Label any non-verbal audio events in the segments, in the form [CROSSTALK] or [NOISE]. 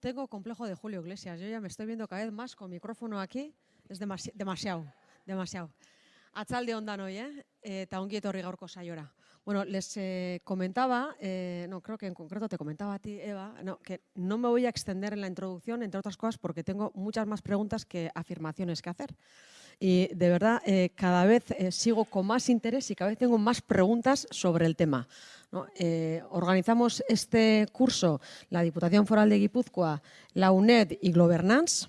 tengo complejo de Julio Iglesias. Yo ya me estoy viendo cada vez más con micrófono aquí. Es demasi demasiado, demasiado. Atzalde ondan hoy, ¿eh? Eta ongi etorri gaurko. Bueno, les eh, comentaba, eh, no, creo que en concreto te comentaba a ti, Eva, no, que no me voy a extender en la introducción, entre otras cosas, porque tengo muchas más preguntas que afirmaciones que hacer. Y de verdad, eh, cada vez eh, sigo con más interés y cada vez tengo más preguntas sobre el tema. Eh, organizamos este curso la Diputación Foral de Guipúzcoa, la UNED y Globernance.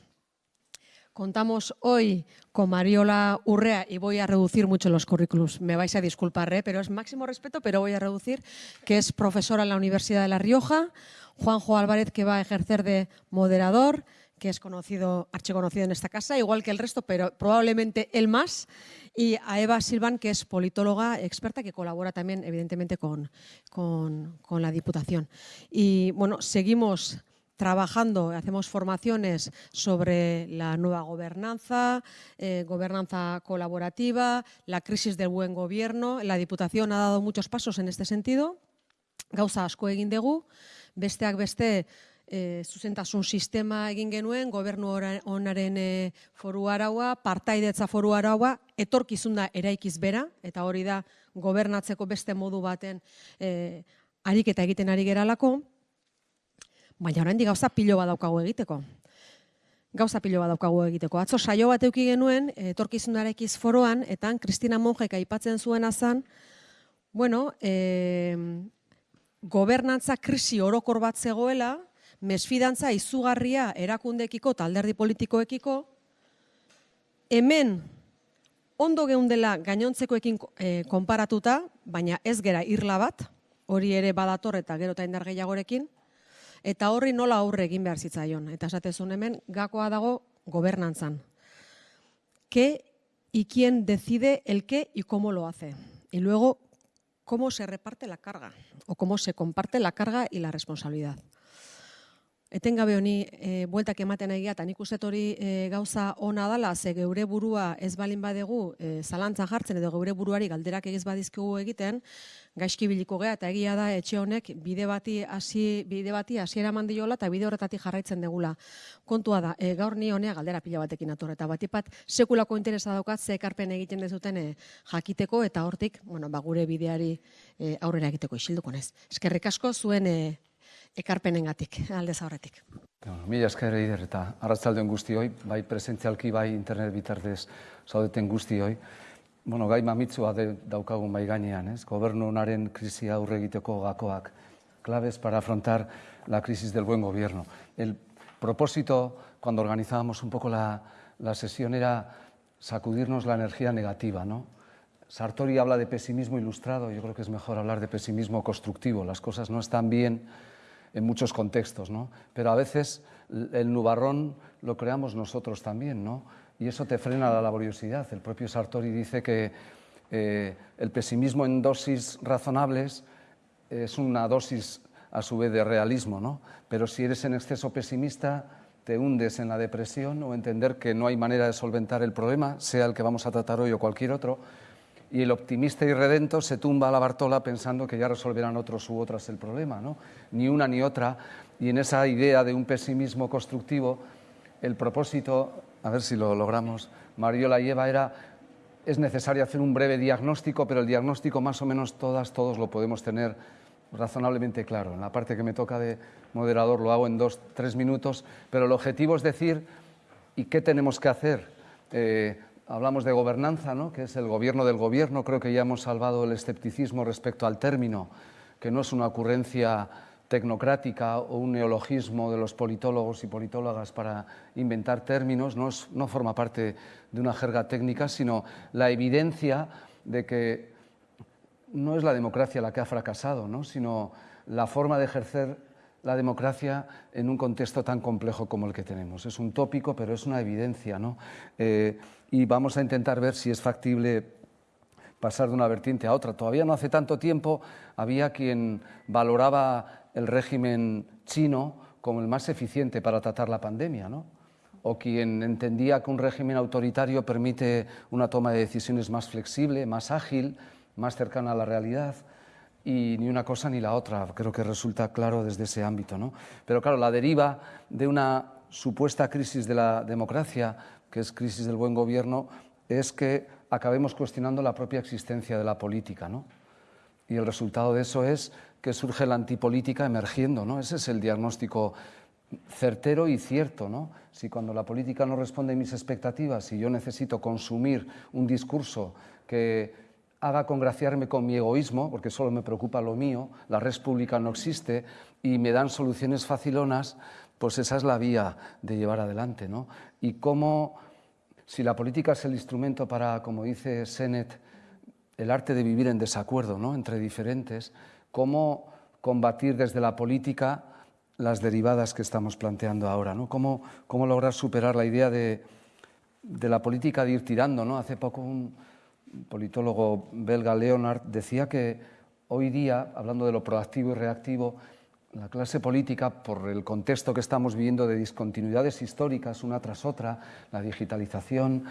Contamos hoy con Mariola Urrea y voy a reducir mucho los currículums. Me vais a disculpar, ¿eh? pero es máximo respeto, pero voy a reducir, que es profesora en la Universidad de La Rioja. Juanjo Álvarez, que va a ejercer de moderador, que es conocido, archiconocido en esta casa, igual que el resto, pero probablemente el más. Y a Eva Silvan, que es politóloga experta, que colabora también, evidentemente, con, con, con la Diputación. Y bueno, seguimos trabajando, hacemos formaciones sobre la nueva gobernanza, eh, gobernanza colaborativa, la crisis del buen gobierno. La Diputación ha dado muchos pasos en este sentido. Gauza asko egin dugu, besteak beste e, zuzentasun sistema egin genuen, gobernu onaren e, foru araua, partaidetza foru araua, etorkizun da eraikiz bera, eta hori da gobernatzeko beste modu baten e, ariketa egiten ari geralako. Baina oraindik gauza pilo bat daukagu egiteko. Gauza pilo bat daukagu egiteko. Atzo saio bat euki genuen, etorkizunarekiz foroan, eta Kristina Monjek aipatzen zuen azan, bueno, e, gobernantza krisi orokor bat zegoela, mesfidantza izugarria erakundekiko, talderdi politikoekiko, hemen ondo geundela gainontzekoekin e, konparatuta, baina ez gera irla bat, hori ere badator eta gero eta indar gehiagorekin, eta horri nola aurre egin behar zitzaion. Eta esatezun hemen, gakoa dago gobernantzan. ¿Qué y quién decide el qué y cómo lo hace? Y luego, cómo se reparte la carga o cómo se comparte la carga y la responsabilidad. Etengabe honi e, bueltak ematen egia, eta nik uste hori e, gauza ona dala, ze geure burua ez balin badegu e, zalantzan jartzen edo geure buruari galderak egiz badizkigu egiten, gaizki biliko gea, eta egia da etxe honek bide bati hasi bide bati hasiera mandiola eta bide horretatik jarraitzen degula. Kontua da, e, gaur ni honea galdera pila batekin ator, eta batipat sekulako interesa daukat ze ekarpen egiten dezuten e, jakiteko, eta hortik, bueno, ba, gure bideari e, aurrera egiteko isilduko nez. Eskerrik asko zuen e, ekarpenengatik alde zaurretik. Mila esker eider eta arratzaldeon guztioi, bai presentzialki, bai internet bitartez zaudeten guztioi. Bueno, gai mamitsua de, daukagun bai gainean, ez? Gobernu honaren krisi aurre egiteko gakoak, claves para afrontar la crisis del buen gobierno. El propósito, cuando organizábamos un poco la, la sesión, era sacudirnos la energía negativa, ¿no? Sartori habla de pesimismo ilustrado, yo creo que es mejor hablar de pesimismo constructivo. Las cosas no están bien, en muchos contextos, ¿no? Pero a veces el nubarrón lo creamos nosotros también, ¿no? Y eso te frena la laboriosidad. El propio Sartori dice que eh, el pesimismo en dosis razonables es una dosis a su vez de realismo, ¿no? Pero si eres en exceso pesimista, te hundes en la depresión o entender que no hay manera de solventar el problema, sea el que vamos a tratar hoy o cualquier otro, y el optimista irredento se tumba a la Bartola pensando que ya resolverán otros u otras el problema, ¿no? Ni una ni otra. Y en esa idea de un pesimismo constructivo, el propósito, a ver si lo logramos, Mariola y Eva, era, es necesario hacer un breve diagnóstico, pero el diagnóstico más o menos todas, todos lo podemos tener razonablemente claro. En la parte que me toca de moderador lo hago en dos, tres minutos, pero el objetivo es decir, ¿y qué tenemos que hacer? Eh, Hablamos de gobernanza, ¿no? que es el gobierno del gobierno. Creo que ya hemos salvado el escepticismo respecto al término, que no es una ocurrencia tecnocrática o un neologismo de los politólogos y politólogas para inventar términos, no, es, no forma parte de una jerga técnica, sino la evidencia de que no es la democracia la que ha fracasado, ¿no? sino la forma de ejercer la democracia en un contexto tan complejo como el que tenemos. Es un tópico, pero es una evidencia. ¿no? Eh, y vamos a intentar ver si es factible pasar de una vertiente a otra. Todavía no hace tanto tiempo había quien valoraba el régimen chino como el más eficiente para tratar la pandemia, ¿no? o quien entendía que un régimen autoritario permite una toma de decisiones más flexible, más ágil, más cercana a la realidad. y ni una cosa ni la otra. Creo que resulta claro desde ese ámbito. ¿no? Pero claro, la deriva de una supuesta crisis de la democracia, que es crisis del buen gobierno, es que acabemos cuestionando la propia existencia de la política. ¿no? Y el resultado de eso es que surge la antipolítica emergiendo. ¿no? Ese es el diagnóstico certero y cierto. ¿no? Si cuando la política no responde a mis expectativas y yo necesito consumir un discurso que haga congraciarme con mi egoísmo, porque solo me preocupa lo mío, la red pública no existe y me dan soluciones facilonas, pues esa es la vía de llevar adelante. ¿no? Y cómo, si la política es el instrumento para, como dice Sennett, el arte de vivir en desacuerdo ¿no? entre diferentes, cómo combatir desde la política las derivadas que estamos planteando ahora, ¿no? cómo, cómo lograr superar la idea de, de la política de ir tirando. ¿no? Hace poco un, politólogo belga Leonard decía que hoy día, hablando de lo proactivo y reactivo, la clase política, por el contexto que estamos viviendo de discontinuidades históricas una tras otra, la digitalización,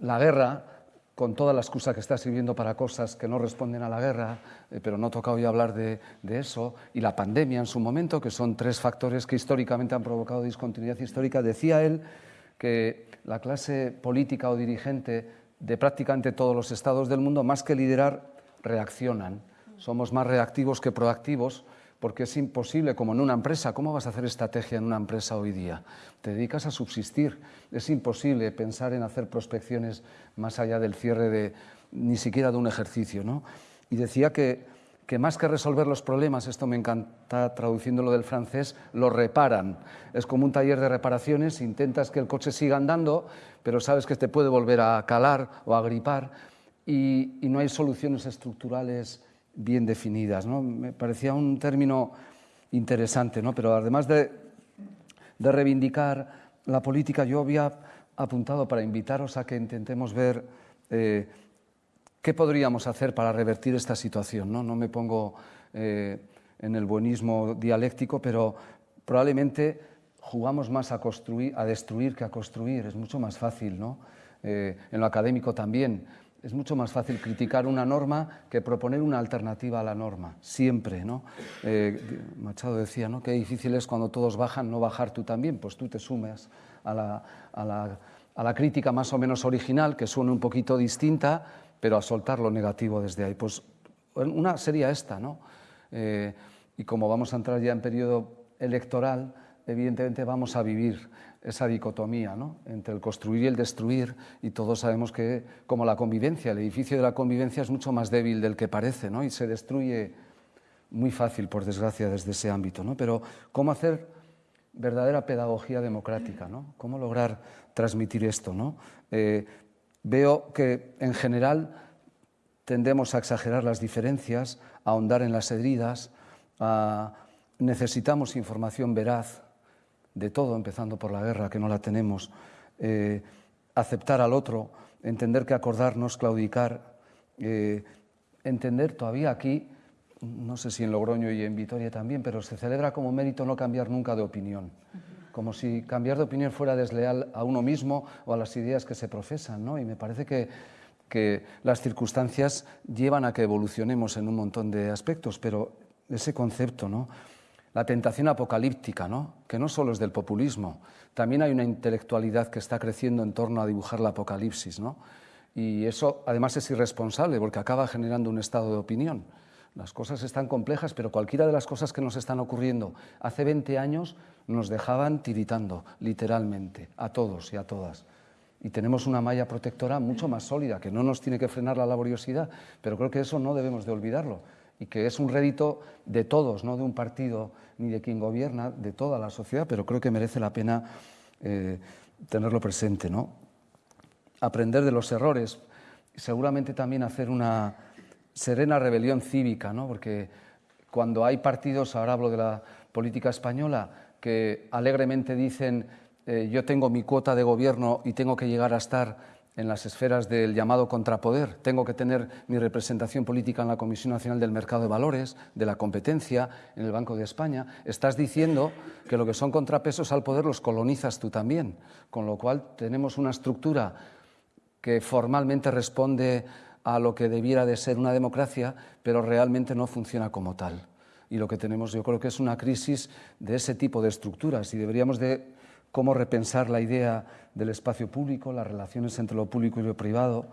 la guerra, con toda la excusa que está sirviendo para cosas que no responden a la guerra, eh, pero no toca hoy hablar de, de, eso, y la pandemia en su momento, que son tres factores que históricamente han provocado discontinuidad histórica, decía él que la clase política o dirigente de prácticamente todos los estados del mundo, más que liderar, reaccionan. Somos más reactivos que proactivos porque es imposible, como en una empresa, ¿cómo vas a hacer estrategia en una empresa hoy día? Te dedicas a subsistir. Es imposible pensar en hacer prospecciones más allá del cierre de ni siquiera de un ejercicio. ¿no? Y decía que más que resolver los problemas, esto me encanta traduciéndolo del francés, lo reparan. Es como un taller de reparaciones, intentas que el coche siga andando, pero sabes que te puede volver a calar o a gripar y, no hay soluciones estructurales bien definidas. ¿no? Me parecía un término interesante, ¿no? pero además de, de reivindicar la política, yo había apuntado para invitaros a que intentemos ver... Eh, ¿Qué podríamos hacer para revertir esta situación? No, no me pongo eh, en el buenismo dialéctico, pero probablemente jugamos más a, construir, a destruir que a construir. Es mucho más fácil, ¿no? Eh, en lo académico también. Es mucho más fácil criticar una norma que proponer una alternativa a la norma, siempre. ¿no? Eh, Machado decía ¿no? qué difícil es cuando todos bajan, no bajar tú también, pues tú te sumes a la, a la, a la crítica más o menos original, que suene un poquito distinta, pero a soltar lo negativo desde ahí. Pues una sería esta, ¿no? Eh, y como vamos a entrar ya en periodo electoral, evidentemente vamos a vivir esa dicotomía ¿no? entre el construir y el destruir, y todos sabemos que, como la convivencia, el edificio de la convivencia es mucho más débil del que parece, ¿no? y se destruye muy fácil, por desgracia, desde ese ámbito. ¿no? Pero, ¿cómo hacer verdadera pedagogía democrática? ¿no? ¿Cómo lograr transmitir esto? ¿no? Eh, Veo que en general tendemos a exagerar las diferencias, a ahondar en las heridas, necesitamos información veraz de todo, empezando por la guerra, que no la tenemos, eh, aceptar al otro, entender que acordarnos, claudicar, eh, entender todavía aquí, no sé si en Logroño y en Vitoria también, pero se celebra como mérito no cambiar nunca de opinión como si cambiar de opinión fuera desleal a uno mismo o a las ideas que se profesan. ¿no? Y me parece que, que las circunstancias llevan a que evolucionemos en un montón de aspectos, pero ese concepto, ¿no? La tentación apocalíptica, ¿no? que no solo es del populismo, también hay una intelectualidad que está creciendo en torno a dibujar la apocalipsis. ¿no? Y eso además es irresponsable porque acaba generando un estado de opinión. Las cosas están complejas, pero cualquiera de las cosas que nos están ocurriendo hace 20 años nos dejaban tiritando, literalmente, a todos y a todas. Y tenemos una malla protectora mucho más sólida, que no nos tiene que frenar la laboriosidad, pero creo que eso no debemos de olvidarlo y que es un rédito de todos, no de un partido ni de quien gobierna, de toda la sociedad, pero creo que merece la pena eh, tenerlo presente. ¿no? Aprender de los errores, seguramente también hacer una serena rebelión cívica, ¿no? porque cuando hay partidos, ahora hablo de la política española, que alegremente dicen eh, yo tengo mi cuota de gobierno y tengo que llegar a estar en las esferas del llamado contrapoder, tengo que tener mi representación política en la Comisión Nacional del Mercado de Valores, de la competencia, en el Banco de España, estás diciendo que lo que son contrapesos al poder los colonizas tú también, con lo cual tenemos una estructura que formalmente responde a lo que debiera de ser una democracia, pero realmente no funciona como tal. Y lo que tenemos yo creo que es una crisis de ese tipo de estructuras y deberíamos de cómo repensar la idea del espacio público, las relaciones entre lo público y lo privado,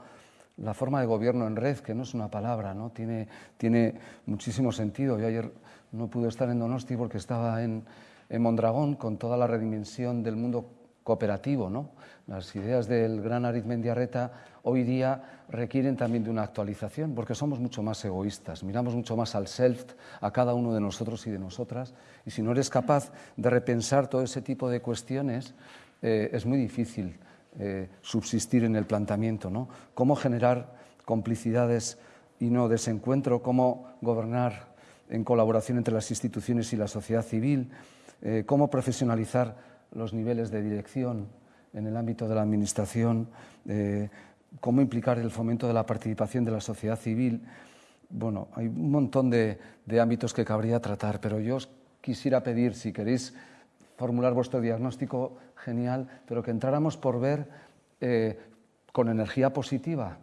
la forma de gobierno en red, que no es una palabra, ¿no? tiene, tiene muchísimo sentido. Yo ayer no pude estar en Donosti porque estaba en, en Mondragón con toda la redimensión del mundo cooperativo. ¿no? Las ideas del gran Arizmendiarreta hoy día requieren también de una actualización porque somos mucho más egoístas, miramos mucho más al self, a cada uno de nosotros y de nosotras, y si no eres capaz de repensar todo ese tipo de cuestiones, eh, es muy difícil eh, subsistir en el planteamiento. ¿no? Cómo generar complicidades y no desencuentro, cómo gobernar en colaboración entre las instituciones y la sociedad civil, eh, cómo profesionalizar los niveles de dirección en el ámbito de la Administración, eh, cómo implicar el fomento de la participación de la sociedad civil. Bueno, hay un montón de, ámbitos que cabría tratar, pero yo os quisiera pedir, si queréis formular vuestro diagnóstico, genial, pero que entráramos por ver eh, con energía positiva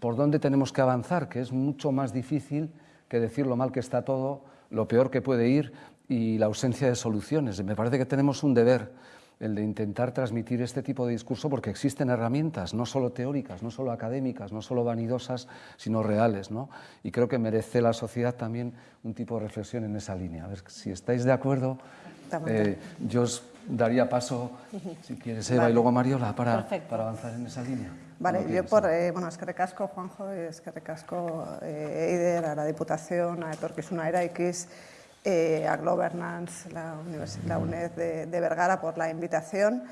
por dónde tenemos que avanzar, que es mucho más difícil que decir lo mal que está todo, lo peor que puede ir, y la ausencia de soluciones. Me parece que tenemos un deber, el de intentar transmitir este tipo de discurso, porque existen herramientas, no solo teóricas, no solo académicas, no solo vanidosas, sino reales. ¿no? Y creo que merece la sociedad también un tipo de reflexión en esa línea. A ver, si estáis de acuerdo, eh, yo os daría paso, si quieres, Eva, y luego Mariola, para, para, avanzar en esa línea. Vale, yo por, eh, bueno, es que recasco, Juanjo, es que recasco eh, Eider, a la Diputación, a Etorquisuna Era X, eh, a Governance, la, la UNED de, de, Vergara, por la invitación.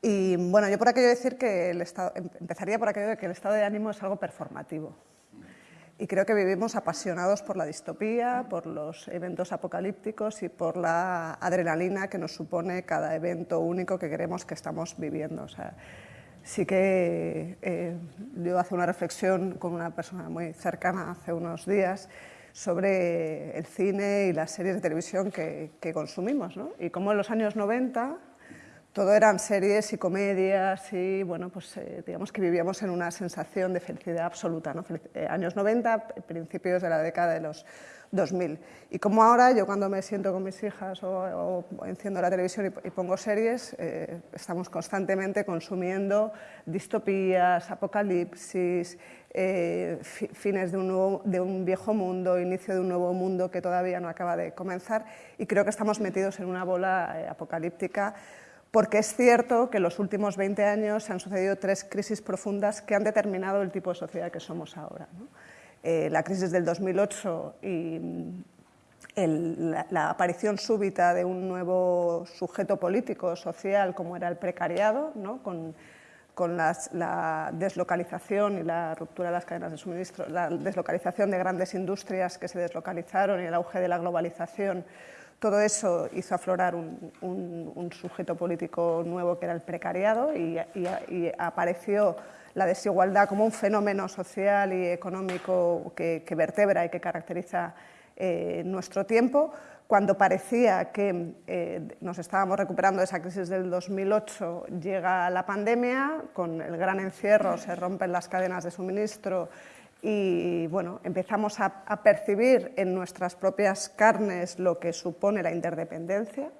Y bueno, yo por aquello decir que el estado, em, empezaría por aquello de que el estado de ánimo es algo performativo. Y creo que vivimos apasionados por la distopía, por los eventos apocalípticos y por la adrenalina que nos supone cada evento único que creemos que estamos viviendo. O sea, sí que eh, yo hace una reflexión con una persona muy cercana hace unos días sobre el cine y las series de televisión que, consumimos. ¿no? Y como en los años 90 todo eran series y comedias y bueno, pues eh, digamos que vivíamos en una sensación de felicidad absoluta. ¿no? Eh, años 90, principios de la década de los 2000. Y como ahora, yo cuando me siento con mis hijas o, enciendo la televisión y, pongo series, eh, estamos constantemente consumiendo distopías, apocalipsis, eh, fines de un, nuevo, de un viejo mundo, inicio de un nuevo mundo que todavía no acaba de comenzar y creo que estamos metidos en una bola eh, apocalíptica porque es cierto que en los últimos 20 años se han sucedido tres crisis profundas que han determinado el tipo de sociedad que somos ahora. Eh, la crisis del 2008 y mm, la, aparición súbita de un nuevo sujeto político, social, como era el precariado, ¿no? con con la deslocalización y la ruptura de las cadenas de suministro, la deslocalización de grandes industrias que se deslocalizaron y el auge de la globalización, todo eso hizo aflorar un, sujeto político nuevo que era el precariado y, apareció la desigualdad como un fenómeno social y económico que, vertebra y que caracteriza eh, nuestro tiempo cuando parecía que eh, nos estábamos recuperando de esa crisis del 2008, llega la pandemia, con el gran encierro se rompen las cadenas de suministro y bueno, empezamos a, percibir en nuestras propias carnes lo que supone la interdependencia.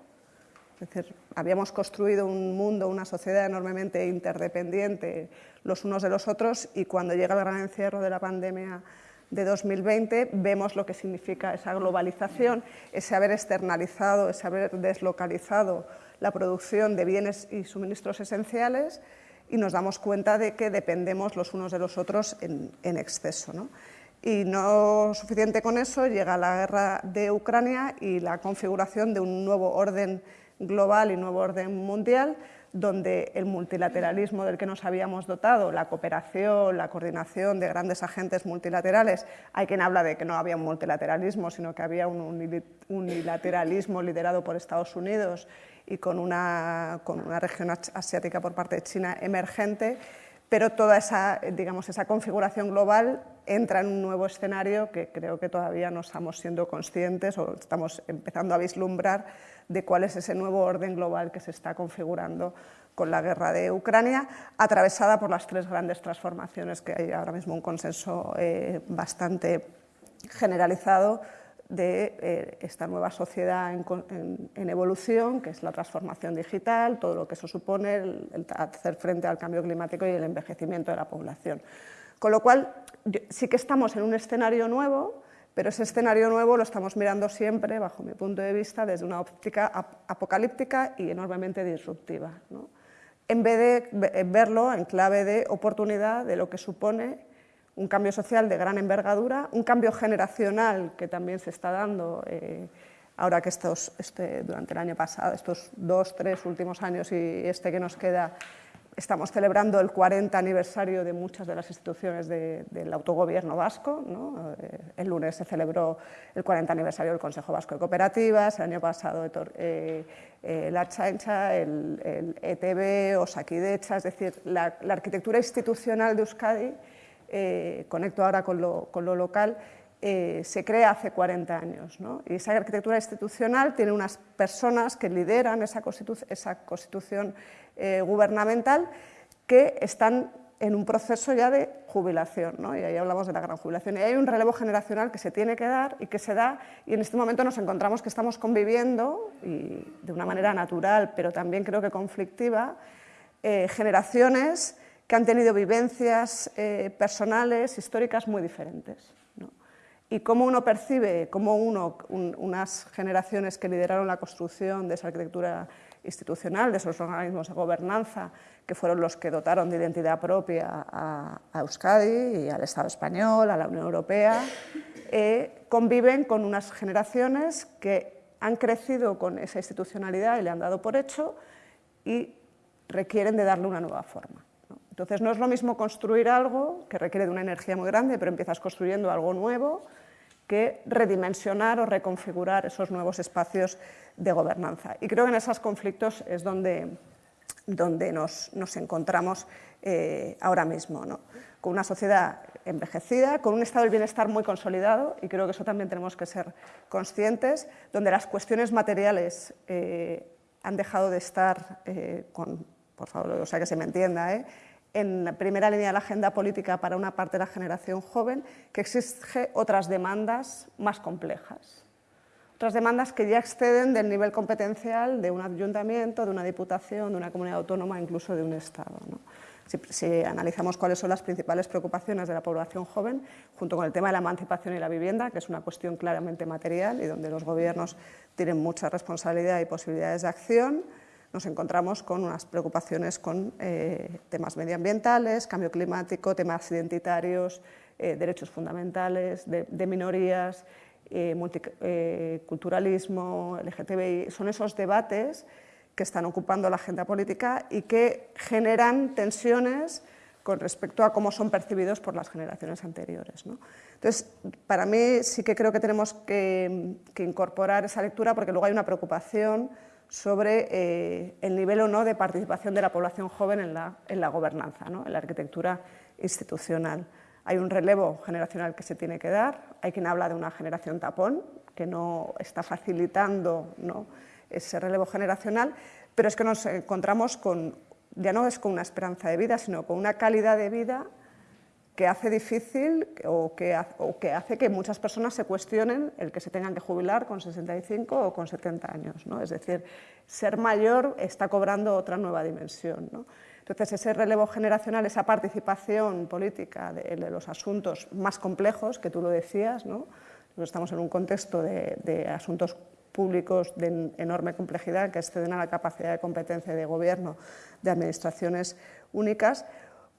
Es decir, habíamos construido un mundo, una sociedad enormemente interdependiente los unos de los otros y cuando llega el gran encierro de la pandemia de 2020 vemos lo que significa esa globalización, ese haber externalizado, ese haber deslocalizado la producción de bienes y suministros esenciales y nos damos cuenta de que dependemos los unos de los otros en, exceso. Y no suficiente con eso, llega la guerra de Ucrania y la configuración de un nuevo orden global y nuevo orden mundial donde el multilateralismo del que nos habíamos dotado, la cooperación, la coordinación de grandes agentes multilaterales, hay quien habla de que no había un multilateralismo, sino que había un unilateralismo liderado por Estados Unidos y con una, con una región asiática por parte de China emergente, pero toda esa, digamos, esa configuración global entra en un nuevo escenario que creo que todavía no estamos siendo conscientes o estamos empezando a vislumbrar de cuál es ese nuevo orden global que se está configurando con la guerra de Ucrania, atravesada por las tres grandes transformaciones que hay ahora mismo un consenso eh, bastante generalizado de eh, esta nueva sociedad en, evolución, que es la transformación digital, todo lo que eso supone, hacer frente al cambio climático y el envejecimiento de la población. Con lo cual, sí que estamos en un escenario nuevo, pero ese escenario nuevo lo estamos mirando siempre, bajo mi punto de vista, desde una óptica apocalíptica y enormemente disruptiva. En vez de verlo en clave de oportunidad de lo que supone un cambio social de gran envergadura, un cambio generacional que también se está dando eh, ahora que estos, este, durante el año pasado, estos dos, tres últimos años y este que nos queda, estamos celebrando el 40 aniversario de muchas de las instituciones del autogobierno vasco. Eh, el lunes se celebró el 40 aniversario del Consejo Vasco de Cooperativas, el año pasado eh, eh, la Chancha, el, ETB, Osakidecha, es decir, la, arquitectura institucional de Euskadi, conecto ahora con lo, con lo local, se crea hace 40 años. Y esa arquitectura institucional tiene unas personas que lideran esa, esa constitución eh, gubernamental que están en un proceso ya de jubilación, ¿no? y ahí hablamos de la gran jubilación. Y hay un relevo generacional que se tiene que dar y que se da, y en este momento nos encontramos que estamos conviviendo, y de una manera natural, pero también creo que conflictiva, eh, generaciones que han tenido vivencias eh, personales, históricas muy diferentes. Y cómo uno percibe, cómo uno, unas generaciones que lideraron la construcción de esa arquitectura institucional, de esos organismos de gobernanza, que fueron los que dotaron de identidad propia a, Euskadi y al Estado español, a la Unión Europea, eh, conviven con unas generaciones que han crecido con esa institucionalidad y le han dado por hecho y requieren de darle una nueva forma. Entonces no es lo mismo construir algo que requiere de una energía muy grande, pero empiezas construyendo algo nuevo, que redimensionar o reconfigurar esos nuevos espacios de gobernanza. Y creo que en esos conflictos es donde, donde nos, encontramos eh, ahora mismo, con una sociedad envejecida, con un estado del bienestar muy consolidado, y creo que eso también tenemos que ser conscientes, donde las cuestiones materiales eh, han dejado de estar, eh, con, por favor, o sea que se me entienda, en la primera línea de la agenda política para una parte de la generación joven que exige otras demandas más complejas. Otras demandas que ya exceden del nivel competencial de un ayuntamiento, de una diputación, de una comunidad autónoma, incluso de un Estado. Si, analizamos cuáles son las principales preocupaciones de la población joven, junto con el tema de la emancipación y la vivienda, que es una cuestión claramente material y donde los gobiernos tienen mucha responsabilidad y posibilidades de acción, nos encontramos con unas preocupaciones con eh, temas medioambientales, cambio climático, temas identitarios, eh, derechos fundamentales de, minorías, eh, multiculturalismo, LGTBI. Son esos debates que están ocupando la agenda política y que generan tensiones con respecto a cómo son percibidos por las generaciones anteriores. Entonces, para mí sí que creo que tenemos que, que incorporar esa lectura porque luego hay una preocupación sobre eh, el nivel o no de participación de la población joven en la, en la gobernanza, ¿no? en la arquitectura institucional. Hay un relevo generacional que se tiene que dar, hay quien habla de una generación tapón, que no está facilitando ¿no? ese relevo generacional, pero es que nos encontramos con, ya no es con una esperanza de vida, sino con una calidad de vida que hace difícil o que, que, hace que muchas personas se cuestionen el que se tengan que jubilar con 65 o con 70 años. ¿no? Es decir, ser mayor está cobrando otra nueva dimensión. ¿no? Entonces, ese relevo generacional, esa participación política de, los asuntos más complejos, que tú lo decías, ¿no? estamos en un contexto de, asuntos públicos de enorme complejidad que exceden a la capacidad de competencia de gobierno de administraciones únicas,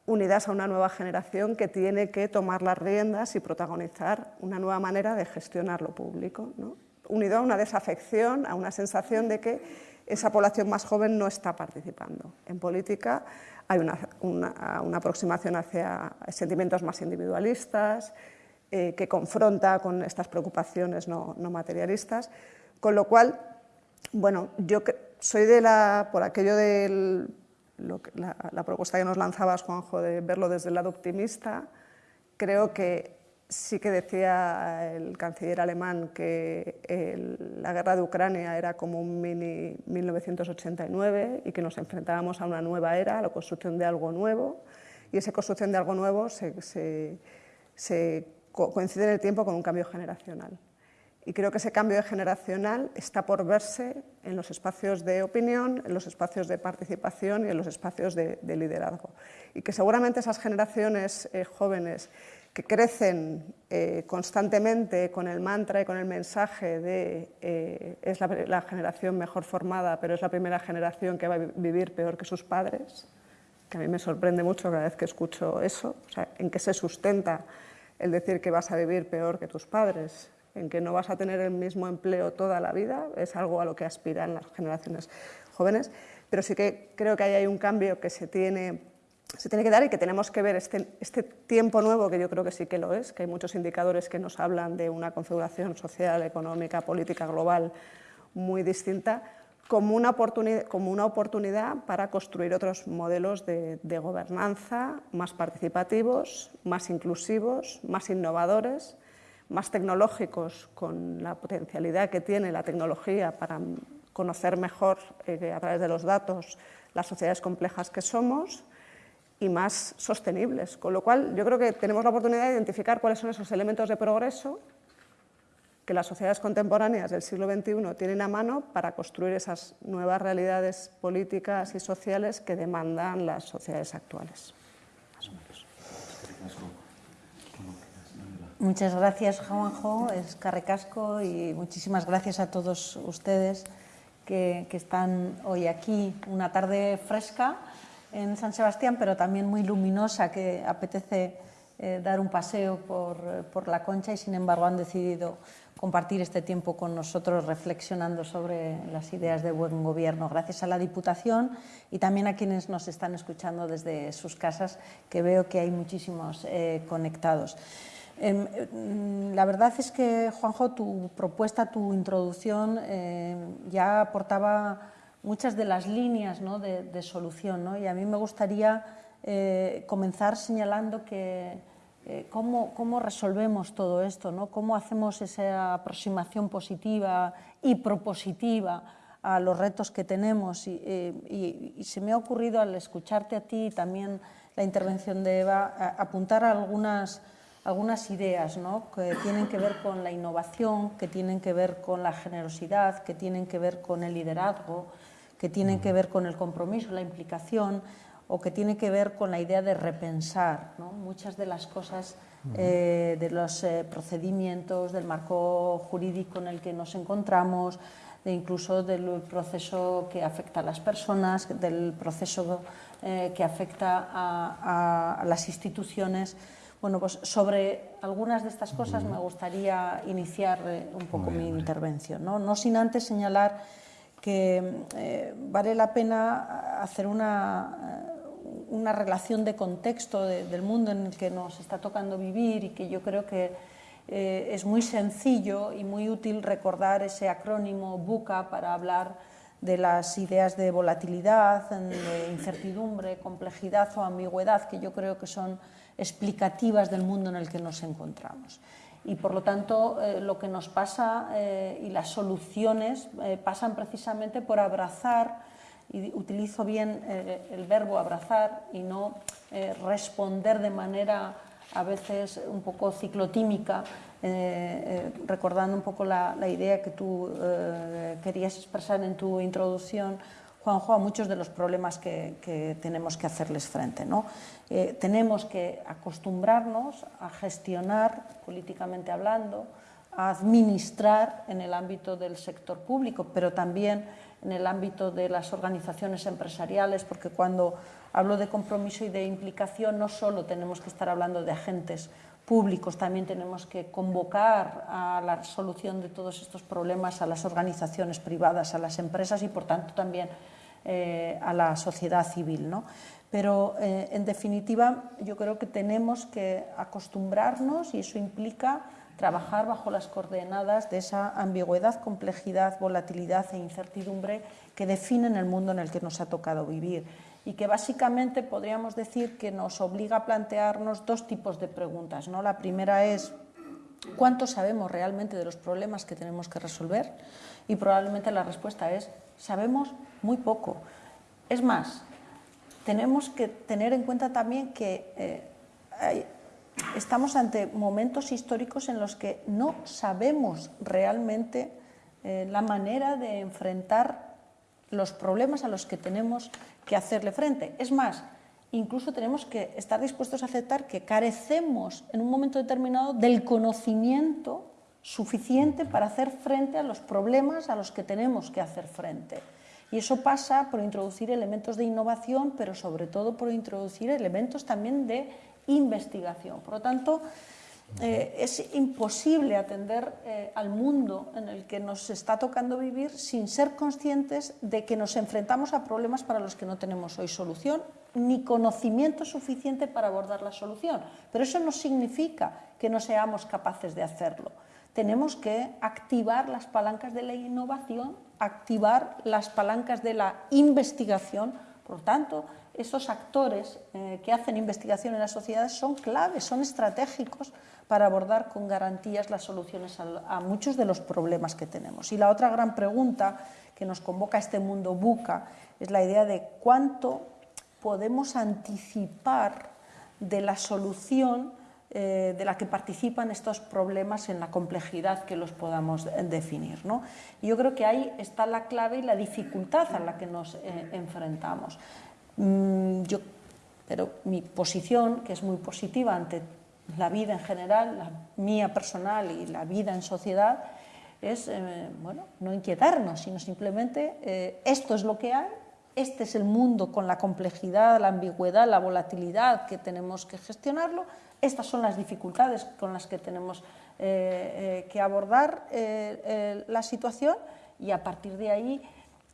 unidas a una nueva generación que tiene que tomar las riendas y protagonizar una nueva manera de gestionar lo público, unido a una desafección, a una sensación de que esa población más joven no está participando. En política hay una, aproximación hacia sentimientos más individualistas, eh, que confronta con estas preocupaciones no, no, materialistas, con lo cual, bueno, yo soy de la, por aquello del la, propuesta que nos lanzabas, Juanjo, de verlo desde el lado optimista, creo que sí que decía el canciller alemán que la guerra de Ucrania era como un mini 1989 y que nos enfrentábamos a una nueva era, a la construcción de algo nuevo, y esa construcción de algo nuevo se, se coincide en el tiempo con un cambio generacional. Y creo que ese cambio generacional está por verse en los espacios de opinión, en los espacios de participación y en los espacios de, liderazgo. Y que seguramente esas generaciones eh, jóvenes que crecen eh, constantemente con el mantra y con el mensaje de eh, es la, generación mejor formada, pero es la primera generación que va a vivir peor que sus padres, que a mí me sorprende mucho cada vez que escucho eso, o sea, en qué se sustenta el decir que vas a vivir peor que tus padres, en que no vas a tener el mismo empleo toda la vida, es algo a lo que aspiran las generaciones jóvenes, pero sí que creo que ahí hay un cambio que se tiene se tiene que dar y que tenemos que ver este, este, tiempo nuevo, que yo creo que sí que lo es, que hay muchos indicadores que nos hablan de una configuración social, económica, política global muy distinta, como una oportunidad, para construir otros modelos de, de gobernanza más participativos, más inclusivos, más innovadores, más tecnológicos, con la potencialidad que tiene la tecnología para conocer mejor eh, a través de los datos las sociedades complejas que somos, y más sostenibles. Con lo cual, yo creo que tenemos la oportunidad de identificar cuáles son esos elementos de progreso que las sociedades contemporáneas del siglo XXI tienen a mano para construir esas nuevas realidades políticas y sociales que demandan las sociedades actuales. Muchas gracias, Juanjo, es Carrecasco y muchísimas gracias a todos ustedes que, que están hoy aquí, una tarde fresca en San Sebastián, pero también muy luminosa, que apetece eh, dar un paseo por, por, la concha y sin embargo han decidido compartir este tiempo con nosotros reflexionando sobre las ideas de buen gobierno. Gracias a la Diputación y también a quienes nos están escuchando desde sus casas, que veo que hay muchísimos eh, conectados. Eh, la verdad es que, Juanjo, tu propuesta, tu introducción eh, ya aportaba muchas de las líneas de, solución. Y a mí me gustaría eh, comenzar señalando que eh, cómo, cómo, resolvemos todo esto, ¿no? cómo hacemos esa aproximación positiva y propositiva a los retos que tenemos. Y, eh, se me ha ocurrido al escucharte a ti y también la intervención de Eva, apuntar algunas algunas ideas ¿no? que tienen que ver con la innovación, que tienen que ver con la generosidad, que tienen que ver con el liderazgo, que tienen que ver con el compromiso, la implicación o que tienen que ver con la idea de repensar ¿no? muchas de las cosas eh, de los eh, procedimientos, del marco jurídico en el que nos encontramos, de incluso del proceso que afecta a las personas, del proceso eh, que afecta a, a, las instituciones. Bueno, pues sobre algunas de estas cosas me gustaría iniciar un poco mi intervención, ¿no? no sin antes señalar que eh, vale la pena hacer una, eh, una relación de contexto de, del mundo en el que nos está tocando vivir y que yo creo que eh, es muy sencillo y muy útil recordar ese acrónimo BUCA para hablar de las ideas de volatilidad, de incertidumbre, complejidad o ambigüedad, que yo creo que son explicativas del mundo en el que nos encontramos y por lo tanto eh, lo que nos pasa eh, y las soluciones eh, pasan precisamente por abrazar, y utilizo bien el verbo abrazar y no responder de manera a veces un poco ciclotímica, recordando un poco la, la idea que tú querías expresar en tu introducción Juanjo, a muchos de los problemas que, que tenemos que hacerles frente. ¿no? Tenemos que acostumbrarnos a gestionar, políticamente hablando, a administrar en el ámbito del sector público, pero también en el ámbito de las organizaciones empresariales, porque cuando hablo de compromiso y de implicación no solo tenemos que estar hablando de agentes públicos, también tenemos que convocar a la solución de todos estos problemas a las organizaciones privadas, a las empresas y, por tanto, también eh, a la sociedad civil. ¿no? Pero, eh, en definitiva, yo creo que tenemos que acostumbrarnos y eso implica trabajar bajo las coordenadas de esa ambigüedad, complejidad, volatilidad e incertidumbre que definen el mundo en el que nos ha tocado vivir y que básicamente podríamos decir que nos obliga a plantearnos dos tipos de preguntas. ¿no? La primera es cuánto sabemos realmente de los problemas que tenemos que resolver y probablemente la respuesta es sabemos muy poco. Es más, tenemos que tener en cuenta también que eh, estamos ante momentos históricos en los que no sabemos realmente eh, la manera de enfrentar los problemas a los que tenemos que hacerle frente. Es más, incluso tenemos que estar dispuestos a aceptar que carecemos en un momento determinado del conocimiento suficiente para hacer frente a los problemas a los que tenemos que hacer frente. Y eso pasa por introducir elementos de innovación, pero sobre todo por introducir elementos también de investigación. Por lo tanto, eh, es imposible atender eh, al mundo en el que nos está tocando vivir sin ser conscientes de que nos enfrentamos a problemas para los que no tenemos hoy solución ni conocimiento suficiente para abordar la solución. Pero eso no significa que no seamos capaces de hacerlo. Tenemos que activar las palancas de la innovación, activar las palancas de la investigación. Por tanto, esos actores eh, que hacen investigación en las sociedades son claves, son estratégicos para abordar con garantías las soluciones a, muchos de los problemas que tenemos. Y la otra gran pregunta que nos convoca a este mundo buca es la idea de cuánto podemos anticipar de la solución eh, de la que participan estos problemas en la complejidad que los podamos definir. Y yo creo que ahí está la clave y la dificultad a la que nos eh, enfrentamos. Mm, yo, pero mi posición, que es muy positiva ante la vida en general, la mía personal y la vida en sociedad, es eh, bueno, no inquietarnos, sino simplemente eh, esto es lo que hay, este es el mundo con la complejidad, la ambigüedad, la volatilidad que tenemos que gestionarlo, estas son las dificultades con las que tenemos eh, que abordar la situación y a partir de ahí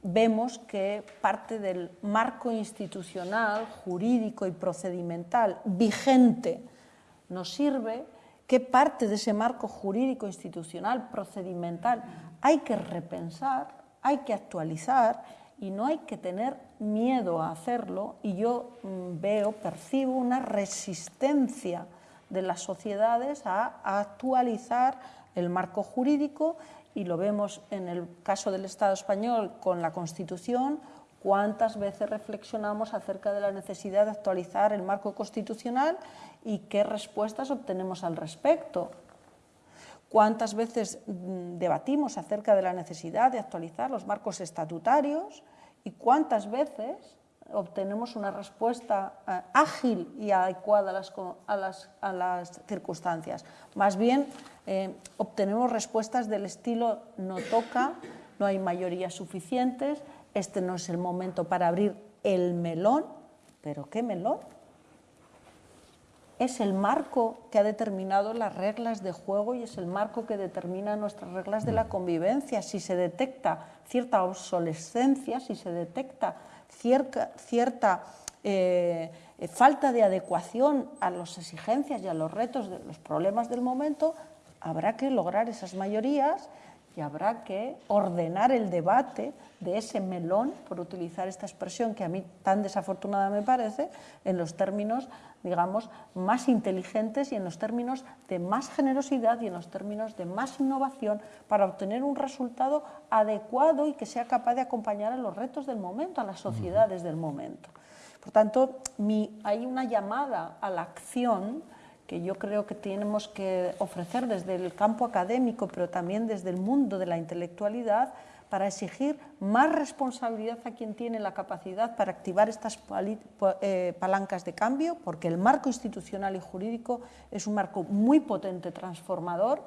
vemos que parte del marco institucional, jurídico y procedimental vigente nos sirve, que parte de ese marco jurídico, institucional, procedimental hay que repensar, hay que actualizar y no hay que tener miedo a hacerlo. Y yo mm, veo, percibo una resistencia de las sociedades a actualizar el marco jurídico y lo vemos en el caso del Estado español con la Constitución, cuántas veces reflexionamos acerca de la necesidad de actualizar el marco constitucional y qué respuestas obtenemos al respecto. Cuántas veces mm, debatimos acerca de la necesidad de actualizar los marcos estatutarios y cuántas veces obtenemos una respuesta eh, ágil y adecuada a las, a las, circunstancias. Más bien, eh, obtenemos respuestas del estilo no toca, no hay mayorías suficientes, este no es el momento para abrir el melón, pero ¿qué melón? Es el marco que ha determinado las reglas de juego y es el marco que determina nuestras reglas de la convivencia. Si se detecta cierta obsolescencia, si se detecta cierta, cierta eh, falta de adecuación a las exigencias y a los retos de los problemas del momento, habrá que lograr esas mayorías y habrá que ordenar el debate de ese melón, por utilizar esta expresión que a mí tan desafortunada me parece, en los términos, digamos, más inteligentes y en los términos de más generosidad y en los términos de más innovación para obtener un resultado adecuado y que sea capaz de acompañar a los retos del momento, a las sociedades del momento. Por tanto, hay una llamada a la acción que yo creo que tenemos que ofrecer desde el campo académico, pero también desde el mundo de la intelectualidad, para exigir más responsabilidad a quien tiene la capacidad para activar estas eh, palancas de cambio, porque el marco institucional y jurídico es un marco muy potente, transformador,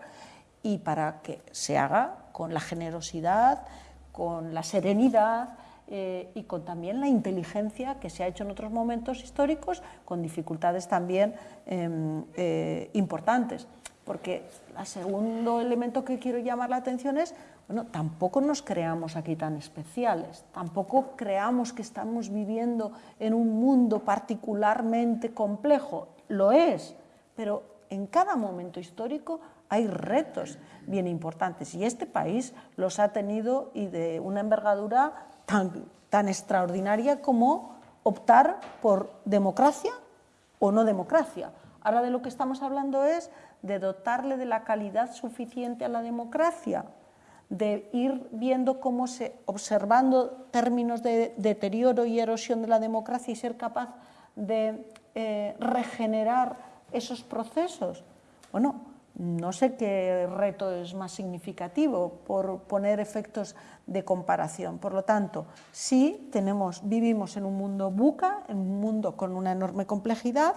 y para que se haga con la generosidad, con la serenidad, eh, y con también la inteligencia que se ha hecho en otros momentos históricos, con dificultades también em, eh, importantes. Porque el segundo elemento que quiero llamar la atención es, bueno, tampoco nos creamos aquí tan especiales, tampoco creamos que estamos viviendo en un mundo particularmente complejo, lo es, pero en cada momento histórico hay retos bien importantes y este país los ha tenido y de una envergadura tan, extraordinaria como optar por democracia o no democracia. Ahora de lo que estamos hablando es de dotarle de la calidad suficiente a la democracia, de ir viendo cómo se, observando términos de deterioro y erosión de la democracia y ser capaz de eh, regenerar esos procesos. Bueno, no sé qué reto es más significativo por poner efectos de comparación. Por lo tanto, sí vivimos en un mundo buca, en un mundo con una enorme complejidad,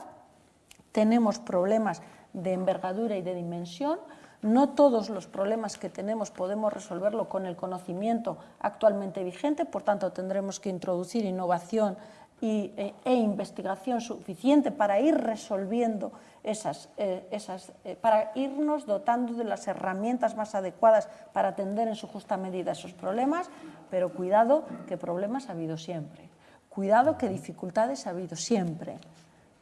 tenemos problemas de envergadura y de dimensión, no todos los problemas que tenemos podemos resolverlo con el conocimiento actualmente vigente, por tanto tendremos que introducir innovación y, e, investigación suficiente para ir resolviendo esas, eh, esas eh, para irnos dotando de las herramientas más adecuadas para atender en su justa medida esos problemas, pero cuidado que problemas ha habido siempre, cuidado que dificultades ha habido siempre.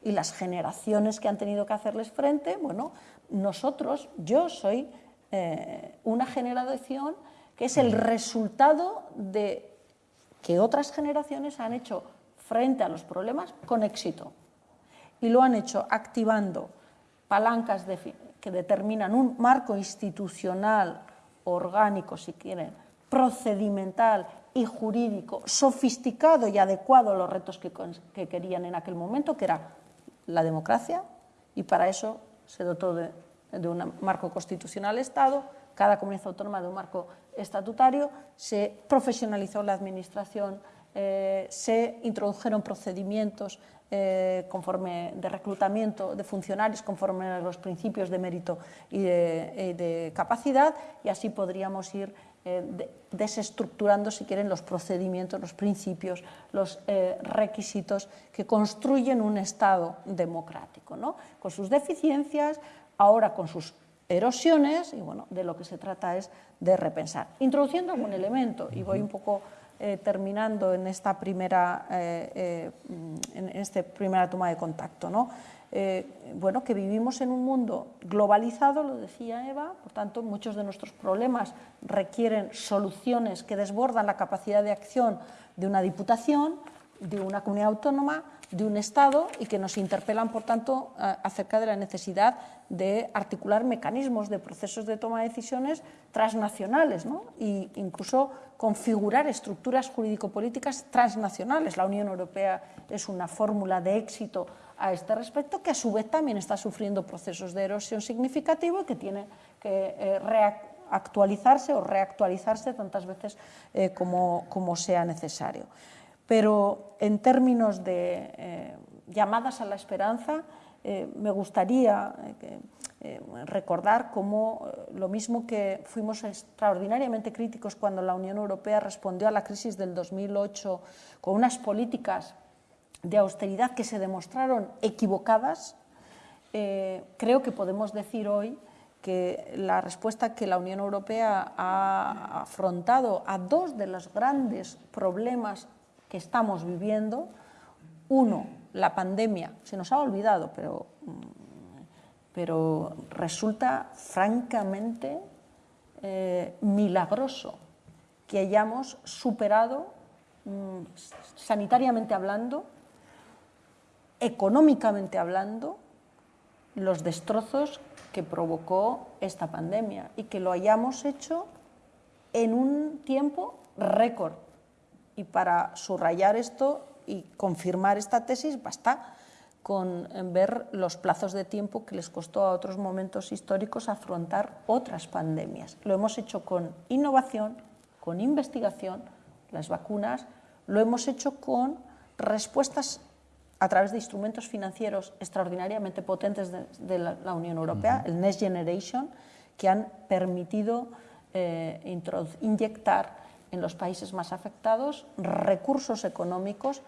Y las generaciones que han tenido que hacerles frente, bueno, nosotros, yo soy eh, una generación que es el resultado de que otras generaciones han hecho frente a los problemas con éxito. Y lo han hecho activando palancas que determinan un marco institucional, orgánico, si quieren, procedimental y jurídico, sofisticado y adecuado a los retos que, que querían en aquel momento, que era la democracia, y para eso se dotó de, de un marco constitucional Estado, cada comunidad autónoma de un marco estatutario, se profesionalizó la administración eh, se introdujeron procedimientos eh, conforme de reclutamiento de funcionarios conforme a los principios de mérito y de, capacidad y así podríamos ir eh, desestructurando, si quieren, los procedimientos, los principios, los requisitos que construyen un Estado democrático, ¿no? con sus deficiencias, ahora con sus erosiones, y bueno, de lo que se trata es de repensar. Introduciendo algún elemento, y voy un poco eh, terminando en esta primera, eh, eh, en este primera toma de contacto. ¿no? bueno, que vivimos en un mundo globalizado, lo decía Eva, por tanto muchos de nuestros problemas requieren soluciones que desbordan la capacidad de acción de una diputación, de una comunidad autónoma, de un Estado y que nos interpelan, por tanto, acerca de la necesidad de articular mecanismos de procesos de toma de decisiones transnacionales ¿no? e incluso configurar estructuras jurídico-políticas transnacionales. La Unión Europea es una fórmula de éxito a este respecto, que a su vez también está sufriendo procesos de erosión significativo y que tiene que eh, actualizarse o reactualizarse tantas veces eh, como, como sea necesario pero en términos de eh, llamadas a la esperanza, eh, me gustaría eh, recordar cómo lo mismo que fuimos extraordinariamente críticos cuando la Unión Europea respondió a la crisis del 2008 con unas políticas de austeridad que se demostraron equivocadas, creo que podemos decir hoy que la respuesta que la Unión Europea ha afrontado a dos de los grandes problemas estamos viviendo. Uno, la pandemia, se nos ha olvidado, pero, mm, pero resulta francamente eh, milagroso que hayamos superado, mm, sanitariamente hablando, económicamente hablando, los destrozos que provocó esta pandemia y que lo hayamos hecho en un tiempo récord. Y para subrayar esto y confirmar esta tesis basta con ver los plazos de tiempo que les costó a otros momentos históricos afrontar otras pandemias. Lo hemos hecho con innovación, con investigación, las vacunas, lo hemos hecho con respuestas a través de instrumentos financieros extraordinariamente potentes de, la, Unión Europea, el Next Generation, que han permitido eh, inyectar en los países más afectados recursos económicos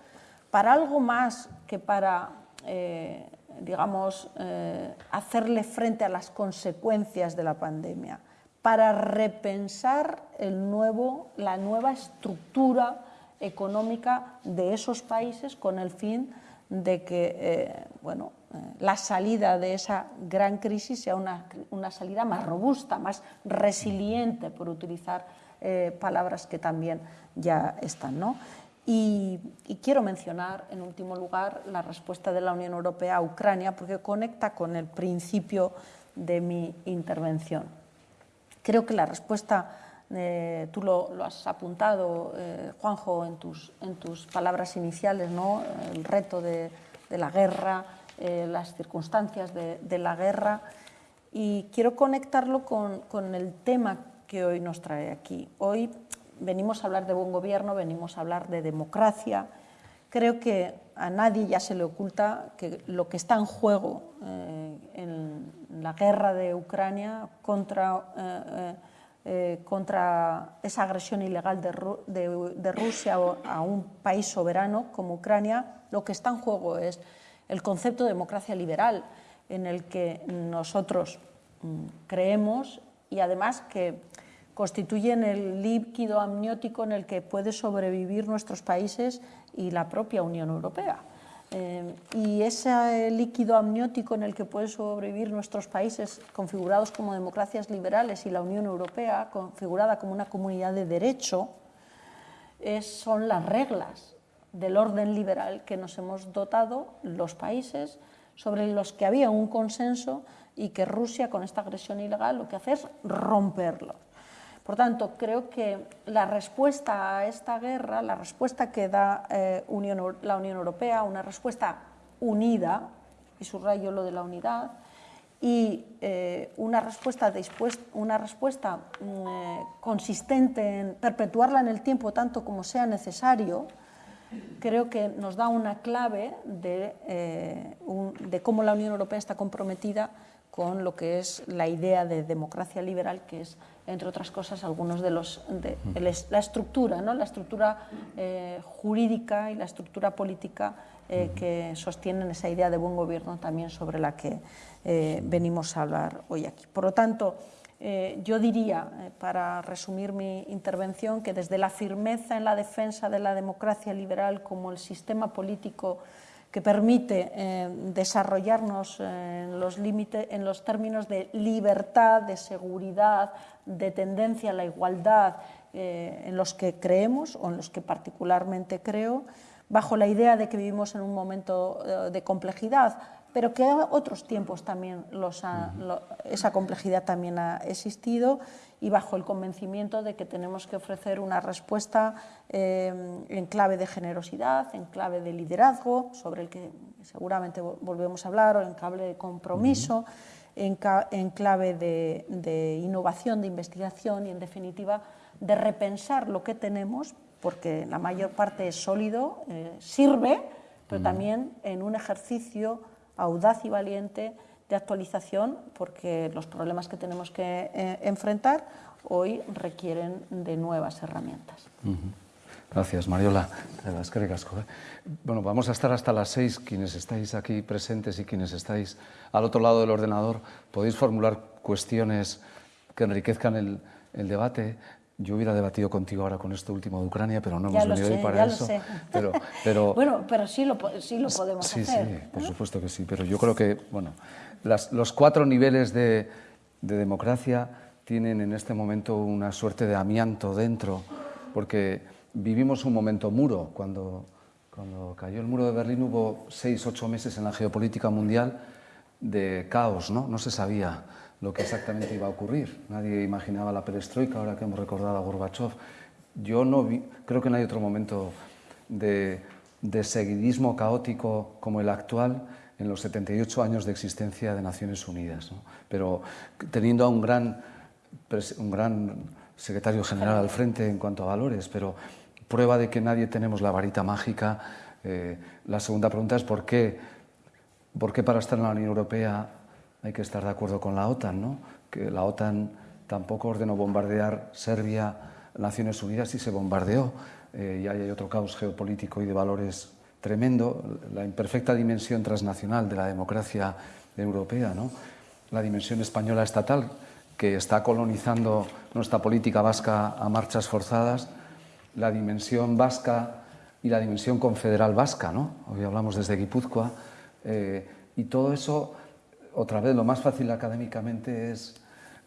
para algo más que para, eh, digamos, eh, hacerle frente a las consecuencias de la pandemia, para repensar el nuevo, la nueva estructura económica de esos países con el fin de que eh, bueno, la salida de esa gran crisis sea una, una salida más robusta, más resiliente, por utilizar eh, palabras que también ya están. ¿no? Y, quiero mencionar, en último lugar, la respuesta de la Unión Europea a Ucrania, porque conecta con el principio de mi intervención. Creo que la respuesta, eh, tú lo, has apuntado, eh, Juanjo, en tus, en tus, palabras iniciales, ¿no? el reto de, la guerra, eh, las circunstancias de, de, la guerra, y quiero conectarlo con, con el tema hoy nos trae aquí. Hoy venimos a hablar de buen gobierno, venimos a hablar de democracia. Creo que a nadie ya se le oculta que lo que está en juego eh, en la guerra de Ucrania contra, eh, eh, contra esa agresión ilegal de, de Rusia a un país soberano como Ucrania, lo que está en juego es el concepto de democracia liberal en el que nosotros mm, creemos y además que constituyen el líquido amniótico en el que puede sobrevivir nuestros países y la propia Unión Europea. Eh, y ese líquido amniótico en el que pueden sobrevivir nuestros países configurados como democracias liberales y la Unión Europea configurada como una comunidad de derecho, son las reglas del orden liberal que nos hemos dotado los países sobre los que había un consenso y que Rusia con esta agresión ilegal lo que hace es romperlo. Por tanto, creo que la respuesta a esta guerra, la respuesta que da eh, la Unión Europea, una respuesta unida, y subrayo lo de la unidad, y eh, una respuesta, una respuesta mm, eh, consistente en perpetuarla en el tiempo tanto como sea necesario, creo que nos da una clave de, de cómo la Unión Europea está comprometida con lo que es la idea de democracia liberal, que es entre otras cosas, algunos de los de, la estructura, ¿no? la estructura eh, jurídica y la estructura política eh, que sostienen esa idea de buen gobierno también sobre la que eh, venimos a hablar hoy aquí. Por lo tanto, yo diría, para resumir mi intervención, que desde la firmeza en la defensa de la democracia liberal como el sistema político que permite eh, desarrollarnos en los, límites, en los términos de libertad, de seguridad, de tendencia a la igualdad eh, en los que creemos o en los que particularmente creo, bajo la idea de que vivimos en un momento eh, de complejidad, pero que a otros tiempos también esa complejidad también ha existido y bajo el convencimiento de que tenemos que ofrecer una respuesta eh, en clave de generosidad, en clave de liderazgo, sobre el que seguramente volvemos a hablar, o en clave de compromiso, en, clave de, innovación, de investigación y, en definitiva, de repensar lo que tenemos, porque la mayor parte es sólido, eh, sirve, pero también en un ejercicio audaz y valiente de actualización, porque los problemas que tenemos que eh, enfrentar hoy requieren de nuevas herramientas. Gracias, Mariola. ¿eh? Bueno, vamos a estar hasta las seis. Quienes estáis aquí presentes y quienes estáis al otro lado del ordenador, podéis formular cuestiones que enriquezcan el, el debate. Yo hubiera debatido contigo ahora con esto último de Ucrania, pero no hemos venido hoy para eso. Pero, [LAUGHS] pero, bueno, pero sí lo, sí lo podemos sí, hacer. Sí, por supuesto que sí. Pero yo creo que, bueno, los cuatro niveles de, de, democracia tienen en este momento una suerte de amianto dentro, porque vivimos un momento muro. Cuando, cayó el muro de Berlín hubo seis, ocho meses en la geopolítica mundial de caos, ¿no? No se sabía lo que exactamente iba a ocurrir. Nadie imaginaba la perestroika, ahora que hemos recordado a Gorbachev. Yo no creo que no hay otro momento de seguidismo caótico como el actual en los 78 años de existencia de Naciones Unidas. ¿no? Pero teniendo a un gran, un gran secretario general al frente en cuanto a valores, pero prueba de que nadie tenemos la varita mágica. Eh, la segunda pregunta es ¿por qué, por qué para estar en la Unión Europea hay que estar de acuerdo con la OTAN, ¿no? que la OTAN tampoco ordenó bombardear Serbia, Naciones Unidas y se bombardeó. Eh, y ahí hay otro caos geopolítico y de valores tremendo, la imperfecta dimensión transnacional de la democracia europea, ¿no? la dimensión española estatal que está colonizando nuestra política vasca a marchas forzadas, la dimensión vasca y la dimensión confederal vasca, ¿no? hoy hablamos desde Guipúzcoa, eh, y todo eso otra vez, lo más fácil académicamente es,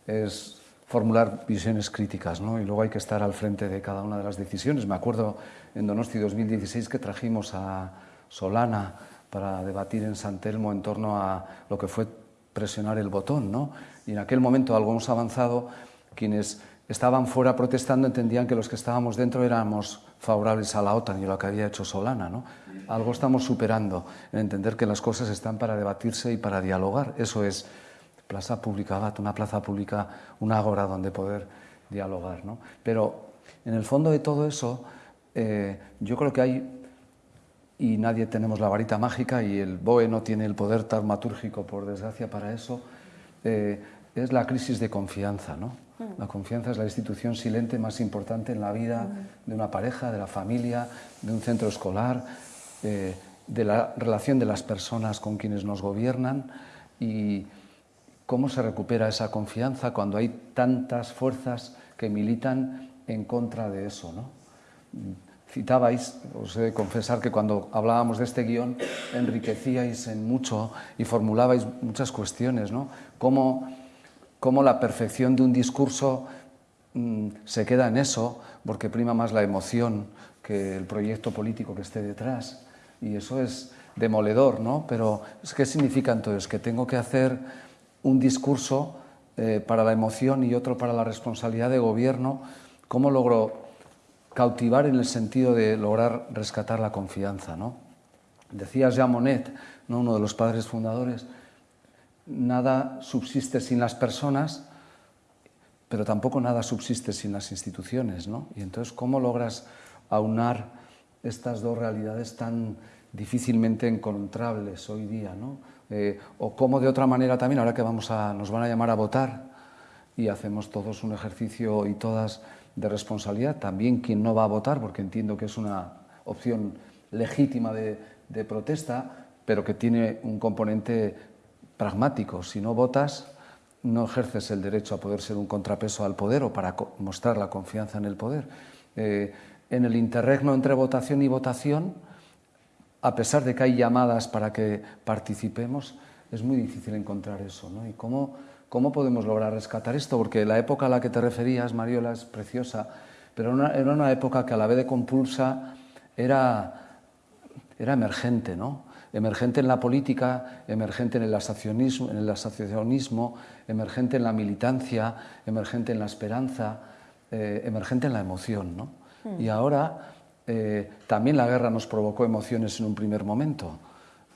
es formular visiones críticas, ¿no? Y luego hay que estar al frente de cada una de las decisiones. Me acuerdo en Donosti 2016 que trajimos a Solana para debatir en San Telmo en torno a lo que fue presionar el botón, ¿no? Y en aquel momento, algo hemos avanzado, quienes estaban fuera protestando entendían que los que estábamos dentro éramos favorables a la OTAN y lo que había hecho Solana, ¿no? Algo estamos superando, en entender que las cosas están para debatirse y para dialogar. Eso es plaza pública, una plaza pública, una agora donde poder dialogar. ¿no? Pero en el fondo de todo eso, eh, yo creo que hay, y nadie tenemos la varita mágica y el BOE no tiene el poder taumatúrgico, por desgracia, para eso, eh, es la crisis de confianza. ¿no? La confianza es la institución silente más importante en la vida de una pareja, de la familia, de un centro escolar, eh, de la relación de las personas con quienes nos gobiernan y ¿Cómo se recupera esa confianza cuando hay tantas fuerzas que militan en contra de eso? ¿no? Citabais, os he de confesar que cuando hablábamos de este guion enriquecíais en mucho y formulabais muchas cuestiones, ¿no? Cómo, cómo la perfección de un discurso mmm, se queda en eso, porque prima más la emoción que el proyecto político que esté detrás. Y eso es demoledor, ¿no? Pero ¿qué significa entonces? Que tengo que hacer un discurso eh, para la emoción y otro para la responsabilidad de gobierno, ¿cómo logro cautivar en el sentido de lograr rescatar la confianza? ¿no? Decía Jean Monnet, ¿no? uno de los padres fundadores, nada subsiste sin las personas, pero tampoco nada subsiste sin las instituciones. ¿no? Y entonces, ¿cómo logras aunar estas dos realidades tan difícilmente encontrables hoy día? ¿no? Eh, o cómo de otra manera también, ahora que vamos a, nos van a llamar a votar y hacemos todos un ejercicio y todas de responsabilidad, también quien no va a votar, porque entiendo que es una opción legítima de, protesta, pero que tiene un componente pragmático. Si no votas, no ejerces el derecho a poder ser un contrapeso al poder o para mostrar la confianza en el poder. Eh, en el interregno entre votación y votación, a pesar de que hay llamadas para que participemos, es muy difícil encontrar eso. ¿no? ¿Y cómo, cómo podemos lograr rescatar esto? Porque la época a la que te referías, Mariola, es preciosa, pero era una época que a la vez de compulsa era, era emergente, ¿no? emergente en la política, emergente en el, asociacionismo, en el asociacionismo, emergente en la militancia, emergente en la esperanza, eh, emergente en la emoción. ¿no? Mm. Y ahora eh, también la guerra nos provocó emociones en un primer momento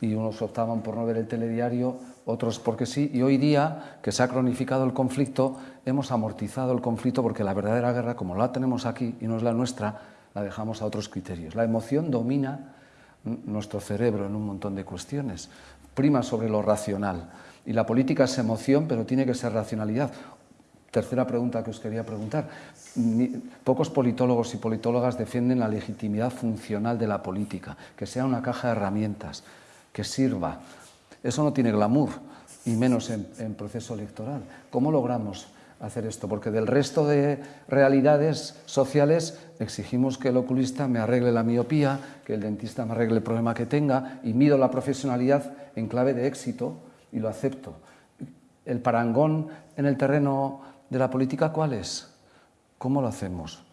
y unos optaban por no ver el telediario, otros porque sí, y hoy día que se ha cronificado el conflicto, hemos amortizado el conflicto porque la verdadera guerra, como la tenemos aquí y no es la nuestra, la dejamos a otros criterios. La emoción domina nuestro cerebro en un montón de cuestiones, prima sobre lo racional. Y la política es emoción, pero tiene que ser racionalidad. Tercera pregunta que os quería preguntar. Pocos politólogos y politólogas defienden la legitimidad funcional de la política, que sea una caja de herramientas, que sirva. Eso no tiene glamour, y menos en, proceso electoral. ¿Cómo logramos hacer esto? Porque del resto de realidades sociales exigimos que el oculista me arregle la miopía, que el dentista me arregle el problema que tenga, y mido la profesionalidad en clave de éxito y lo acepto. El parangón en el terreno de la política, ¿cuál es? ¿Cómo lo hacemos?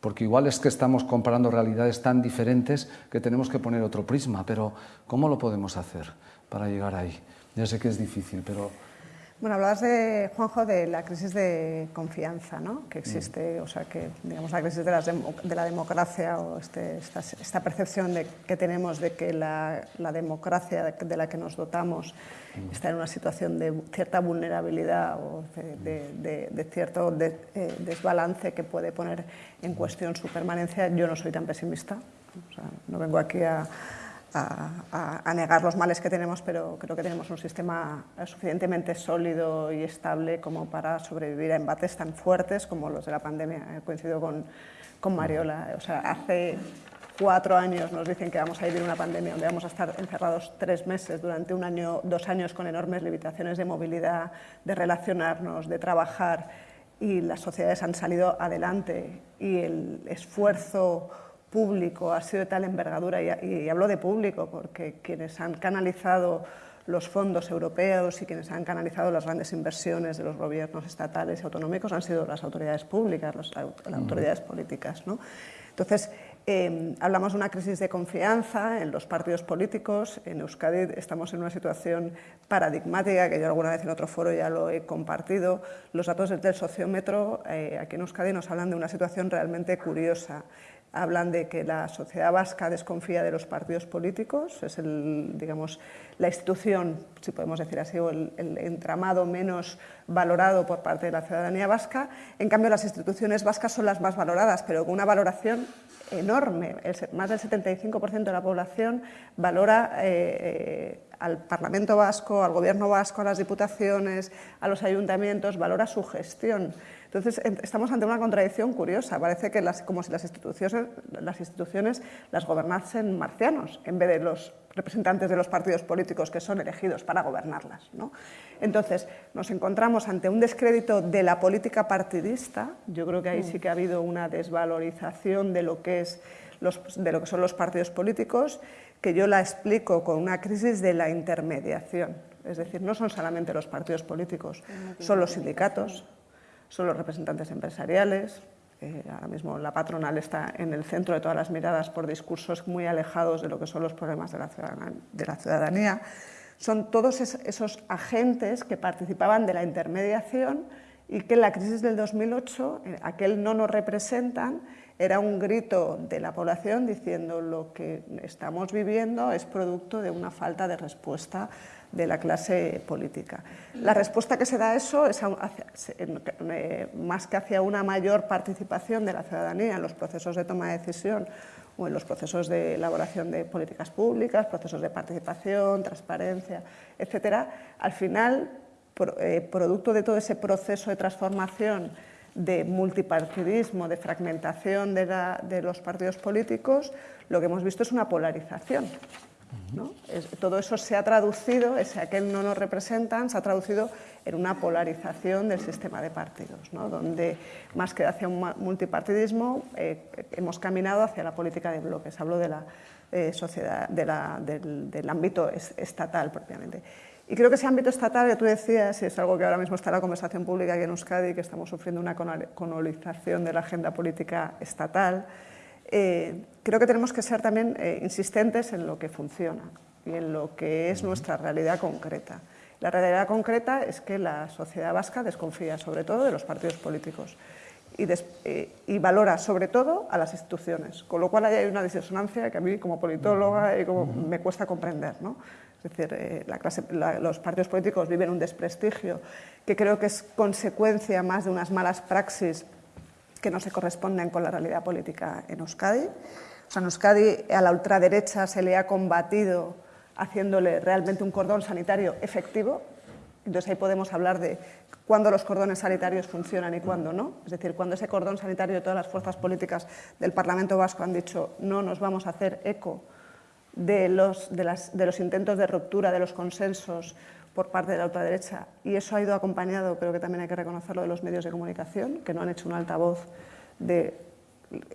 Porque igual es que estamos comparando realidades tan diferentes que tenemos que poner otro prisma, pero ¿cómo lo podemos hacer para llegar ahí? Ya sé que es difícil, pero bueno, hablabas de, Juanjo, de la crisis de confianza ¿no? que existe, o sea, que digamos la crisis de la, de la democracia o este, esta, esta, percepción de, que tenemos de que la, la, democracia de la que nos dotamos está en una situación de cierta vulnerabilidad o de, de cierto eh, desbalance que puede poner en cuestión su permanencia. Yo no soy tan pesimista, o sea, no vengo aquí a a, negar los males que tenemos, pero creo que tenemos un sistema suficientemente sólido y estable como para sobrevivir a embates tan fuertes como los de la pandemia. He coincidido con, con Mariola. O sea, hace cuatro años nos dicen que vamos a vivir una pandemia donde vamos a estar encerrados tres meses durante un año, dos años con enormes limitaciones de movilidad, de relacionarnos, de trabajar y las sociedades han salido adelante y el esfuerzo público ha sido de tal envergadura, y, hablo de público porque quienes han canalizado los fondos europeos y quienes han canalizado las grandes inversiones de los gobiernos estatales y autonómicos han sido las autoridades públicas, las, autoridades políticas. ¿no? Entonces, eh, hablamos de una crisis de confianza en los partidos políticos. En Euskadi estamos en una situación paradigmática, que yo alguna vez en otro foro ya lo he compartido. Los datos del sociómetro eh, aquí en Euskadi nos hablan de una situación realmente curiosa hablan de que la sociedad vasca desconfía de los partidos políticos, es el, digamos, la institución, si podemos decir así, o el, entramado menos valorado por parte de la ciudadanía vasca. En cambio, las instituciones vascas son las más valoradas, pero con una valoración enorme. más del 75% de la población valora eh, eh, al Parlamento vasco, al Gobierno vasco, a las diputaciones, a los ayuntamientos, valora su gestión. Entonces, estamos ante una contradicción curiosa. Parece que las, como si las instituciones, las instituciones las gobernasen marcianos, en vez de los representantes de los partidos políticos que son elegidos para gobernarlas. Entonces, nos encontramos ante un descrédito de la política partidista. Yo creo que ahí sí que ha habido una desvalorización de lo que, es los, de lo que son los partidos políticos, que yo la explico con una crisis de la intermediación. Es decir, no son solamente los partidos políticos, son los sindicatos, son los representantes empresariales. Eh, ahora mismo la patronal está en el centro de todas las miradas por discursos muy alejados de lo que son los problemas de la ciudadanía. De la ciudadanía. Son todos esos agentes que participaban de la intermediación y que en la crisis del 2008, eh, aquel no nos representan, era un grito de la población diciendo lo que estamos viviendo es producto de una falta de respuesta de la clase política. La respuesta que se da a eso es eh, más que hacia una mayor participación de la ciudadanía en los procesos de toma de decisión o en los procesos de elaboración de políticas públicas, procesos de participación, transparencia, etcétera, al final, eh, producto de todo ese proceso de transformación de multipartidismo, de fragmentación de, de los partidos políticos, lo que hemos visto es una polarización todo eso se ha traducido, ese aquel no nos representan, se ha traducido en una polarización del sistema de partidos, donde más que hacia un multipartidismo eh, hemos caminado hacia la política de bloques. Hablo de la eh, sociedad, del, ámbito estatal propiamente. Y creo que ese ámbito estatal que tú decías, y es algo que ahora mismo está en la conversación pública aquí en Euskadi, que estamos sufriendo una colonización de la agenda política estatal, eh, creo que tenemos que ser también eh, insistentes en lo que funciona y en lo que es nuestra realidad concreta. La realidad concreta es que la sociedad vasca desconfía sobre todo de los partidos políticos y, eh, valora sobre todo a las instituciones, con lo cual hay una disonancia que a mí como politóloga y como me cuesta comprender. ¿no? Es decir, los partidos políticos viven un desprestigio que creo que es consecuencia más de unas malas praxis que no se corresponden con la realidad política en Euskadi. O sea, en Euskadi a la ultraderecha se le ha combatido haciéndole realmente un cordón sanitario efectivo. Entonces ahí podemos hablar de cuándo los cordones sanitarios funcionan y cuándo no. Es decir, cuando ese cordón sanitario todas las fuerzas políticas del Parlamento Vasco han dicho no nos vamos a hacer eco de los, de, de los intentos de ruptura de los consensos por parte de la ultraderecha y eso ha ido acompañado, creo que también hay que reconocerlo, de los medios de comunicación, que no han hecho un altavoz de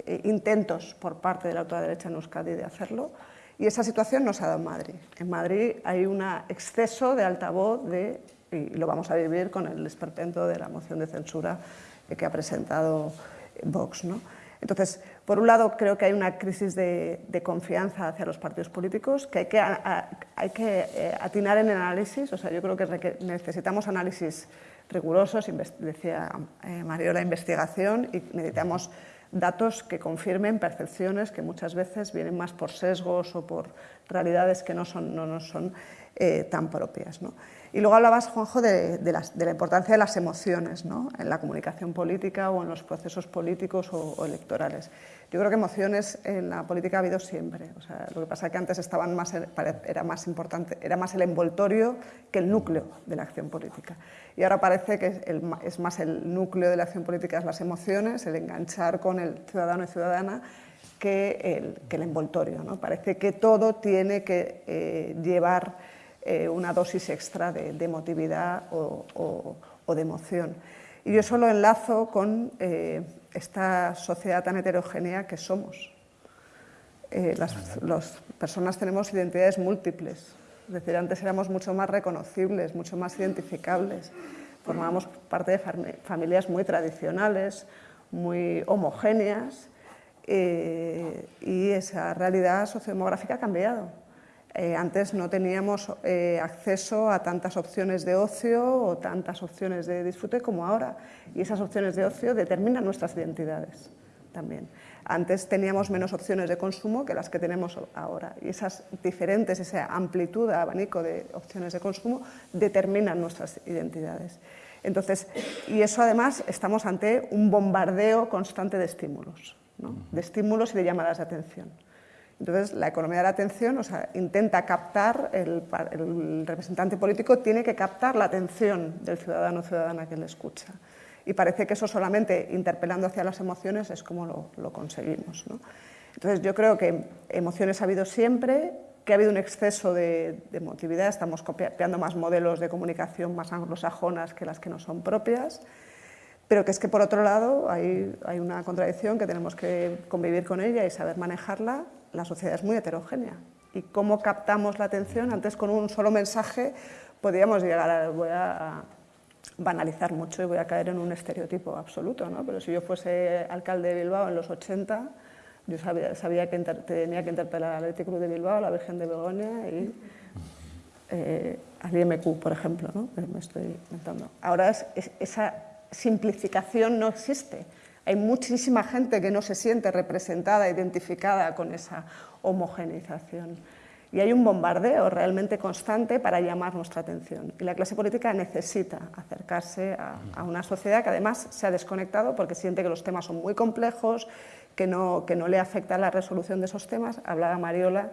eh, intentos por parte de la ultraderecha en Euskadi de hacerlo. Y esa situación no se ha dado en Madrid. En Madrid hay un exceso de altavoz de, y lo vamos a vivir con el esperpento de la moción de censura que ha presentado Vox. ¿no? Entonces, por un lado, creo que hay una crisis de, confianza hacia los partidos políticos, que hay que, eh, atinar en el análisis, o sea, yo creo que necesitamos análisis rigurosos, decía eh, la investigación, y necesitamos datos que confirmen percepciones que muchas veces vienen más por sesgos o por realidades que no, son, no son eh, tan propias. ¿no? Y luego hablabas, Juanjo, de, la importancia de las emociones ¿no? en la comunicación política o en los procesos políticos o, electorales. Yo creo que emociones en la política ha habido siempre. O sea, lo que pasa es que antes estaban más, era más importante, era más el envoltorio que el núcleo de la acción política. Y ahora parece que es más el núcleo de la acción política, es las emociones, el enganchar con el ciudadano y ciudadana que el, que el envoltorio. ¿no? Parece que todo tiene que eh, llevar eh, una dosis extra de, emotividad o, de emoción. Y yo eso lo enlazo con eh, esta sociedad tan heterogénea que somos. Eh, las, personas tenemos identidades múltiples Es decir, antes éramos mucho más reconocibles, mucho más identificables. Formábamos parte de familias muy tradicionales, muy homogéneas, eh, y esa realidad sociodemográfica ha cambiado. Eh, antes no teníamos eh, acceso a tantas opciones de ocio o tantas opciones de disfrute como ahora, y esas opciones de ocio determinan nuestras identidades también. Antes teníamos menos opciones de consumo que las que tenemos ahora, y esas diferentes, esa amplitud abanico de opciones de consumo determinan nuestras identidades. Entonces, y eso además estamos ante un bombardeo constante de estímulos de estímulos y de llamadas de atención. Entonces, la economía de la atención o sea, intenta captar, el, representante político tiene que captar la atención del ciudadano o ciudadana que le escucha. Y parece que eso solamente interpelando hacia las emociones es como lo, conseguimos. Entonces, yo creo que emociones ha habido siempre, que ha habido un exceso de, de emotividad, estamos copiando más modelos de comunicación más anglosajonas que las que no son propias, pero que es que por otro lado hay, hay, una contradicción que tenemos que convivir con ella y saber manejarla. La sociedad es muy heterogénea y cómo captamos la atención. Antes con un solo mensaje podíamos llegar a, voy banalizar mucho y voy a caer en un estereotipo absoluto, ¿no? pero si yo fuese alcalde de Bilbao en los 80, yo sabía, que tenía que interpelar al Atlético de Bilbao, a la Virgen de Begoña y eh, al IMQ, por ejemplo, ¿no? me estoy inventando. Ahora es, es, esa simplificación no existe. Hay muchísima gente que no se siente representada, identificada con esa homogeneización. Y hay un bombardeo realmente constante para llamar nuestra atención. Y la clase política necesita acercarse a, una sociedad que además se ha desconectado porque siente que los temas son muy complejos, que no, que no le afecta la resolución de esos temas. Hablaba Mariola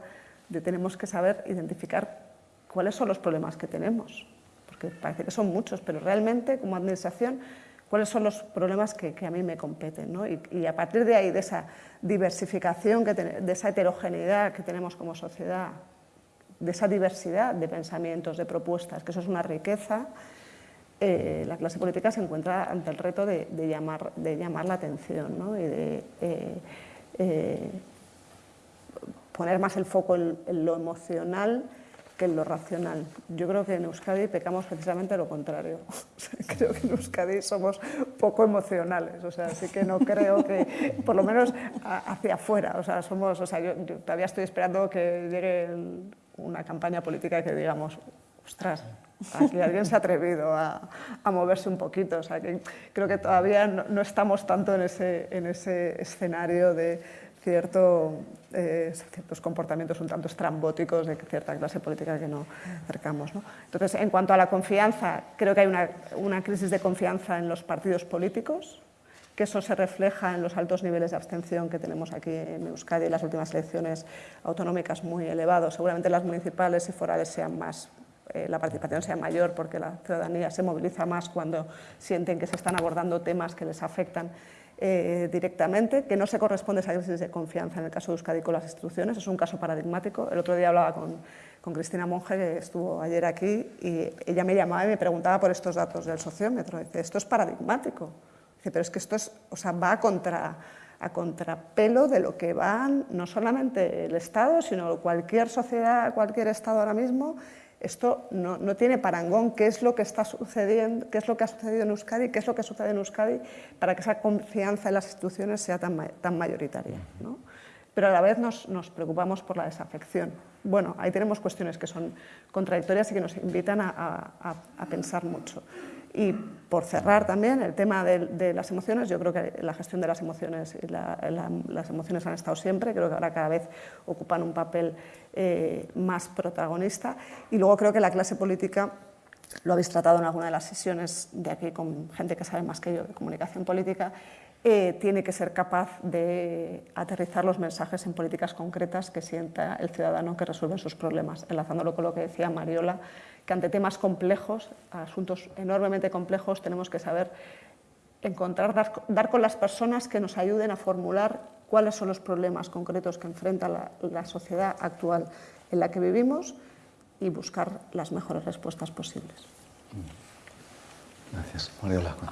de tenemos que saber identificar cuáles son los problemas que tenemos, porque parece que son muchos, pero realmente como administración cuáles son los problemas que, a mí me competen. Y, a partir de ahí, de esa diversificación, de esa heterogeneidad que tenemos como sociedad, de esa diversidad de pensamientos, de propuestas, que eso es una riqueza, eh, la clase política se encuentra ante el reto de, llamar, de llamar, la atención y de eh, eh, poner más el foco en lo emocional que en lo racional. Yo creo que en Euskadi pecamos precisamente lo contrario. [LAUGHS] creo que en Euskadi somos poco emocionales, o sea, así que no creo que, por lo menos hacia afuera, o sea, somos, o sea, yo, todavía estoy esperando que llegue una campaña política que digamos, ostras, aquí alguien se ha atrevido a, a, moverse un poquito. O sea, que creo que todavía no, no, estamos tanto en ese, en ese escenario de cierto, eh, ciertos comportamientos un tanto estrambóticos de cierta clase política que no acercamos. ¿no? Entonces, en cuanto a la confianza, creo que hay una, crisis de confianza en los partidos políticos, que eso se refleja en los altos niveles de abstención que tenemos aquí en Euskadi las últimas elecciones autonómicas muy elevados. Seguramente las municipales y forales sean más eh, la participación sea mayor porque la ciudadanía se moviliza más cuando sienten que se están abordando temas que les afectan eh, directamente, que no se corresponde esa crisis de confianza en el caso de Euskadi con las instituciones, es un caso paradigmático. El otro día hablaba con, con Cristina Monge, que estuvo ayer aquí, y ella me llamaba y me preguntaba por estos datos del sociómetro. Dice, esto es paradigmático. Dice, pero es que esto es, o sea, va contra a contrapelo de lo que van no solamente el Estado, sino cualquier sociedad, cualquier Estado ahora mismo, esto no, no, tiene parangón, qué es lo que está sucediendo, qué es lo que ha sucedido en Euskadi, qué es lo que sucede en Euskadi para que esa confianza en las instituciones sea tan, tan mayoritaria. ¿no? Pero a la vez nos, nos, preocupamos por la desafección. Bueno, ahí tenemos cuestiones que son contradictorias y que nos invitan a, a, a pensar mucho. Y por cerrar también el tema de, las emociones, yo creo que la gestión de las emociones y las emociones han estado siempre, creo que ahora cada vez ocupan un papel eh, más protagonista. Y luego creo que la clase política, lo habéis tratado en alguna de las sesiones de aquí con gente que sabe más que yo de comunicación política, eh, tiene que ser capaz de aterrizar los mensajes en políticas concretas que sienta el ciudadano que resuelven sus problemas, enlazándolo con lo que decía Mariola que ante temas complejos, asuntos enormemente complejos, tenemos que saber encontrar, dar, con las personas que nos ayuden a formular cuáles son los problemas concretos que enfrenta la, sociedad actual en la que vivimos y buscar las mejores respuestas posibles. Gracias.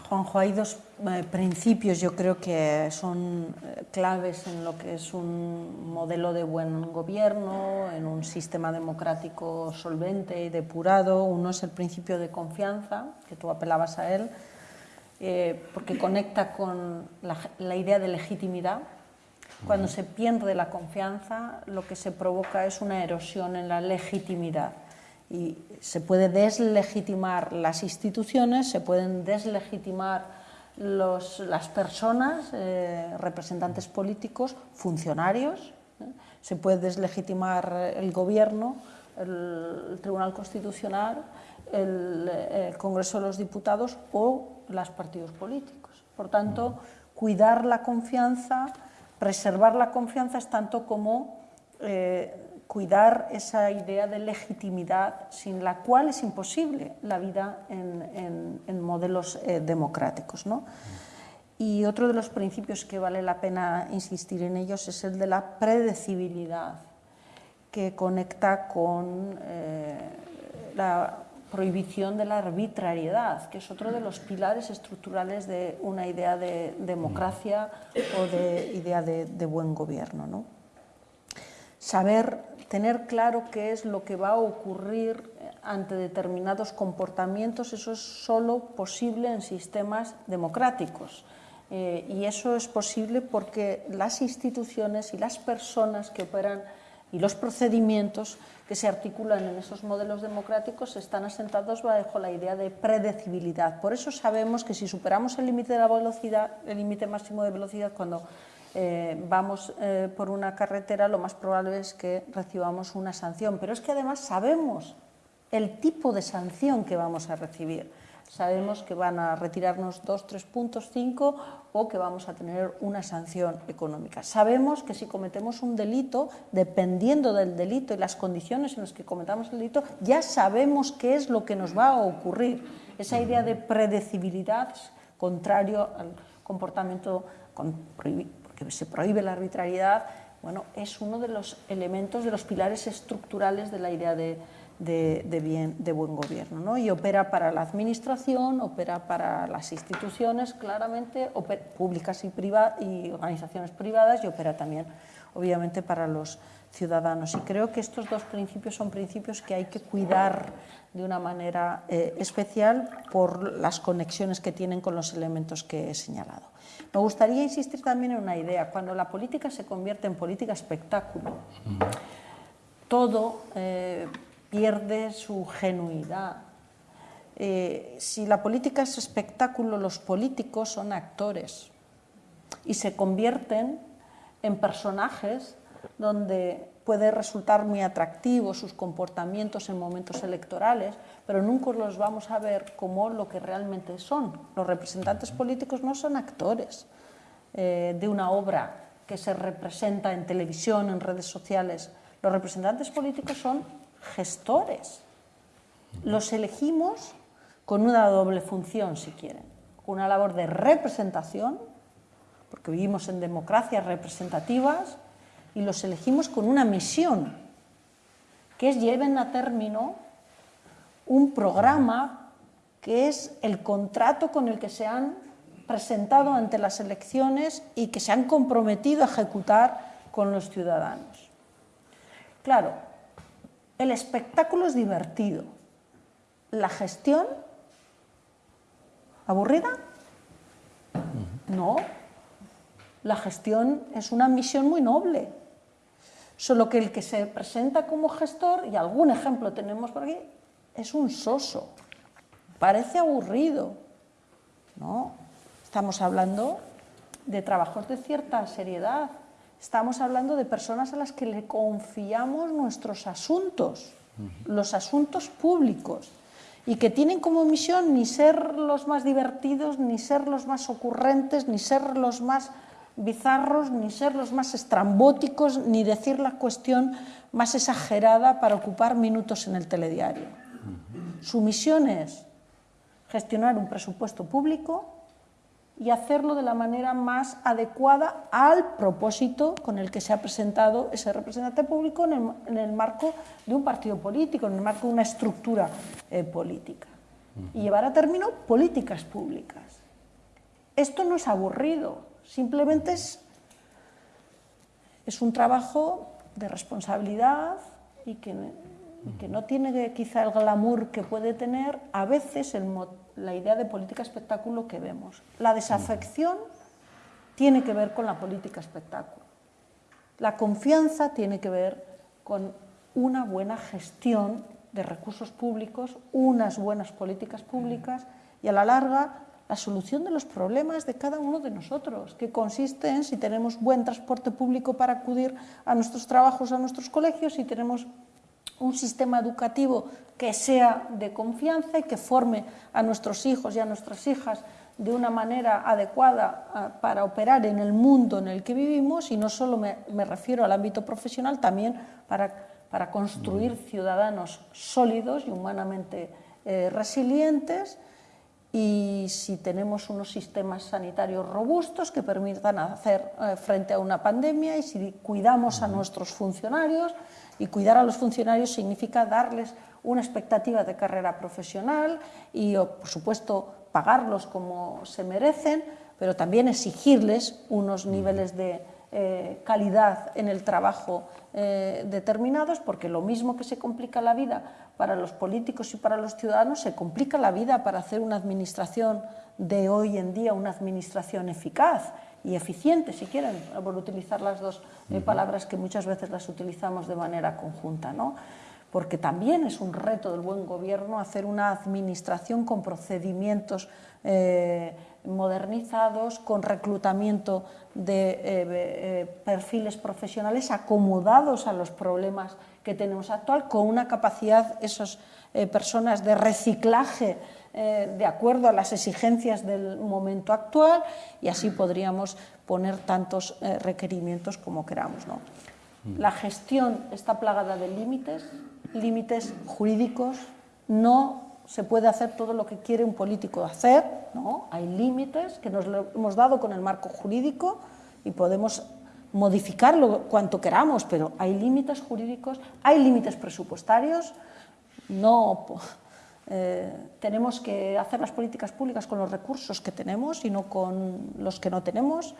Juanjo, hay dos eh, principios yo creo que son eh, claves en lo que es un modelo de buen gobierno, en un sistema democrático solvente y depurado. Uno es el principio de confianza, que tú apelabas a él, eh, porque conecta con la, la idea de legitimidad. Cuando se pierde la confianza, lo que se provoca es una erosión en la legitimidad y se puede deslegitimar las instituciones, se pueden deslegitimar las personas, eh, representantes políticos, funcionarios, ¿eh? se puede deslegitimar el gobierno, el, Tribunal Constitucional, el, el, Congreso de los Diputados o los partidos políticos. Por tanto, cuidar la confianza, preservar la confianza es tanto como eh, cuidar esa idea de legitimidad sin la cual es imposible la vida en, modelos eh, democráticos. ¿no? Y otro de los principios que vale la pena insistir en ellos es el de la predecibilidad, que conecta con eh, la prohibición de la arbitrariedad, que es otro de los pilares estructurales de una idea de democracia o de idea de, de buen gobierno. ¿no? Saber tener claro qué es lo que va a ocurrir ante determinados comportamientos, eso es solo posible en sistemas democráticos. Eh, y eso es posible porque las instituciones y las personas que operan y los procedimientos que se articulan en esos modelos democráticos están asentados bajo la idea de predecibilidad. Por eso sabemos que si superamos el límite de la velocidad, el límite máximo de velocidad cuando eh, vamos eh, por una carretera, lo más probable es que recibamos una sanción. Pero es que además sabemos el tipo de sanción que vamos a recibir. Sabemos que van a retirarnos dos, tres puntos, cinco, o que vamos a tener una sanción económica. Sabemos que si cometemos un delito, dependiendo del delito y las condiciones en las que cometamos el delito, ya sabemos qué es lo que nos va a ocurrir. Esa idea de predecibilidad contrario al comportamiento que se prohíbe la arbitrariedad, bueno, es uno de los elementos, de los pilares estructurales de la idea de, de, bien, de buen gobierno. ¿no? Y opera para la administración, opera para las instituciones, claramente, opera, públicas y, y organizaciones privadas, y opera también, obviamente, para los ciudadanos. Y creo que estos dos principios son principios que hay que cuidar de una manera eh, especial por las conexiones que tienen con los elementos que he señalado. Me gustaría insistir también en una idea. Cuando la política se convierte en política espectáculo, todo eh, pierde su genuidad. Eh, si la política es espectáculo, los políticos son actores y se convierten en personajes donde puede resultar muy atractivo sus comportamientos en momentos electorales, pero nunca los vamos a ver como lo que realmente son. Los representantes políticos no son actores eh, de una obra que se representa en televisión, en redes sociales. Los representantes políticos son gestores. Los elegimos con una doble función, si quieren. Una labor de representación, porque vivimos en democracias representativas, y los elegimos con una misión, que es lleven a término un programa que es el contrato con el que se han presentado ante las elecciones y que se han comprometido a ejecutar con los ciudadanos. Claro, el espectáculo es divertido. La gestión, ¿aburrida? No. La gestión es una misión muy noble. Solo que el que se presenta como gestor, y algún ejemplo tenemos por aquí, es un soso. Parece aburrido. No. Estamos hablando de trabajos de cierta seriedad, Estamos hablando de personas a las que le confiamos nuestros asuntos, los asuntos públicos, y que tienen como misión ni ser los más divertidos, ni ser los más ocurrentes, ni ser los más bizarros, ni ser los más estrambóticos, ni decir la cuestión más exagerada para ocupar minutos en el telediario. Su misión es gestionar un presupuesto público y hacerlo de la manera más adecuada al propósito con el que se ha presentado ese representante público en el, marco de un partido político, en el marco de una estructura eh, política. y llevar a término políticas públicas. Esto no es aburrido, simplemente es, un trabajo de responsabilidad y que, no tiene quizá el glamour que puede tener a veces la idea de política espectáculo que vemos. La desafección tiene que ver con la política espectáculo. La confianza tiene que ver con una buena gestión de recursos públicos, unas buenas políticas públicas y a la larga la solución de los problemas de cada uno de nosotros, que consiste en si tenemos buen transporte público para acudir a nuestros trabajos, a nuestros colegios, si tenemos un sistema educativo que sea de confianza y que forme a nuestros hijos y a nuestras hijas de una manera adecuada ah, para operar en el mundo en el que vivimos, y no solo me, me refiero al ámbito profesional, también para, para construir ciudadanos sólidos y humanamente eh, resilientes, y si tenemos unos sistemas sanitarios robustos que permitan hacer eh, frente a una pandemia, y si cuidamos a nuestros funcionarios, y cuidar a los funcionarios significa darles una expectativa de carrera profesional y, por supuesto, pagarlos como se merecen, pero también exigirles unos niveles de eh, calidad en el trabajo eh, determinados, porque lo mismo que se complica la vida para los políticos y para los ciudadanos, se complica la vida para hacer una administración de hoy en día, una administración eficaz y eficiente, si quieren, por utilizar las dos eh, palabras que muchas veces las utilizamos de manera conjunta. ¿no? porque también es un reto del buen gobierno hacer una administración con procedimientos eh, modernizados, con reclutamiento de eh, perfiles profesionales acomodados a los problemas que tenemos actual, con una capacidad, esas personas, de reciclaje de acuerdo a las exigencias del momento actual y así podríamos poner tantos requerimientos como queramos. ¿no? La gestión está plagada de límites, límites jurídicos, no se puede hacer todo lo que quiere un político hacer, ¿no? hay límites que nos hemos dado con el marco jurídico y podemos modificarlo cuanto queramos, pero hay límites jurídicos, hay límites presupuestarios, no eh, tenemos que hacer las políticas públicas con los recursos que tenemos y no con los que no tenemos.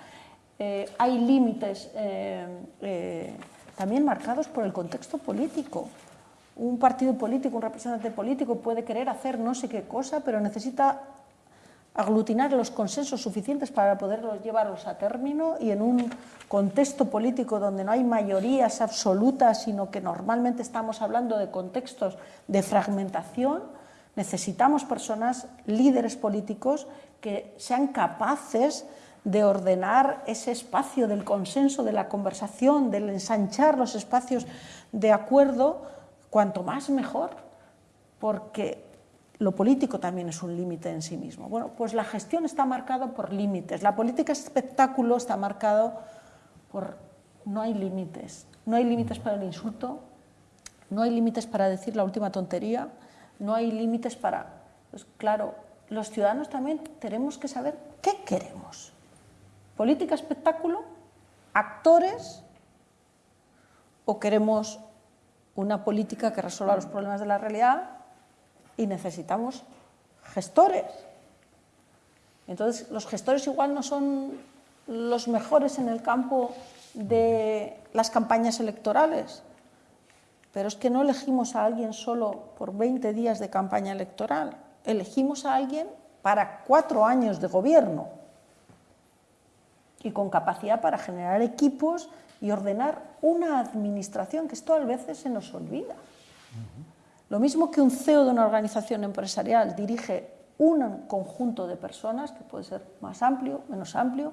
Eh, hay límites eh, también marcados por el contexto político un partido político, un representante político puede querer hacer no sé qué cosa, pero necesita aglutinar los consensos suficientes para poderlos llevarlos a término y en un contexto político donde no hay mayorías absolutas, sino que normalmente estamos hablando de contextos de fragmentación, necesitamos personas, líderes políticos, que sean capaces de ordenar ese espacio del consenso, de la conversación, del ensanchar los espacios de acuerdo, Cuanto más mejor, porque lo político también es un límite en sí mismo. Bueno, pues la gestión está marcada por límites. La política espectáculo está marcado por no hay límites. No hay límites para el insulto, no hay límites para decir la última tontería, no hay límites para... Pues claro, los ciudadanos también tenemos que saber qué queremos. Política espectáculo, actores o queremos una política que resuelva los problemas de la realidad y necesitamos gestores. Entonces, los gestores igual no son los mejores en el campo de las campañas electorales, pero es que no elegimos a alguien solo por 20 días de campaña electoral, elegimos a alguien para cuatro años de gobierno y con capacidad para generar equipos y ordenar una administración, que esto a veces se nos olvida. Lo mismo que un CEO de una organización empresarial dirige un conjunto de personas, que puede ser más amplio, menos amplio,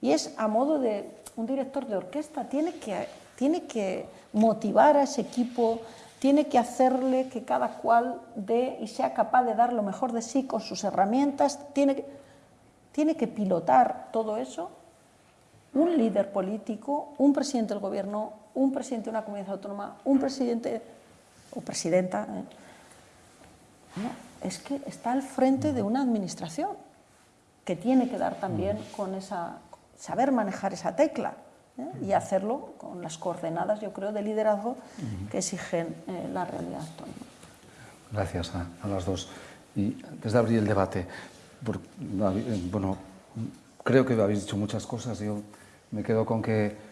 y es a modo de un director de orquesta, tiene que, tiene que motivar a ese equipo, tiene que hacerle que cada cual dé y sea capaz de dar lo mejor de sí con sus herramientas, tiene, tiene que pilotar todo eso. Un líder político, un presidente del gobierno, un presidente de una comunidad autónoma, un presidente o presidenta, ¿eh? es que está al frente de una administración que tiene que dar también con esa, saber manejar esa tecla ¿eh? y hacerlo con las coordenadas, yo creo, de liderazgo que exigen eh, la realidad actual. Gracias a, las dos. y antes de abrir el debate, bueno, creo que habéis dicho muchas cosas. Yo me quedo con que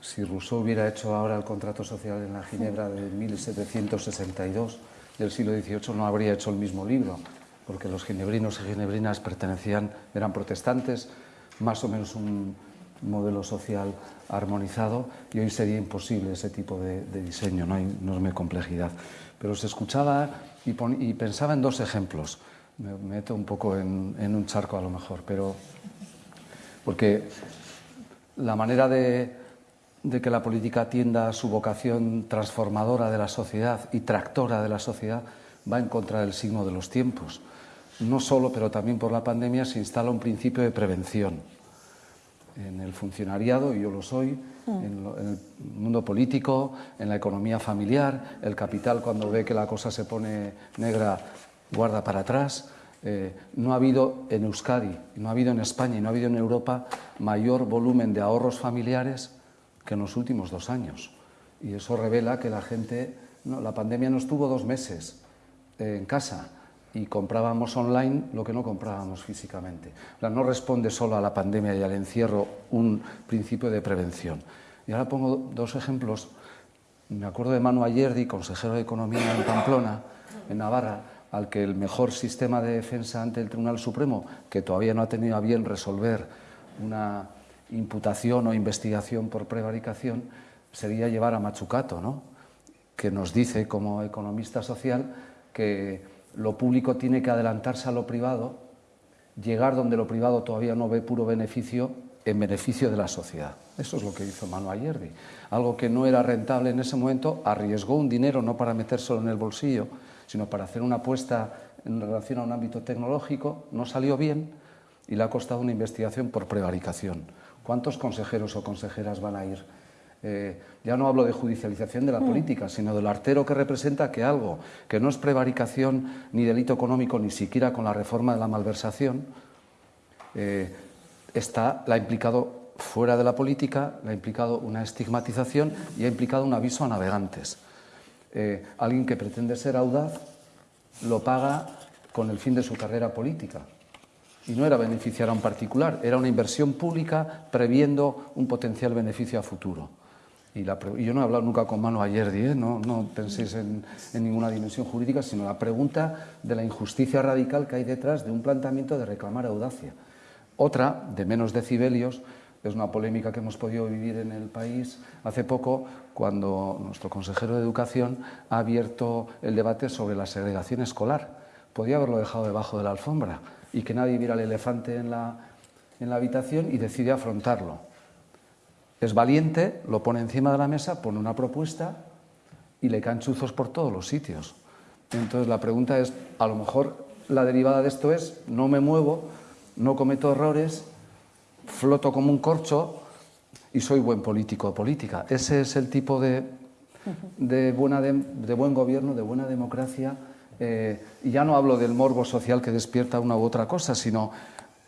si Rousseau hubiera hecho ahora el contrato social en la Ginebra de 1762 del siglo XVIII, no habría hecho el mismo libro, porque los ginebrinos y ginebrinas pertenecían, eran protestantes, más o menos un modelo social armonizado, y hoy sería imposible ese tipo de, diseño, no hay enorme complejidad. Pero se escuchaba y, pensaba en dos ejemplos. Me meto un poco en, en un charco a lo mejor, pero porque la manera de, que la política atienda a su vocación transformadora de la sociedad y tractora de la sociedad va en contra del signo de los tiempos. No solo, pero también por la pandemia se instala un principio de prevención. En el funcionariado, y yo lo soy, mm. en, en, el mundo político, en la economía familiar, el capital cuando ve que la cosa se pone negra guarda para atrás, eh, no ha habido en Euskadi, no ha habido en España y no ha habido en Europa mayor volumen de ahorros familiares que en los últimos dos años. Y eso revela que la gente, la pandemia nos tuvo dos meses eh, en casa y comprábamos online lo que no comprábamos físicamente. no responde solo a la pandemia y al encierro un principio de prevención. Y ahora pongo dos ejemplos. Me acuerdo de Manu Ayerdi, consejero de Economía en Pamplona, en Navarra, al que el mejor sistema de defensa ante el Tribunal Supremo, que todavía no ha tenido a bien resolver una imputación o investigación por prevaricación, sería llevar a Machucato, ¿no? que nos dice como economista social que lo público tiene que adelantarse a lo privado, llegar donde lo privado todavía no ve puro beneficio en beneficio de la sociedad. Eso es lo que hizo Manu Ayerdi. Algo que no era rentable en ese momento, arriesgó un dinero no para metérselo en el bolsillo, sino para hacer una apuesta en relación a un ámbito tecnológico, no salió bien y le ha costado una investigación por prevaricación. ¿Cuántos consejeros o consejeras van a ir? Eh, ya no hablo de judicialización de la mm. política, sino del artero que representa que algo que no es prevaricación ni delito económico, ni siquiera con la reforma de la malversación, eh, está, la ha implicado fuera de la política, la ha implicado una estigmatización y ha implicado un aviso a navegantes. Eh, alguien que pretende ser audaz lo paga con el fin de su carrera política. Y no era beneficiar a un particular, era una inversión pública previendo un potencial beneficio a futuro. Y, yo no he hablado nunca con Mano ayer, ¿eh? no, no, penséis en, en, ninguna dimensión jurídica, sino la pregunta de la injusticia radical que hay detrás de un planteamiento de reclamar audacia. Otra, de menos decibelios, es una polémica que hemos podido vivir en el país hace poco cuando nuestro consejero de Educación ha abierto el debate sobre la segregación escolar. Podía haberlo dejado debajo de la alfombra y que nadie viera el elefante en la, en la habitación y decide afrontarlo. Es valiente, lo pone encima de la mesa, pone una propuesta y le caen chuzos por todos los sitios. Entonces la pregunta es, a lo mejor la derivada de esto es, no me muevo, no cometo errores floto como un corcho y soy buen político o política. Ese es el tipo de, de, buena de, buen gobierno, de buena democracia. Eh, y ya no hablo del morbo social que despierta una u otra cosa, sino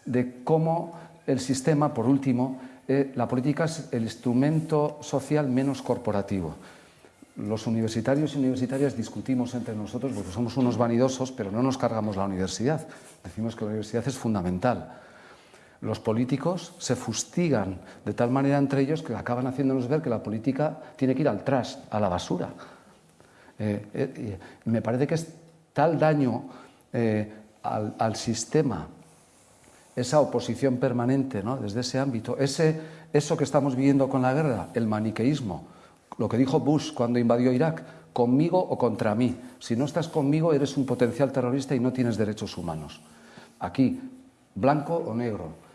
de cómo el sistema, por último, eh, la política es el instrumento social menos corporativo. Los universitarios y universitarias discutimos entre nosotros porque somos unos vanidosos, pero no nos cargamos la universidad. Decimos que la universidad es fundamental los políticos se fustigan de tal manera entre ellos que acaban haciéndonos ver que la política tiene que ir al trash, a la basura. Eh, eh, me parece que es tal daño eh, al, sistema, esa oposición permanente ¿no? desde ese ámbito, ese, eso que estamos viviendo con la guerra, el maniqueísmo, lo que dijo Bush cuando invadió Irak, conmigo o contra mí. Si no estás conmigo eres un potencial terrorista y no tienes derechos humanos. Aquí, blanco o negro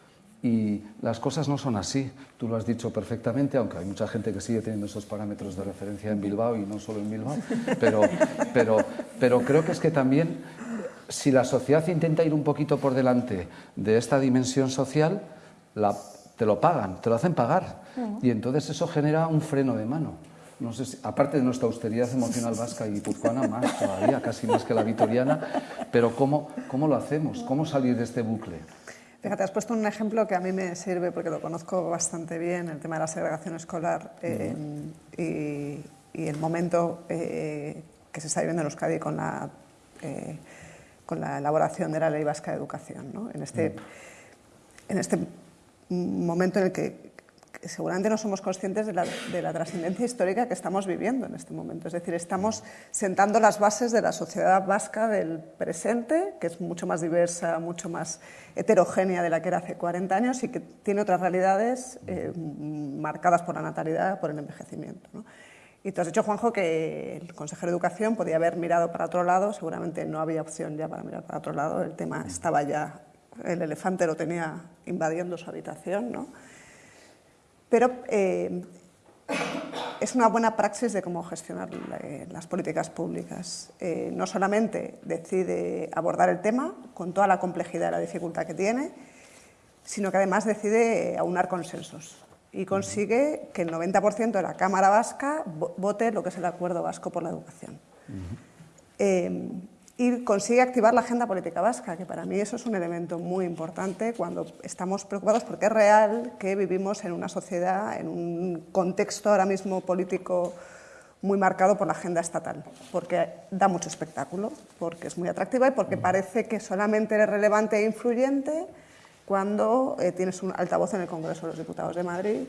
y las cosas no son así, tú lo has dicho perfectamente, aunque hay mucha gente que sigue teniendo esos parámetros de referencia en Bilbao y no solo en Bilbao, pero, pero, pero creo que es que también si la sociedad intenta ir un poquito por delante de esta dimensión social, te lo pagan, te lo hacen pagar. Y entonces eso genera un freno de mano. No sé aparte de nuestra austeridad emocional vasca y guipuzcoana, más todavía, casi más que la vitoriana, pero ¿cómo, cómo lo hacemos? ¿Cómo salir de este bucle? Fíjate, has puesto un ejemplo que a mí me sirve porque lo conozco bastante bien, el tema de la segregación escolar eh, y, el momento eh, que se está viviendo en Euskadi con la, eh, con la elaboración de la Ley Vasca de Educación. ¿no? En, este, en este momento en el que seguramente no somos conscientes de la, de la trascendencia histórica que estamos viviendo en este momento. Es decir, estamos sentando las bases de la sociedad vasca del presente, que es mucho más diversa, mucho más heterogénea de la que era hace 40 años y que tiene otras realidades eh, marcadas por la natalidad, por el envejecimiento. Y tú has dicho, Juanjo, que el consejero de Educación podía haber mirado para otro lado, seguramente no había opción ya para mirar para otro lado, el tema estaba ya, el elefante lo tenía invadiendo su habitación, ¿no? Pero eh, es una buena praxis de cómo gestionar eh, las políticas públicas. Eh, no solamente decide abordar el tema con toda la complejidad y la dificultad que tiene, sino que además decide aunar consensos. Y consigue que el 90% de la Cámara Vasca vote lo que es el Acuerdo Vasco por la Educación y consigue activar la agenda política vasca, que para mí eso es un elemento muy importante cuando estamos preocupados porque es real que vivimos en una sociedad, en un contexto ahora mismo político muy marcado por la agenda estatal, porque da mucho espectáculo, porque es muy atractiva y porque parece que solamente eres relevante e influyente cuando eh, tienes un altavoz en el Congreso de los Diputados de Madrid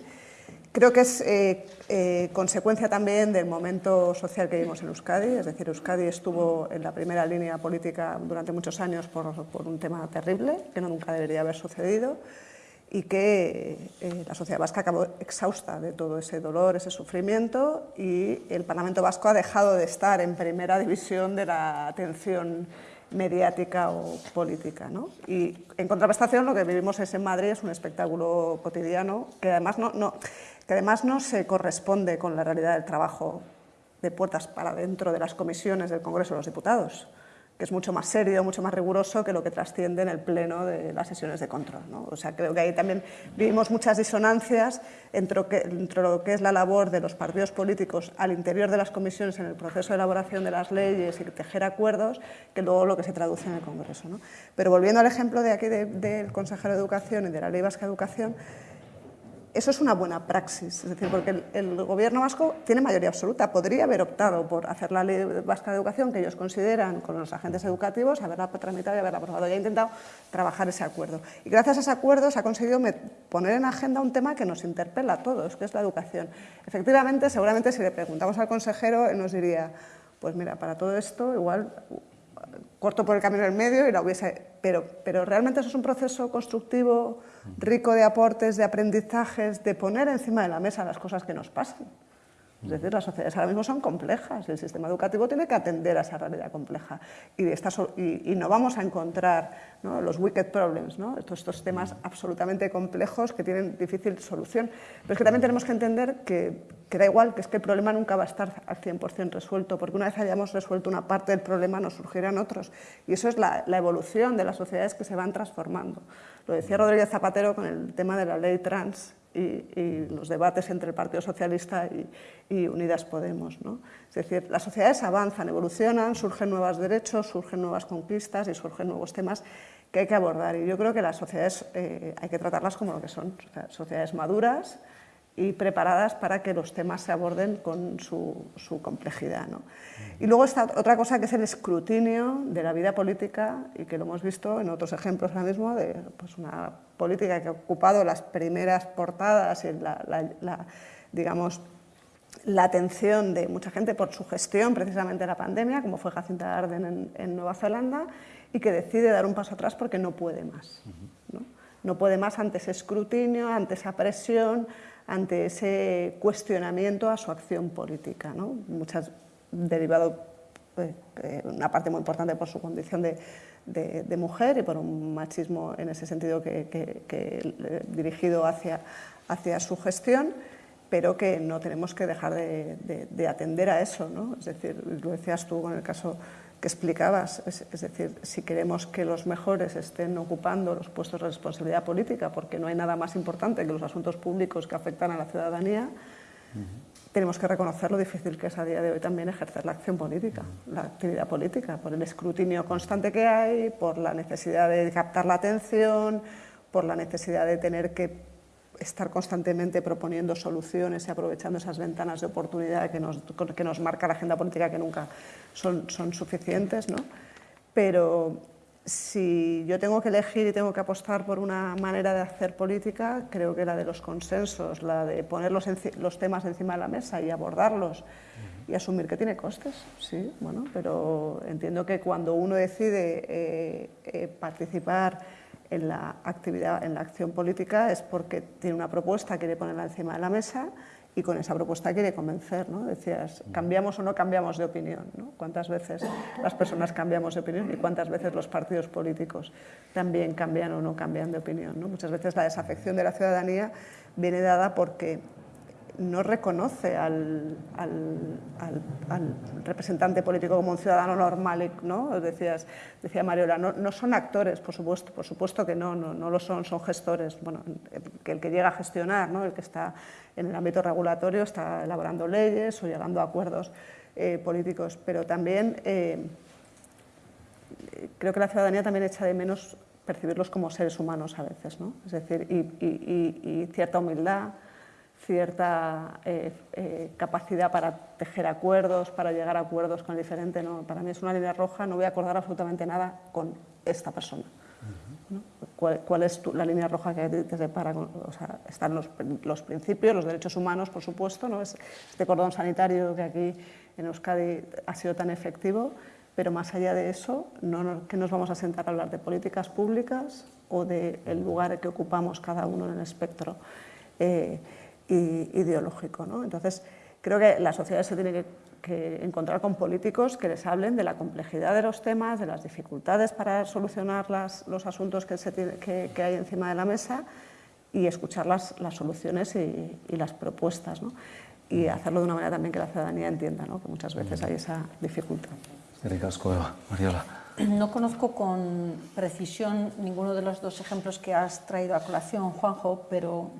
Creo que es eh, eh, consecuencia también del momento social que vivimos en Euskadi, es decir, Euskadi estuvo en la primera línea política durante muchos años por, un tema terrible, que no nunca debería haber sucedido, y que eh, la sociedad vasca acabó exhausta de todo ese dolor, ese sufrimiento, y el Parlamento vasco ha dejado de estar en primera división de la atención mediática o política. ¿no? Y en contraprestación lo que vivimos es en Madrid es un espectáculo cotidiano que además no, no, que además no se corresponde con la realidad del trabajo de puertas para dentro de las comisiones del Congreso de los Diputados que es mucho más serio, mucho más riguroso que lo que trasciende en el pleno de las sesiones de control. ¿no? O sea, creo que ahí también vivimos muchas disonancias entre lo, que, entre lo, que, es la labor de los partidos políticos al interior de las comisiones en el proceso de elaboración de las leyes y tejer acuerdos, que luego lo que se traduce en el Congreso. ¿no? Pero volviendo al ejemplo de aquí del de, consejero de Educación y de la Ley Vasca de Educación, eso es una buena praxis, es decir, porque el, gobierno vasco tiene mayoría absoluta, podría haber optado por hacer la ley vasca de educación que ellos consideran con los agentes educativos, haberla tramitado y haberla aprobado. Ya ha intentado trabajar ese acuerdo. Y gracias a ese acuerdo se ha conseguido poner en agenda un tema que nos interpela a todos, que es la educación. Efectivamente, seguramente si le preguntamos al consejero, él nos diría, pues mira, para todo esto igual corto por el camino del medio y la hubiese... Pero, pero realmente eso es un proceso constructivo, rico de aportes, de aprendizajes, de poner encima de la mesa las cosas que nos pasan. Es decir, las sociedades ahora mismo son complejas, el sistema educativo tiene que atender a esa realidad compleja y, y, y no vamos a encontrar ¿no? los wicked problems, ¿no? estos, estos, temas absolutamente complejos que tienen difícil solución. Pero es que también tenemos que entender que, que, da igual, que es que el problema nunca va a estar al 100% resuelto, porque una vez hayamos resuelto una parte del problema nos surgirán otros. Y eso es la, la evolución de las sociedades que se van transformando. Lo decía Rodríguez Zapatero con el tema de la ley trans, y, los debates entre el Partido Socialista y, Unidas Podemos. ¿no? Es decir, las sociedades avanzan, evolucionan, surgen nuevos derechos, surgen nuevas conquistas y surgen nuevos temas que hay que abordar. Y yo creo que las sociedades eh, hay que tratarlas como lo que son, sociedades maduras, y preparadas para que los temas se aborden con su, complejidad. ¿no? Y luego está otra cosa que es el escrutinio de la vida política y que lo hemos visto en otros ejemplos ahora mismo de pues, una política que ha ocupado las primeras portadas y la, digamos, la atención de mucha gente por su gestión precisamente de la pandemia, como fue Jacinta Arden en, en Nueva Zelanda, y que decide dar un paso atrás porque no puede más. ¿no? no puede más ante ese escrutinio, ante esa presión, ante ese cuestionamiento a su acción política, ¿no? muchas derivado eh, eh, una parte muy importante por su condición de, mujer y por un machismo en ese sentido que, que dirigido hacia, hacia su gestión, pero que no tenemos que dejar de, de atender a eso. ¿no? Es decir, lo decías tú con el caso que explicabas, es, decir, si queremos que los mejores estén ocupando los puestos de responsabilidad política, porque no hay nada más importante que los asuntos públicos que afectan a la ciudadanía, tenemos que reconocer lo difícil que es a día de hoy también ejercer la acción política, la actividad política, por el escrutinio constante que hay, por la necesidad de captar la atención, por la necesidad de tener que estar constantemente proponiendo soluciones y aprovechando esas ventanas de oportunidad que nos, que nos marca la agenda política que nunca son, son suficientes. ¿no? pero si yo tengo que elegir y tengo que apostar por una manera de hacer política, creo que la de los consensos, la de poner los, los temas encima de la mesa y abordarlos y asumir que tiene costes, sí, bueno, pero entiendo que cuando uno decide eh, eh, participar en la actividad, en la acción política es porque tiene una propuesta, quiere ponerla encima de la mesa y con esa propuesta quiere convencer, ¿no? Decías, ¿cambiamos o no cambiamos de opinión? ¿no? ¿Cuántas veces las personas cambiamos de opinión y cuántas veces los partidos políticos también cambian o no cambian de opinión? ¿no? Muchas veces la desafección de la ciudadanía viene dada porque no reconoce al, representante político como un ciudadano normal, ¿no? Decías, decía Mariola, no, son actores, por supuesto, por supuesto que no, no, lo son, son gestores. Bueno, que el que llega a gestionar, ¿no? el que está en el ámbito regulatorio, está elaborando leyes o llegando a acuerdos eh, políticos, pero también eh, creo que la ciudadanía también echa de menos percibirlos como seres humanos a veces, ¿no? Es decir, y cierta humildad, cierta eh, eh, capacidad para tejer acuerdos, para llegar a acuerdos con el diferente. ¿no? Para mí es una línea roja, no voy a acordar absolutamente nada con esta persona. ¿Cuál, es la línea roja que te separa? O sea, están los, los, principios, los derechos humanos, por supuesto, ¿no? Es este cordón sanitario que aquí en Euskadi ha sido tan efectivo, pero más allá de eso, no, ¿qué nos vamos a sentar a hablar de políticas públicas o del lugar que ocupamos cada uno en el espectro? Eh, ideológico. ¿no? Entonces, creo que la sociedad se tiene que, encontrar con políticos que les hablen de la complejidad de los temas, de las dificultades para solucionar los asuntos que, se que, hay encima de la mesa y escuchar las, las soluciones y, las propuestas. ¿no? Y hacerlo de una manera también que la ciudadanía entienda, ¿no? que muchas veces hay esa dificultad. Mariola. No conozco con precisión ninguno de los dos ejemplos que has traído a colación, Juanjo, pero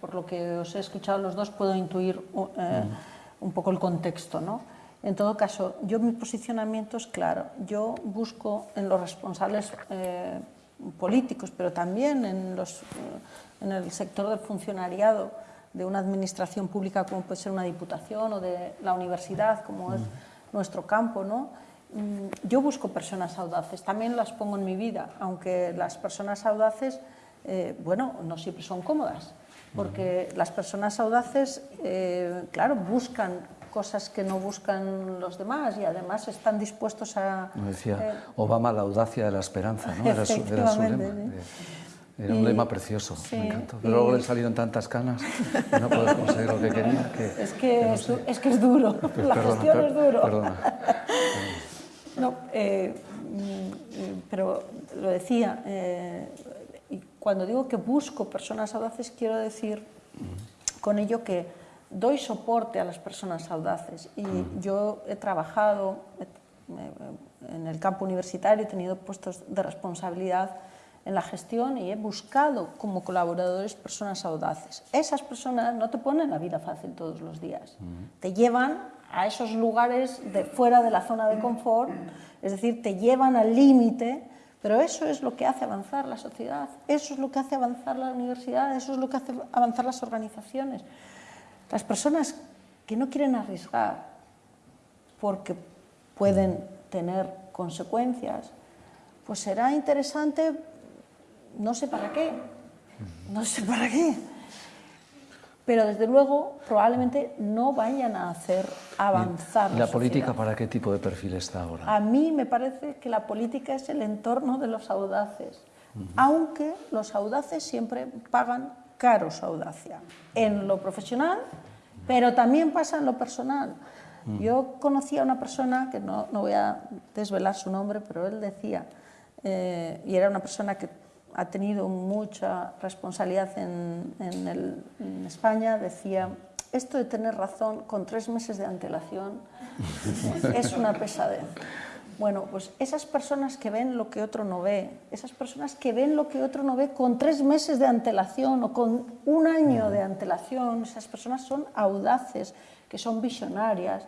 por lo que os he escuchado los dos, puedo intuir eh, un poco el contexto. ¿no? En todo caso, yo mi posicionamiento es claro. Yo busco en los responsables eh, políticos, pero también en, los, eh, en el sector del funcionariado de una administración pública como puede ser una diputación o de la universidad, como es nuestro campo, ¿no? Mm, yo busco personas audaces, también las pongo en mi vida, aunque las personas audaces, bueno, no siempre son cómodas porque las personas audaces, eh, claro, buscan cosas que no buscan los demás y además están dispuestos a... No decía eh, Obama la audacia de la esperanza, ¿no? Era su, era su lema. Era un lema precioso, me encantó. Pero luego le salieron tantas canas que no puedo conseguir lo que quería. Que, [LAUGHS] es, que, es, que es duro, [LAUGHS] la gestión es duro. Perdona. [LAUGHS] no, eh, mm, pero lo decía, cuando digo que busco personas audaces, quiero decir con ello que doy soporte a las personas audaces. Y yo he trabajado en el campo universitario, he tenido puestos de responsabilidad en la gestión y he buscado como colaboradores personas audaces. Esas personas no te ponen la vida fácil todos los días, te llevan a esos lugares de fuera de la zona de confort, es decir, te llevan al límite pero eso es lo que hace avanzar la sociedad, eso es lo que hace avanzar la universidad, eso es lo que hace avanzar las organizaciones. Las personas que no quieren arriesgar porque pueden tener consecuencias, pues será interesante, no sé para qué, no sé para qué, pero desde luego probablemente no vayan a hacer avanzar ¿Y la, política para qué tipo de perfil está ahora? A mí me parece que la política es el entorno de los audaces, aunque los audaces siempre pagan caro su audacia, en lo profesional, pero también pasa en lo personal. Yo conocí a una persona, que no, no, voy a desvelar su nombre, pero él decía, eh, y era una persona que ha tenido mucha responsabilidad en, en, España, decía, esto de tener razón con tres meses de antelación [LAUGHS] es una pesadez. Bueno, pues esas personas que ven lo que otro no ve, esas personas que ven lo que otro no ve con tres meses de antelación o con un año de antelación, esas personas son audaces, que son visionarias,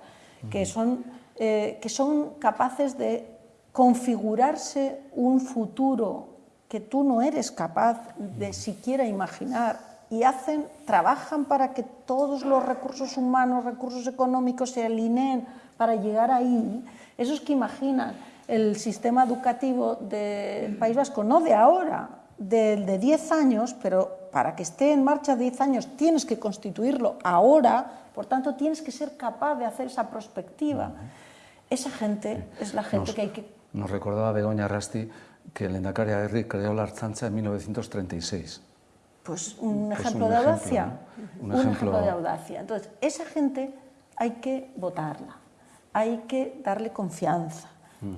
que son, eh, que son capaces de configurarse un futuro que tú no eres capaz de siquiera imaginar. Y hacen, trabajan para que todos los recursos humanos, recursos económicos se alineen para llegar ahí, esos que imaginan, el sistema educativo del País Vasco, no de ahora, del de 10 años, pero para que esté en marcha 10 años tienes que constituirlo ahora, por tanto tienes que ser capaz de hacer esa perspectiva. Esa gente es la gente nos, que hay que... Nos recordaba Begoña Rasti que el Endacari Aguirre creó la Archancha en 1936. Pues un Pues ejemplo un de ejemplo, audacia. ¿no? Un Un, ejemplo- ejemplo de audacia. Entonces, esa gente hay que votarla, hay que darle confianza,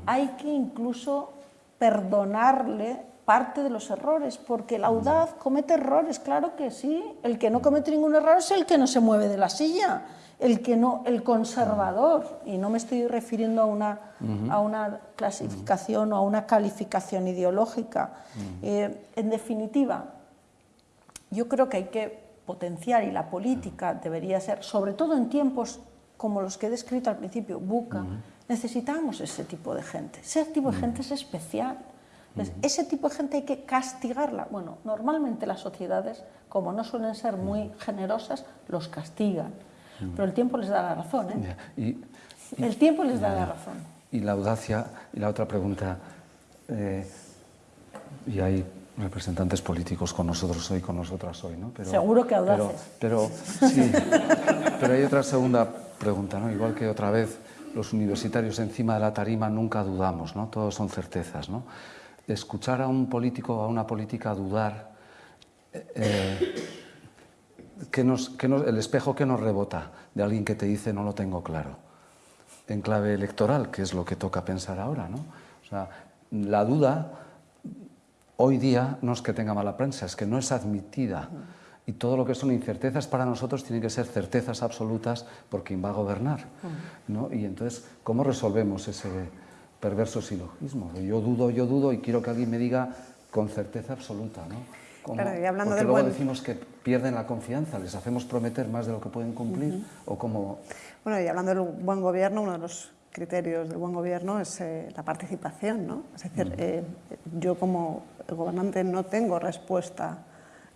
hay que incluso perdonarle parte de los errores, porque el audaz comete errores, claro que sí. El que no comete ningún error es el que no se mueve de la silla, el que no, el conservador. Y no me estoy refiriendo a una, a una clasificación o a una calificación ideológica. Eh, en definitiva, yo creo que hay que potenciar y la política debería ser, sobre todo en tiempos como los que he descrito al principio, buca, necesitamos ese tipo de gente. Ese tipo de gente es especial. Entonces, ese tipo de gente hay que castigarla. Bueno, normalmente las sociedades, como no suelen ser muy generosas, los castigan. Pero el tiempo les da la razón. ¿eh? Y, El tiempo les da la razón. y la audacia, y la otra pregunta, eh, y hay representantes políticos con nosotros hoy, con nosotras hoy, ¿no? Pero, Seguro que audaces. Pero, pero sí, pero hay otra segunda pregunta, ¿no? Igual que otra vez los universitarios encima de la tarima nunca dudamos, ¿no? Todos son certezas, ¿no? Escuchar a un político o a una política dudar, eh, ¿qué nos, qué nos- el espejo que nos rebota de alguien que te dice no lo tengo claro en clave electoral, que es lo que toca pensar ahora, ¿no? O sea, la duda hoy día no es que tenga mala prensa, es que no es admitida. Y todo lo que son incertezas para nosotros tienen que ser certezas absolutas por quien va a gobernar. ¿no? Y entonces, ¿cómo resolvemos ese perverso silogismo? Yo dudo, yo dudo y quiero que alguien me diga con certeza absoluta. ¿no? Claro, y hablando Porque del luego buen- decimos que pierden la confianza, les hacemos prometer más de lo que pueden cumplir o como... Bueno, y hablando del buen gobierno, uno de los criterios del buen gobierno es eh, la participación, ¿no? Es decir, eh, yo como gobernante no tengo respuesta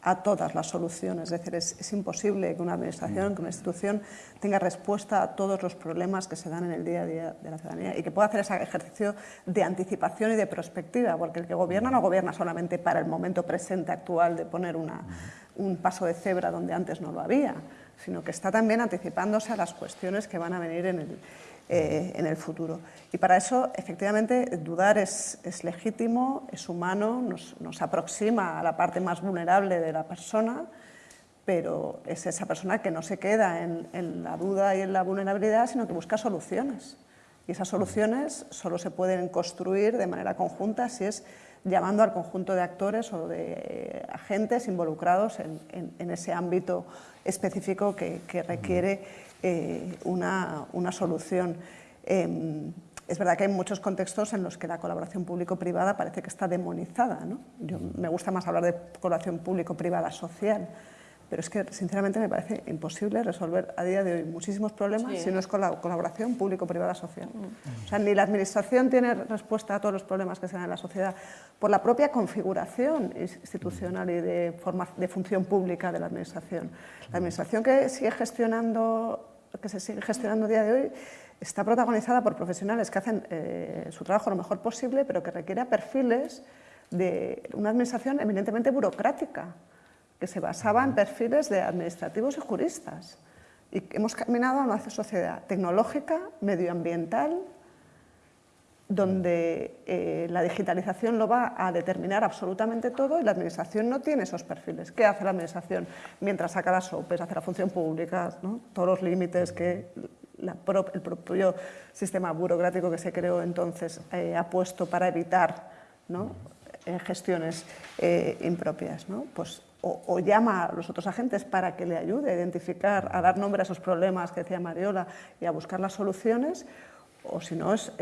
a todas las soluciones. Es decir, es, imposible que una administración, que una institución tenga respuesta a todos los problemas que se dan en el día a día de la ciudadanía y que pueda hacer ese ejercicio de anticipación y de perspectiva, porque el que gobierna no gobierna solamente para el momento presente actual de poner un paso de cebra donde antes no lo había, sino que está también anticipándose a las cuestiones que van a venir en el, eh, en el futuro. Y para eso, efectivamente, dudar es, legítimo, es humano, nos, aproxima a la parte más vulnerable de la persona, pero es esa persona que no se queda en la duda y en la vulnerabilidad, sino que busca soluciones. Y esas soluciones solo se pueden construir de manera conjunta si es llamando al conjunto de actores o de agentes involucrados en, ese ámbito específico que, que requiere eh, una, una solución. Em, es verdad que hay muchos contextos en los que la colaboración público-privada parece que está demonizada. ¿no? Yo, me gusta más hablar de colaboración público-privada social, pero es que sinceramente me parece imposible resolver a día de hoy muchísimos problemas si no es con la colaboración público-privada social. O sea, ni la Administración tiene respuesta a todos los problemas que se dan en la sociedad por la propia configuración institucional y de, forma, de función pública de la Administración. La Administración que sigue gestionando que se sigue gestionando a día de hoy está protagonizada por profesionales que hacen eh, su trabajo lo mejor posible, pero que requiere a perfiles de una administración eminentemente burocrática, que se basaba en perfiles de administrativos y juristas. Y hemos caminado a una sociedad tecnológica, medioambiental, donde eh, la digitalización lo va a determinar absolutamente todo y la Administración no tiene esos perfiles. ¿Qué hace la Administración mientras saca las OPEs, hace la función pública, ¿no? todos los límites que la pro- el propio sistema burocrático que se creó entonces eh, ha puesto para evitar ¿no? eh, gestiones eh, impropias? Pues, o, llama a los otros agentes para que le ayude a identificar, a dar nombre a esos problemas que decía Mariola y a buscar las soluciones, o si no, es,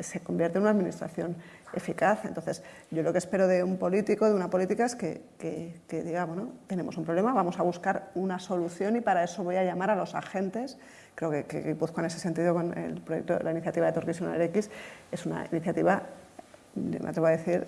se convierte en una administración eficaz. Entonces, yo lo que espero de un político, de una política, es que, que, que tenemos un problema, vamos a buscar una solución y para eso voy a llamar a los agentes. Creo que, que en ese sentido, con el proyecto, la iniciativa de Torquís X, es una iniciativa, me atrevo a decir,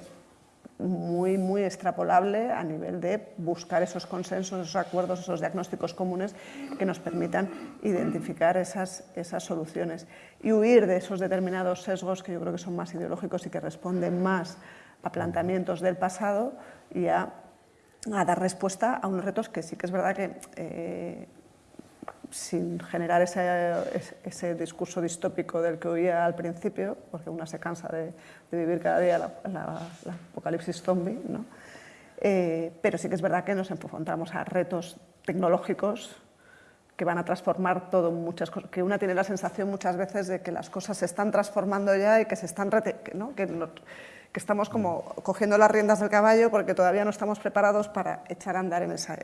muy, muy extrapolable a nivel de buscar esos consensos, esos acuerdos, esos diagnósticos comunes que nos permitan identificar esas, esas soluciones y huir de esos determinados sesgos que yo creo que son más ideológicos y que responden más a planteamientos del pasado y a, dar respuesta a unos retos que sí que es verdad que eh, sin generar ese, ese, discurso distópico del que oía al principio, porque una se cansa de, vivir cada día la, apocalipsis zombie, ¿no? Eh, pero sí que es verdad que nos encontramos a retos tecnológicos que van a transformar todo muchas cosas, que una tiene la sensación muchas veces de que las cosas se están transformando ya y que se están ¿no? que que estamos como cogiendo las riendas del caballo porque todavía no estamos preparados para echar a andar en, ese,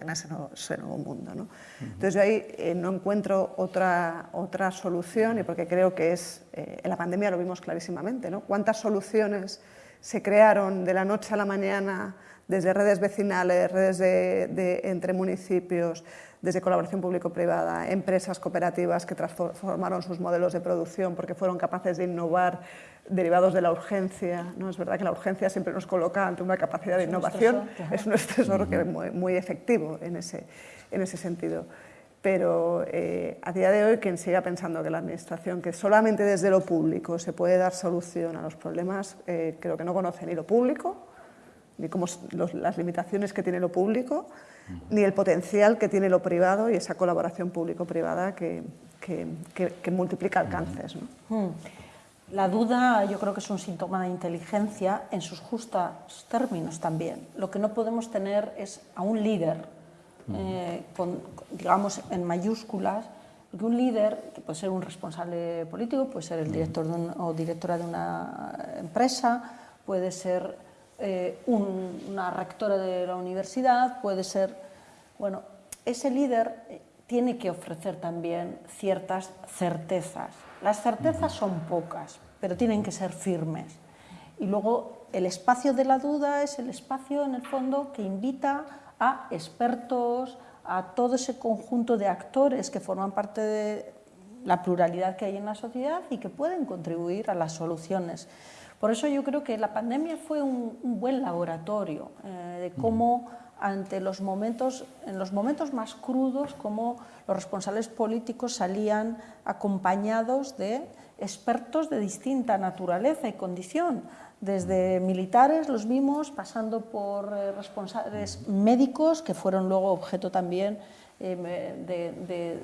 nuevo, mundo. ¿no? Entonces yo ahí eh, no encuentro otra, otra solución y porque creo que es, eh, en la pandemia lo vimos clarísimamente, ¿no? cuántas soluciones se crearon de la noche a la mañana desde redes vecinales, redes de, entre municipios, desde colaboración público-privada, empresas cooperativas que transformaron sus modelos de producción porque fueron capaces de innovar derivados de la urgencia. ¿no? Es verdad que la urgencia siempre nos coloca ante una capacidad de innovación, es un estresor que es muy, efectivo en ese, en ese sentido. Pero eh, a día de hoy, quien siga pensando que la Administración, que solamente desde lo público se puede dar solución a los problemas, eh, creo que no conoce ni lo público, ni cómo las limitaciones que tiene lo público, ni el potencial que tiene lo privado y esa colaboración público-privada que, que, que, multiplica alcances. ¿no? Hmm. La duda yo creo que es un síntoma de inteligencia en sus justos términos también. Lo que no podemos tener es a un líder, eh, con, digamos en mayúsculas, porque un líder, que puede ser un responsable político, puede ser el director o directora de una empresa, puede ser eh, una rectora de la universidad, puede ser... Bueno, ese líder eh, tiene que ofrecer también ciertas certezas. Las certezas son pocas, pero tienen que ser firmes. Y luego el espacio de la duda es el espacio, en el fondo, que invita a expertos, a todo ese conjunto de actores que forman parte de la pluralidad que hay en la sociedad y que pueden contribuir a las soluciones. Por eso yo creo que la pandemia fue un, buen laboratorio eh, de cómo ante los momentos, en los momentos más crudos, cómo los responsables políticos salían acompañados de expertos de distinta naturaleza y condición, desde militares los vimos, pasando por eh, responsables médicos, que fueron luego objeto también eh,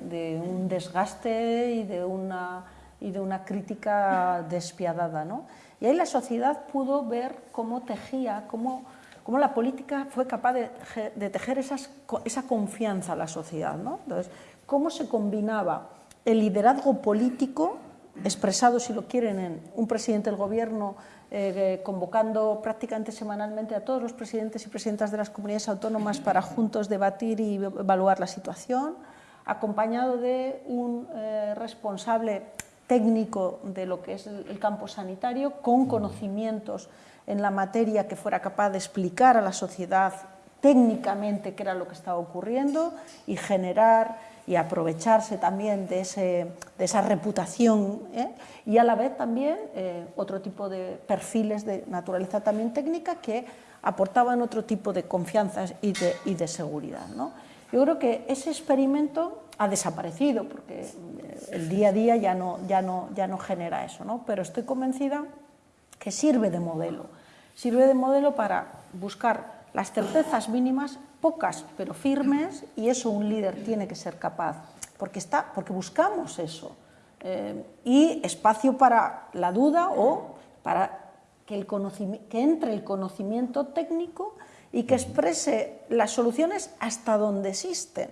de, un desgaste y de una, y de una crítica despiadada. ¿no? Y ahí la sociedad pudo ver cómo tejía, cómo, cómo la política fue capaz de, tejer esa confianza a la sociedad. ¿no? Entonces, cómo se combinaba el liderazgo político, expresado, si lo quieren, en un presidente del gobierno eh, convocando prácticamente semanalmente a todos los presidentes y presidentas de las comunidades autónomas para juntos debatir y evaluar la situación, acompañado de un eh, responsable técnico de lo que es el, campo sanitario, con conocimientos en la materia que fuera capaz de explicar a la sociedad técnicamente qué era lo que estaba ocurriendo y generar y aprovecharse también de, ese, de esa reputación ¿eh? y a la vez también eh, otro tipo de perfiles de naturaleza también técnica que aportaban otro tipo de confianza y de, y de seguridad. ¿no? Yo creo que ese experimento ha desaparecido porque el día a día ya no, ya no, ya no genera eso, ¿no? pero estoy convencida que sirve de modelo. Sirve de modelo para buscar las certezas mínimas, pocas pero firmes, y eso un líder tiene que ser capaz, porque, está, porque buscamos eso. Eh, y espacio para la duda o para que, el que entre el conocimiento técnico y que exprese las soluciones hasta donde existen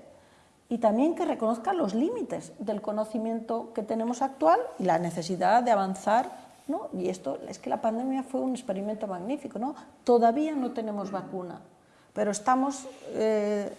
y también que reconozca los límites del conocimiento que tenemos actual y la necesidad de avanzar. ¿no? Y esto es que la pandemia fue un experimento magnífico. ¿no? Todavía no tenemos vacuna, pero estamos eh,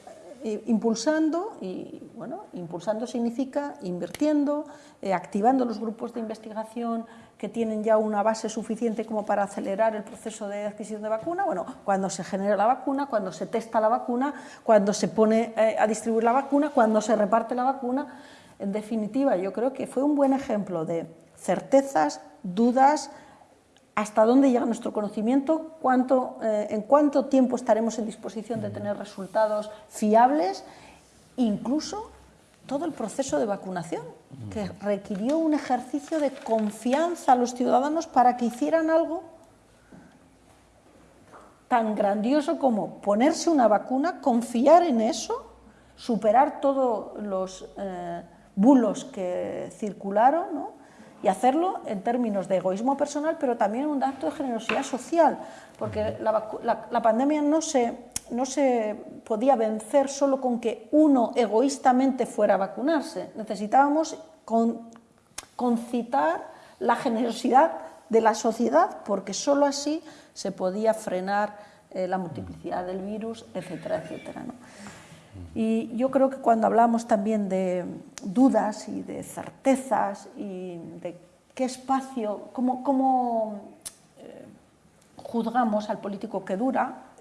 impulsando, y bueno, impulsando significa invirtiendo, eh, activando los grupos de investigación que tienen ya una base suficiente como para acelerar el proceso de adquisición de vacuna. Bueno, cuando se genera la vacuna, cuando se testa la vacuna, cuando se pone eh, a distribuir la vacuna, cuando se reparte la vacuna. En definitiva, yo creo que fue un buen ejemplo de certezas, dudas, hasta dónde llega nuestro conocimiento, cuánto, eh, en cuánto tiempo estaremos en disposición de tener resultados fiables, incluso todo el proceso de vacunación, que requirió un ejercicio de confianza a los ciudadanos para que hicieran algo tan grandioso como ponerse una vacuna, confiar en eso, superar todos los eh, bulos que circularon, ¿no? y hacerlo en términos de egoísmo personal, pero también un acto de generosidad social, porque la, pandemia no se, no se podía vencer solo con que uno egoístamente fuera a vacunarse, necesitábamos concitar la generosidad de la sociedad, porque solo así se podía frenar eh, la multiplicidad del virus, etcétera, etcétera. Y yo creo que cuando hablamos también de dudas y de certezas y de qué espacio, cómo, eh, juzgamos al político que,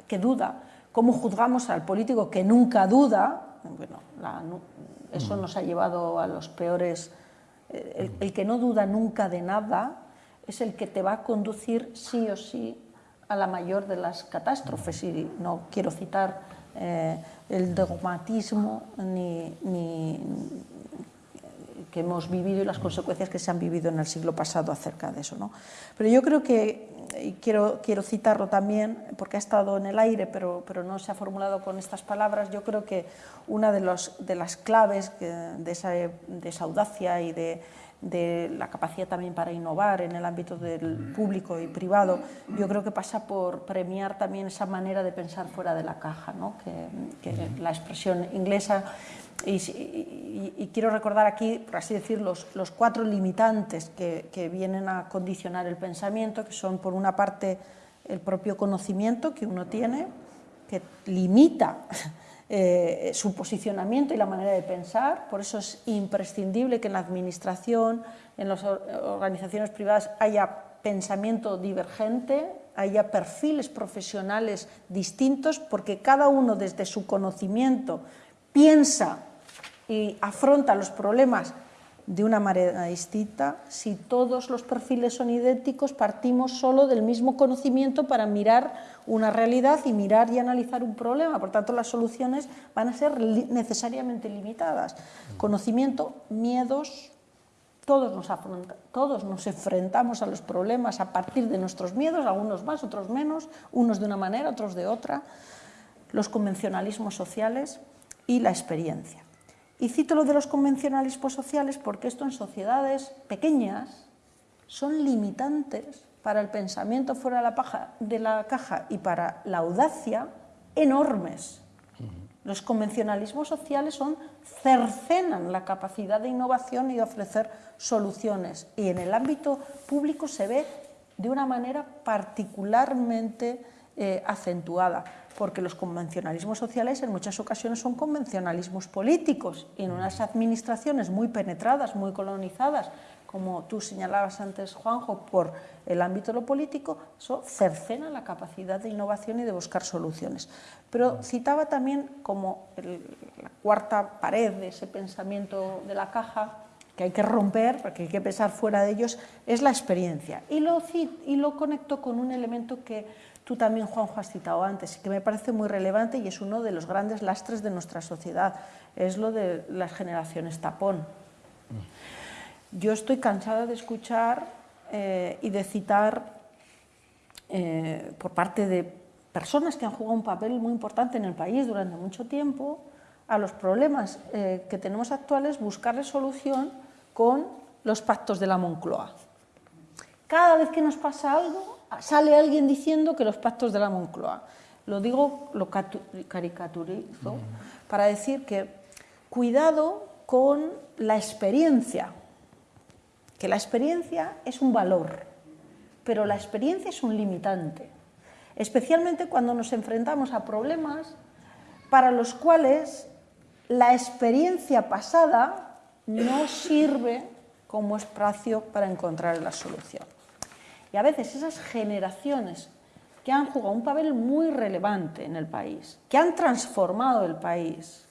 que duda, cómo juzgamos al político que nunca duda, bueno, eso nos ha llevado a los peores... El, que no duda nunca de nada es el que te va a conducir sí o sí a la mayor de las catástrofes. Y no quiero citar eh, el dogmatismo ni, que hemos vivido y las consecuencias que se han vivido en el siglo pasado acerca de eso. ¿no? Pero yo creo que, y quiero, quiero citarlo también, porque ha estado en el aire, pero, pero no se ha formulado con estas palabras, yo creo que una de, los, de las claves de esa, de esa audacia y de, de la capacidad también para innovar en el ámbito del público y privado, yo creo que pasa por premiar también esa manera de pensar fuera de la caja, ¿no? que, la expresión inglesa. Y, quiero recordar aquí, por así decir, los, cuatro limitantes que, que vienen a condicionar el pensamiento, que son por una parte el propio conocimiento que uno tiene, que limita [LAUGHS] eh, su posicionamiento y la manera de pensar, por eso es imprescindible que en la administración, en las organizaciones privadas haya pensamiento divergente, haya perfiles profesionales distintos, porque cada uno desde su conocimiento piensa y afronta los problemas de una manera distinta, si todos los perfiles son idénticos, partimos solo del mismo conocimiento para mirar una realidad y mirar y analizar un problema. Por tanto, las soluciones van a ser necesariamente limitadas. Conocimiento, miedos, todos nos, todos nos enfrentamos a los problemas a partir de nuestros miedos, algunos más, otros menos, unos de una manera, otros de otra, los convencionalismos sociales y la experiencia. Y cito lo de los convencionalismos sociales porque esto en sociedades pequeñas son limitantes para el pensamiento fuera de la, paja, de la caja y para la audacia enormes. Los convencionalismos sociales son, cercenan la capacidad de innovación y de ofrecer soluciones. Y en el ámbito público se ve de una manera particularmente eh, acentuada porque los convencionalismos sociales en muchas ocasiones son convencionalismos políticos y en unas administraciones muy penetradas, muy colonizadas, como tú señalabas antes, Juanjo, por el ámbito de lo político, eso cercena la capacidad de innovación y de buscar soluciones. Pero citaba también como la cuarta pared de ese pensamiento de la caja, que hay que romper, porque hay que pensar fuera de ellos, es la experiencia. Y lo, y lo conecto con un elemento que tú también, Juanjo, has citado antes, que me parece muy relevante y es uno de los grandes lastres de nuestra sociedad, es lo de las generaciones tapón. Yo estoy cansada de escuchar eh, y de citar eh, por parte de personas que han jugado un papel muy importante en el país durante mucho tiempo a los problemas eh, que tenemos actuales, buscarle solución con los pactos de la Moncloa. Cada vez que nos pasa algo, sale alguien diciendo que los pactos de la Moncloa. Lo digo, lo caricaturizo, para decir que cuidado con la experiencia, que la experiencia es un valor, pero la experiencia es un limitante, especialmente cuando nos enfrentamos a problemas para los cuales la experiencia pasada no sirve como espacio para encontrar la solución. Y a veces esas generaciones que han jugado un papel muy relevante en el país, que han transformado el país,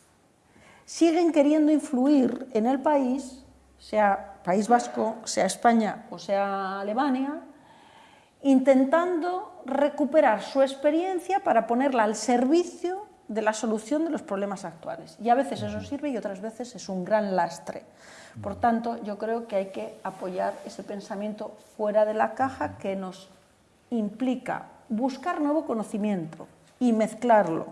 siguen queriendo influir en el país, sea País Vasco, sea España o sea Alemania, intentando recuperar su experiencia para ponerla al servicio de la solución de los problemas actuales. Y a veces eso sirve y otras veces es un gran lastre. Por tanto, yo creo que hay que apoyar ese pensamiento fuera de la caja que nos implica buscar nuevo conocimiento y mezclarlo,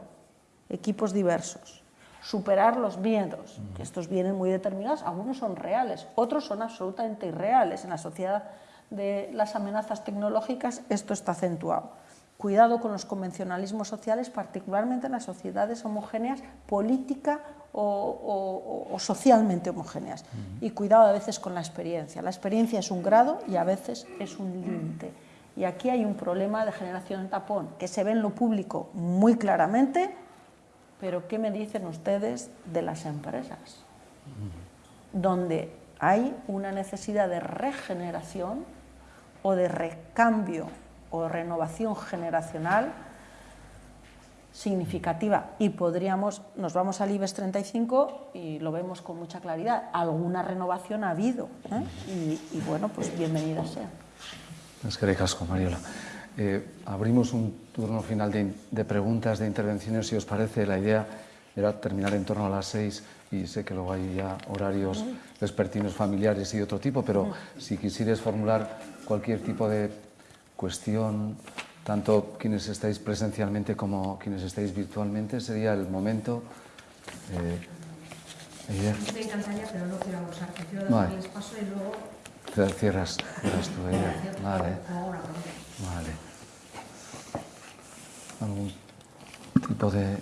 equipos diversos, superar los miedos, que estos vienen muy determinados, algunos son reales, otros son absolutamente irreales. En la sociedad de las amenazas tecnológicas esto está acentuado. Cuidado con los convencionalismos sociales, particularmente en las sociedades homogéneas, política o, socialmente homogéneas. Y cuidado a veces con la experiencia. La experiencia es un grado y a veces es un límite. Y aquí hay un problema de generación de tapón que se ve en lo público muy claramente, pero ¿qué me dicen ustedes de las empresas? Donde hay una necesidad de regeneración o de recambio o renovación generacional significativa y podríamos, nos vamos al IBEX 35 y lo vemos con mucha claridad, alguna renovación ha habido ¿eh? y, y, bueno, pues bienvenida sea. Es que casco, Mariola. Eh, abrimos un turno final de, de, preguntas, de intervenciones, si os parece. La idea era terminar en torno a las seis y sé que luego hay ya horarios vespertinos familiares y de otro tipo, pero si quisierais formular cualquier tipo de cuestión, tanto quienes estáis presencialmente como quienes estáis virtualmente, sería el momento. Eh, Me encantaría, pero no quiero abusarte. Quiero darles paso y luego Cierras, cierras tu idea. Vale. Vale. Algún tipo de...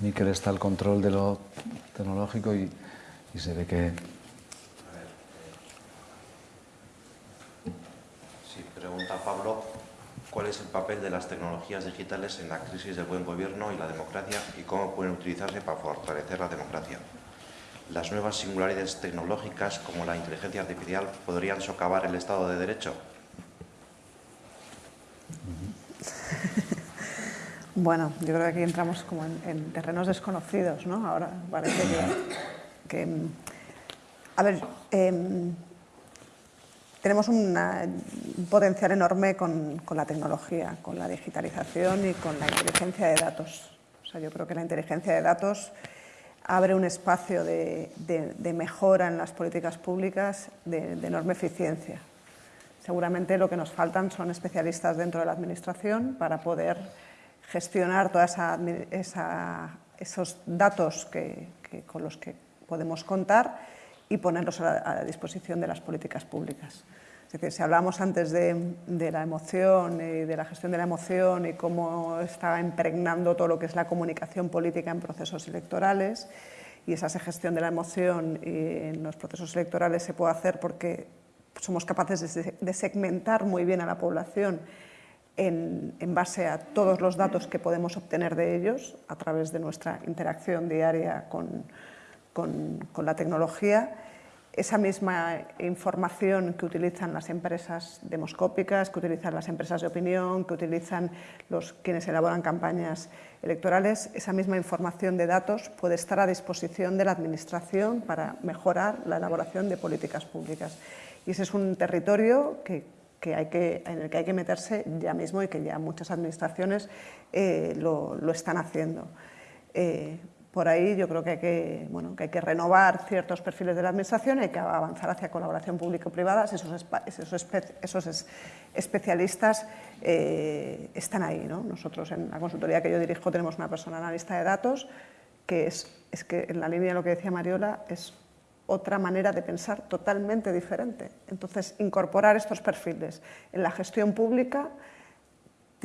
Miquel está al control de lo tecnológico y, y se ve que... Sí, pregunta Pablo, ¿cuál es el papel de las tecnologías digitales en la crisis del buen gobierno y la democracia y cómo pueden utilizarse para fortalecer la democracia? las nuevas singularidades tecnológicas como la inteligencia artificial podrían socavar el Estado de Derecho? [LAUGHS] Bueno, yo creo que aquí entramos como en, terrenos desconocidos, ¿no? Ahora parece que... a ver, em, tenemos un potencial enorme con, la tecnología, con la digitalización y con la inteligencia de datos. O sea, yo creo que la inteligencia de datos abre un espacio de, mejora en las políticas públicas de, enorme eficiencia. Seguramente lo que nos faltan son especialistas dentro de la Administración para poder gestionar todos esos datos con los que podemos contar y ponerlos a la disposición de las políticas públicas. Es decir, si hablamos antes de, la emoción y de la gestión de la emoción y cómo está impregnando todo lo que es la comunicación política en procesos electorales, y esa gestión de la emoción en los procesos electorales se puede hacer porque somos capaces de, segmentar muy bien a la población en, base a todos los datos que podemos obtener de ellos a través de nuestra interacción diaria con, con la tecnología esa misma información que utilizan las empresas demoscópicas, que utilizan las empresas de opinión, que utilizan los, quienes elaboran campañas electorales, esa misma información de datos puede estar a disposición de la Administración para mejorar la elaboración de políticas públicas. Y ese es un territorio que, hay que, en el que hay que meterse ya mismo y que ya muchas administraciones eh, lo, están haciendo. Eh, por ahí yo creo que hay que, bueno, que hay que renovar ciertos perfiles de la Administración, hay que avanzar hacia colaboración público-privada, esos, esos, esos, especialistas eh, están ahí. ¿no? Nosotros en la consultoría que yo dirijo tenemos una persona analista de datos que es, es que en la línea de lo que decía Mariola es otra manera de pensar totalmente diferente. Entonces, incorporar estos perfiles en la gestión pública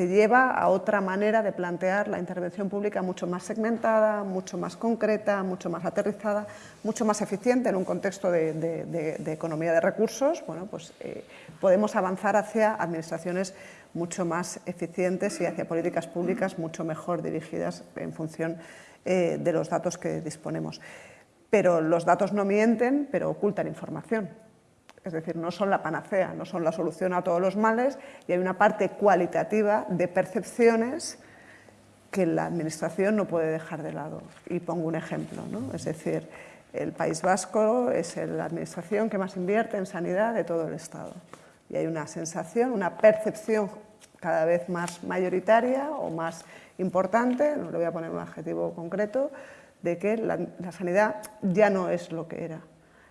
te lleva a otra manera de plantear la intervención pública mucho más segmentada, mucho más concreta, mucho más aterrizada, mucho más eficiente en un contexto de, economía de recursos. Bueno, pues eh, podemos avanzar hacia administraciones mucho más eficientes y hacia políticas públicas mucho mejor dirigidas en función eh, de los datos que disponemos. Pero los datos no mienten, pero ocultan información. Es decir, no son la panacea, no son la solución a todos los males y hay una parte cualitativa de percepciones que la Administración no puede dejar de lado. Y pongo un ejemplo, ¿no? es decir, el País Vasco es la Administración que más invierte en sanidad de todo el Estado. y hay una sensación, una percepción cada vez más mayoritaria o más importante, no le voy a poner un adjetivo concreto, de que la, sanidad ya no es lo que era.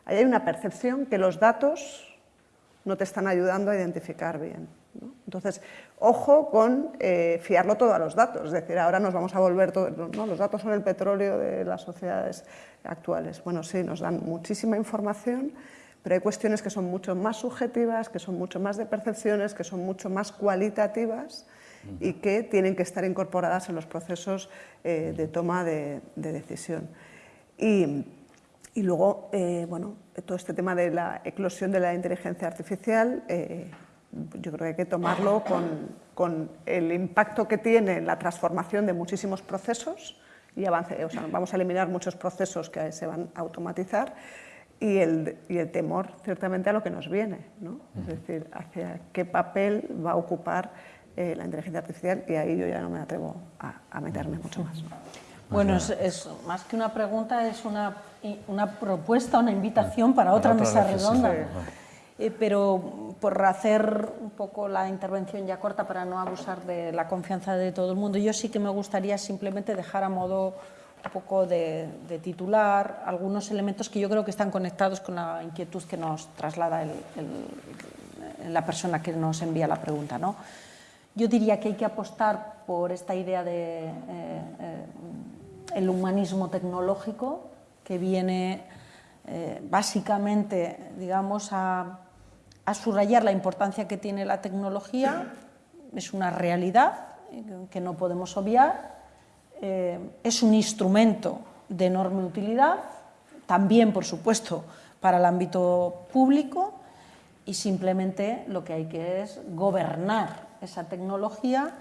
Ahí hay una percepción que los datos no te están ayudando a identificar bien. Entonces, ojo con eh, fiarlo todo a los datos, es decir, ahora nos vamos a volver, todo, ¿no? los datos son el petróleo de las sociedades actuales. Bueno, sí, nos dan muchísima información, pero hay cuestiones que son mucho más subjetivas, que son mucho más de percepciones, que son mucho más cualitativas y que tienen que estar incorporadas en los procesos eh, de toma de, decisión. Y, luego, eh, bueno, todo este tema de la eclosión de la inteligencia artificial, eh, yo creo que hay que tomarlo con, el impacto que tiene en la transformación de muchísimos procesos y avance, o sea, vamos a eliminar muchos procesos que se van a automatizar y el, y el temor ciertamente a lo que nos viene, ¿no? es decir, hacia qué papel va a ocupar eh, la inteligencia artificial y ahí yo ya no me atrevo a, meterme mucho más. Bueno, es, más que una pregunta, es una, una propuesta, una invitación para otra mesa redonda. Eh, pero por hacer un poco la intervención ya corta para no abusar de la confianza de todo el mundo, yo sí que me gustaría simplemente dejar a modo un poco de, titular algunos elementos que yo creo que están conectados con la inquietud que nos traslada la persona que nos envía la pregunta. ¿no? Yo diría que hay que apostar por esta idea de eh, eh, el humanismo tecnológico que viene eh, básicamente, digamos, a, subrayar la importancia que tiene la tecnología. Es una realidad que no podemos obviar. es un instrumento de enorme utilidad, también, por supuesto, para el ámbito público y simplemente lo que hay que es gobernar esa tecnología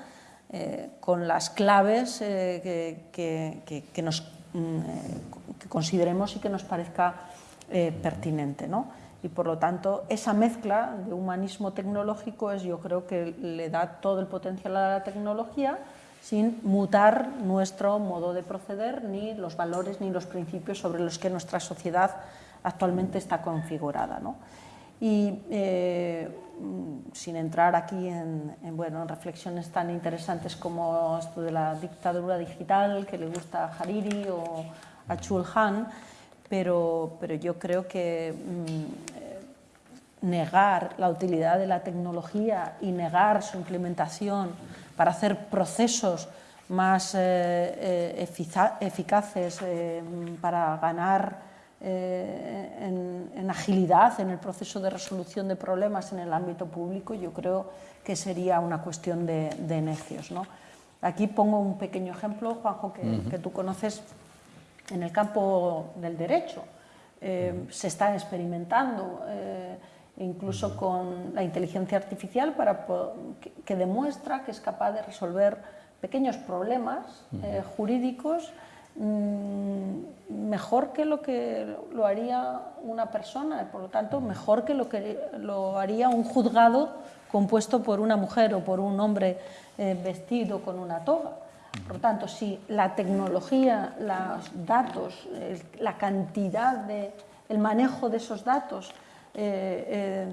eh, con las claves eh, que, nos, mm, consideremos y que nos parezca eh, pertinente. ¿no? Y por lo tanto, esa mezcla de humanismo tecnológico es, yo creo que le da todo el potencial a la tecnología sin mutar nuestro modo de proceder, ni los valores ni los principios sobre los que nuestra sociedad actualmente está configurada. ¿no? Y eh, sin entrar aquí en, bueno, reflexiones tan interesantes como esto de la dictadura digital que le gusta a Hariri o a Chul Han, pero, pero yo creo que mm, negar la utilidad de la tecnología y negar su implementación para hacer procesos más eh, eh, eficaces para ganar eh, en, agilidad en el proceso de resolución de problemas en el ámbito público, yo creo que sería una cuestión de, necios. ¿no? Aquí pongo un pequeño ejemplo, Juanjo, que, tú conoces en el campo del derecho. Eh, se está experimentando eh, incluso con la inteligencia artificial para que, demuestra que es capaz de resolver pequeños problemas jurídicos Mm, mejor que lo que lo haría una persona, por lo tanto, mejor que lo que lo haría un juzgado compuesto por una mujer o por un hombre eh, vestido con una toga. Por lo tanto, si la tecnología, los datos, la cantidad de, el manejo de esos datos eh, eh,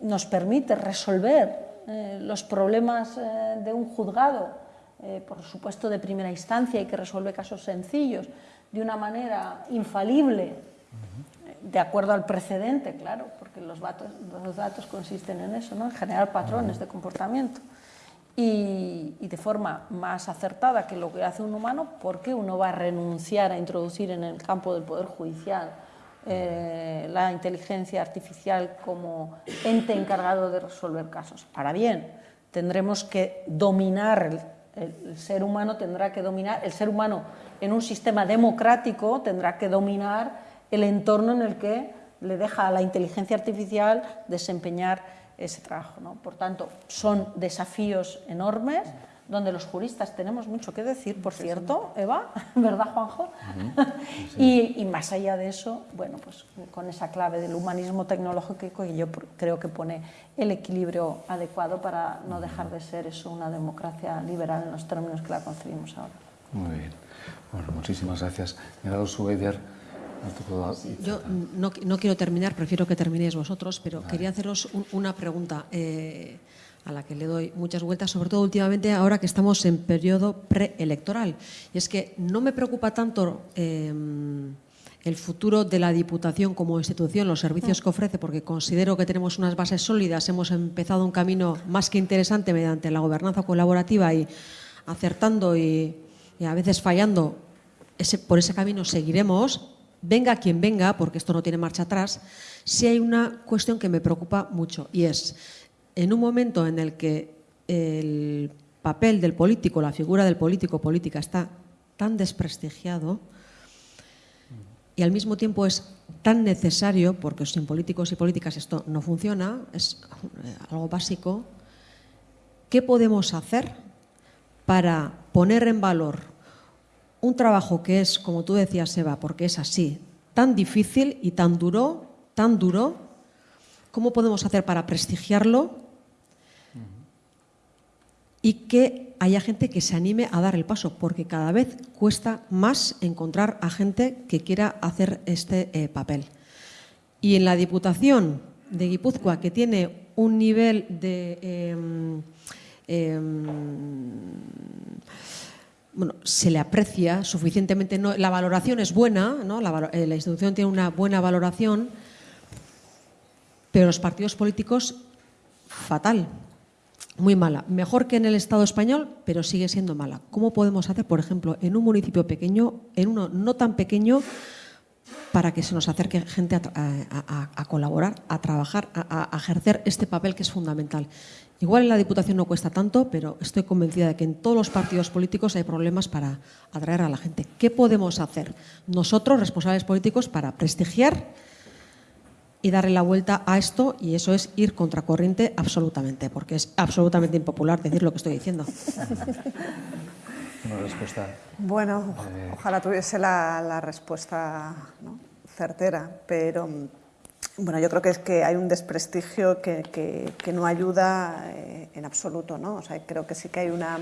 nos permite resolver los problemas de un juzgado eh, por supuesto de primera instancia y que resuelve casos sencillos de una manera infalible, de acuerdo al precedente, claro, porque los datos, los datos consisten en eso, ¿no? en generar patrones de comportamiento. Y, de forma más acertada que lo que hace un humano, ¿por qué uno va a renunciar a introducir en el campo del Poder Judicial eh, la inteligencia artificial como ente encargado de resolver casos? Para bien, tendremos que dominar el, ser humano tendrá que dominar, el ser humano en un sistema democrático tendrá que dominar el entorno en el que le deja a la inteligencia artificial desempeñar ese trabajo. ¿no? Por tanto, son desafíos enormes donde los juristas tenemos mucho que decir, por cierto, Eva, [LAUGHS] ¿verdad, Juanjo? [LAUGHS] y, más allá de eso, bueno, pues con esa clave del humanismo tecnológico que yo creo que pone el equilibrio adecuado para no dejar de ser eso una democracia liberal en los términos que la concebimos ahora. Muy bien. Bueno, muchísimas gracias. Me ha dado su hartuko da. Yo no, no quiero terminar, prefiero que terminéis vosotros, pero quería haceros un- una pregunta eh, a la que le doy muchas vueltas, sobre todo últimamente ahora que estamos en periodo preelectoral. Y es que no me preocupa tanto eh, el futuro de la Diputación como institución, los servicios que ofrece, porque considero que tenemos unas bases sólidas, hemos empezado un camino más que interesante mediante la gobernanza colaborativa y acertando y, a veces fallando, por ese camino seguiremos, venga quien venga, porque esto no tiene marcha atrás, sí hay una cuestión que me preocupa mucho y es, en un momento en el que el papel del político, la figura del político política está tan desprestigiado y al mismo tiempo es tan necesario, porque sin políticos y políticas esto no funciona, es algo básico, ¿qué podemos hacer para poner en valor un trabajo que es, como tú decías, Eva, porque es así, tan difícil y tan duro, tan duro, ¿cómo podemos hacer para prestigiarlo y que haya gente que se anime a dar el paso? Porque cada vez cuesta más encontrar a gente que quiera hacer este eh, papel. Y en la Diputación de Guipúzcoa, que tiene un nivel de... em, em, bueno, se le aprecia suficientemente, la valoración es buena, eh, la institución tiene una buena valoración, pero los partidos políticos, fatal, muy mala. Mejor que en el Estado español, pero sigue siendo mala. ¿Cómo podemos hacer, por ejemplo, en un municipio pequeño, en uno no tan pequeño, para que se nos acerque gente a, a- colaborar, a trabajar, a- a ejercer este papel que es fundamental. Igual en la Diputación no cuesta tanto, pero estoy convencida de que en todos los partidos políticos hay problemas para atraer a la gente. ¿Qué podemos hacer nosotros, responsables políticos, para prestigiar y darle la vuelta a esto? Y eso es ir contracorriente absolutamente, porque es absolutamente impopular decir lo que estoy diciendo. Una respuesta. Bueno, o- ojalá tuviese la, la respuesta ¿no? certera, pero bueno, yo creo que es que hay un desprestigio que, que- que no ayuda eh, en absoluto, ¿no? O sea, creo que sí que hay una,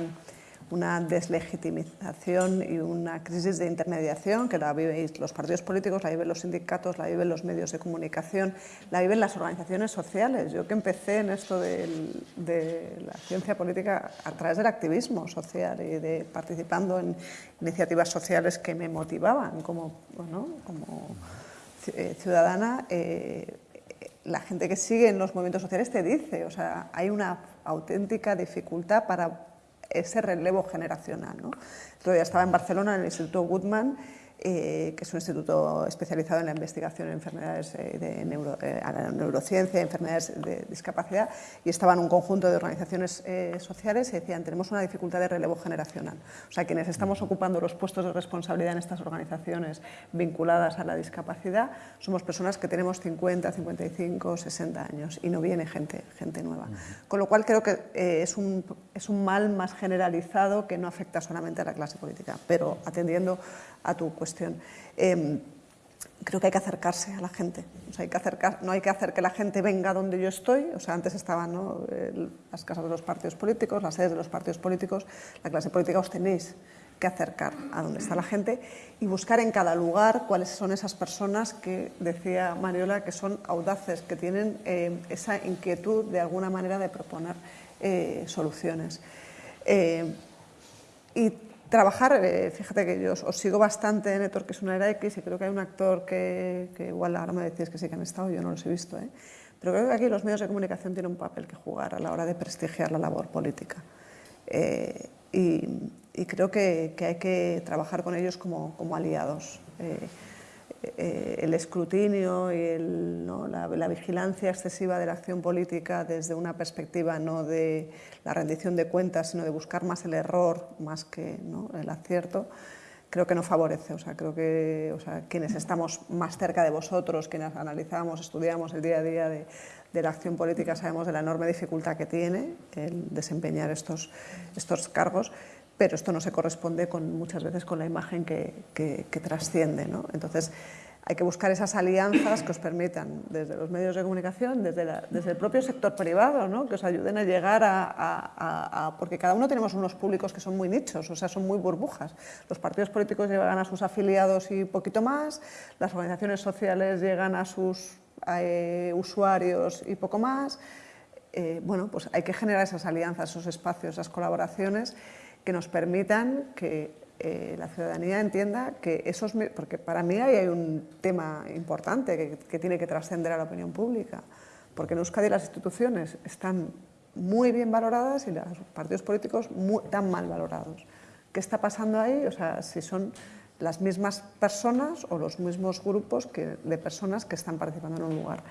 una deslegitimización y una crisis de intermediación que la viven los partidos políticos, la viven los sindicatos, la viven los medios de comunicación, la viven las organizaciones sociales. Yo que empecé en esto de la ciencia política a través del activismo social y de participando en iniciativas sociales que me motivaban como, bueno, como eh, ciudadana, eh, la gente que sigue en los movimientos sociales te dice, o sea, hay una auténtica dificultad para ese relevo generacional. ¿no? El estaba en Barcelona, en el Instituto Goodman, eh, que es un instituto especializado en la investigación en enfermedades eh, de neuro- eh, a la neurociencia, enfermedades de discapacidad, y estaban un conjunto de organizaciones eh, sociales y decían, tenemos una dificultad de relevo generacional. O sea, quienes estamos ocupando los puestos de responsabilidad en estas organizaciones vinculadas a la discapacidad, somos personas que tenemos 50, 55, 60 años y no viene gente, gente nueva. Con lo cual creo que eh, es, un, es un mal más generalizado que no afecta solamente a la clase política, pero atendiendo a tu cuestión. Em, creo que hay que acercarse a la gente. O sea, hay que acercar, no hay que hacer que la gente venga donde yo estoy. O sea, antes estaban ¿no? Las casas de los partidos políticos, las sedes de los partidos políticos. La clase política os tenéis que acercar a donde está la gente y buscar en cada lugar cuáles son esas personas que decía Mariola que son audaces, que tienen eh, esa inquietud de alguna manera de proponer eh, soluciones. Eh, y trabajar, eh, fíjate que yo os, os sigo bastante en Network, que es una era X, y creo que hay un actor que, que igual ahora me decís que sí que han estado, yo no los he visto, ¿eh? pero creo que aquí los medios de comunicación tienen un papel que jugar a la hora de prestigiar la labor política. Eh, y, y creo que, que hay que trabajar con ellos como, como aliados. Eh, el escrutinio y la, la vigilancia excesiva de la acción política desde una perspectiva no de la rendición de cuentas, sino de buscar más el error más que el acierto, creo que no favorece. O sea, creo que o sea, quienes estamos más cerca de vosotros, quienes analizamos, estudiamos el día a día de, de la acción política, sabemos de la enorme dificultad que tiene el desempeñar estos, estos cargos pero esto no se corresponde con, muchas veces con la imagen que, trasciende. ¿no? Entonces, hay que buscar esas alianzas que os permitan, desde los medios de comunicación, desde, desde el propio sector privado, ¿no? que os ayuden a llegar a, Porque cada uno tenemos unos públicos que son muy nichos, o sea, son muy burbujas. Los partidos políticos llegan a sus afiliados y poquito más, las organizaciones sociales llegan a sus eh, usuarios y poco más. Eh, bueno, pues hay que generar esas alianzas, esos espacios, esas colaboraciones que nos permitan que eh, la ciudadanía entienda que esos... Porque para mí ahí hay un tema importante que, tiene que trascender a la opinión pública, porque en Euskadi las instituciones están muy bien valoradas y los partidos políticos tan mal valorados. ¿Qué está pasando ahí? O sea, si son las mismas personas o los mismos grupos de personas que están participando en un lugar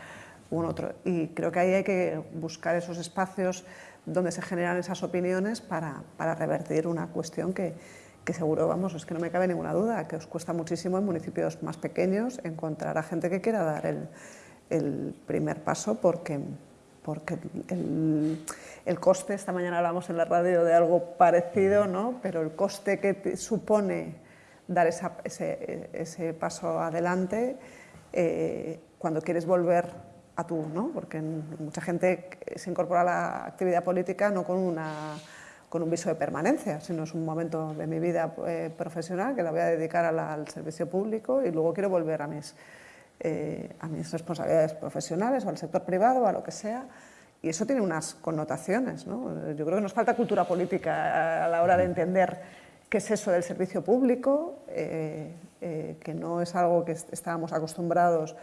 u en otro. Y creo que ahí hay que buscar esos espacios donde se generan esas opiniones para, para revertir una cuestión que, que seguro, vamos, es que no me cabe ninguna duda, que os cuesta muchísimo en municipios más pequeños encontrar a gente que quiera dar el, primer paso porque, porque el, el, coste, esta mañana hablamos en la radio de algo parecido, ¿no? pero el coste que supone dar esa, ese, ese, paso adelante eh, cuando quieres volver a tú, ¿no? porque mucha gente se incorpora a la actividad política no con una con un viso de permanencia, sino es un momento de mi vida eh, profesional que la voy a dedicar al servicio público y luego quiero volver a mis, eh, a mis responsabilidades profesionales o al sector privado o a lo que sea. Y eso tiene unas connotaciones. ¿no? Yo creo que nos falta cultura política a la hora de entender qué es eso del servicio público, eh, que no es algo que estábamos acostumbrados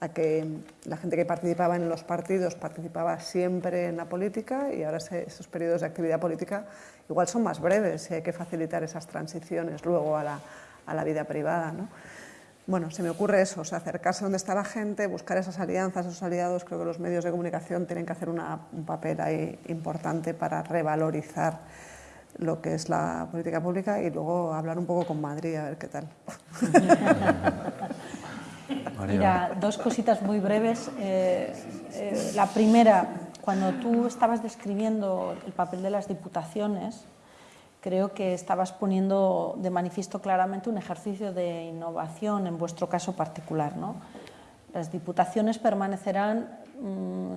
a que la gente que participaba en los partidos participaba siempre en la política y ahora esos periodos de actividad política igual son más breves y hay que facilitar esas transiciones luego a la, a la vida privada. ¿no? Bueno, se me ocurre eso, acercarse donde está la gente, buscar esas alianzas, esos aliados. Creo que los medios de comunicación tienen que hacer una, un papel ahí importante para revalorizar lo que es la política pública y luego hablar un poco con Madrid a ver qué tal. [LAUGHS] Mira, dos cositas muy breves. Eh, eh, la primera, cuando tú estabas describiendo el papel de las diputaciones, creo que estabas poniendo de manifiesto claramente un ejercicio de innovación en vuestro caso particular. ¿no? Las diputaciones permanecerán, mm,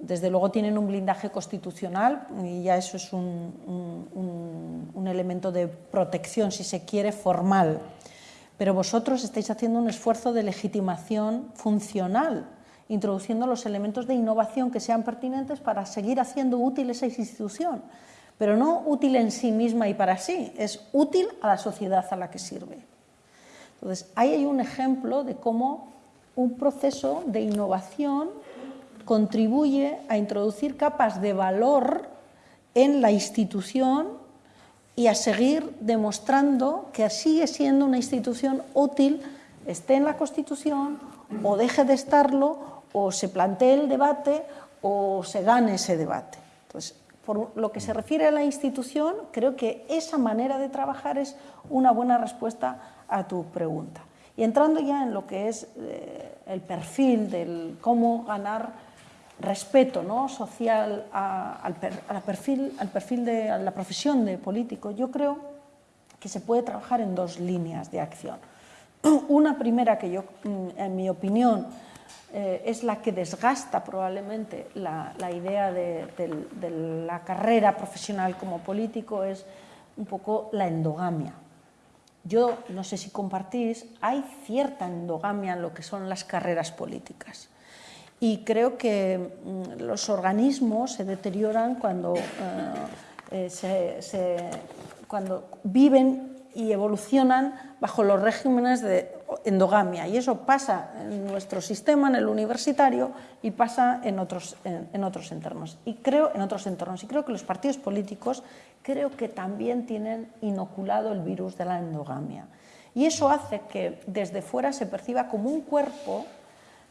desde luego tienen un blindaje constitucional y ya eso es un, un elemento de protección, si se quiere, formal pero vosotros estáis haciendo un esfuerzo de legitimación funcional, introduciendo los elementos de innovación que sean pertinentes para seguir haciendo útil esa institución, pero no útil en sí misma y para sí, es útil a la sociedad a la que sirve. Entonces, ahí hay un ejemplo de cómo un proceso de innovación contribuye a introducir capas de valor en la institución y a seguir demostrando que sigue siendo una institución útil, esté en la Constitución o deje de estarlo, o se plantee el debate o se gane ese debate. Entonces, por lo que se refiere a la institución, creo que esa manera de trabajar es una buena respuesta a tu pregunta. Y entrando ya en lo que es eh, el perfil del cómo ganar respeto ¿no? social al, perfil, al perfil de la profesión de político, yo creo que se puede trabajar en dos líneas de acción. [CLEARS THROAT] Una primera que yo, mm, en mi opinión, eh, es la que desgasta probablemente la, idea de, de, la carrera profesional como político, es un poco la endogamia. Yo no sé si compartís, hay cierta endogamia en lo que son las carreras políticas y creo que mm, los organismos se deterioran eh, eh, cuando viven y evolucionan bajo los regímenes de endogamia y eso pasa en nuestro sistema, en el universitario y pasa en otros, en, otros entornos. Y creo, en otros entornos. Y creo que los partidos políticos creo que también tienen inoculado el virus de la endogamia. Y eso hace que desde fuera se perciba como un cuerpo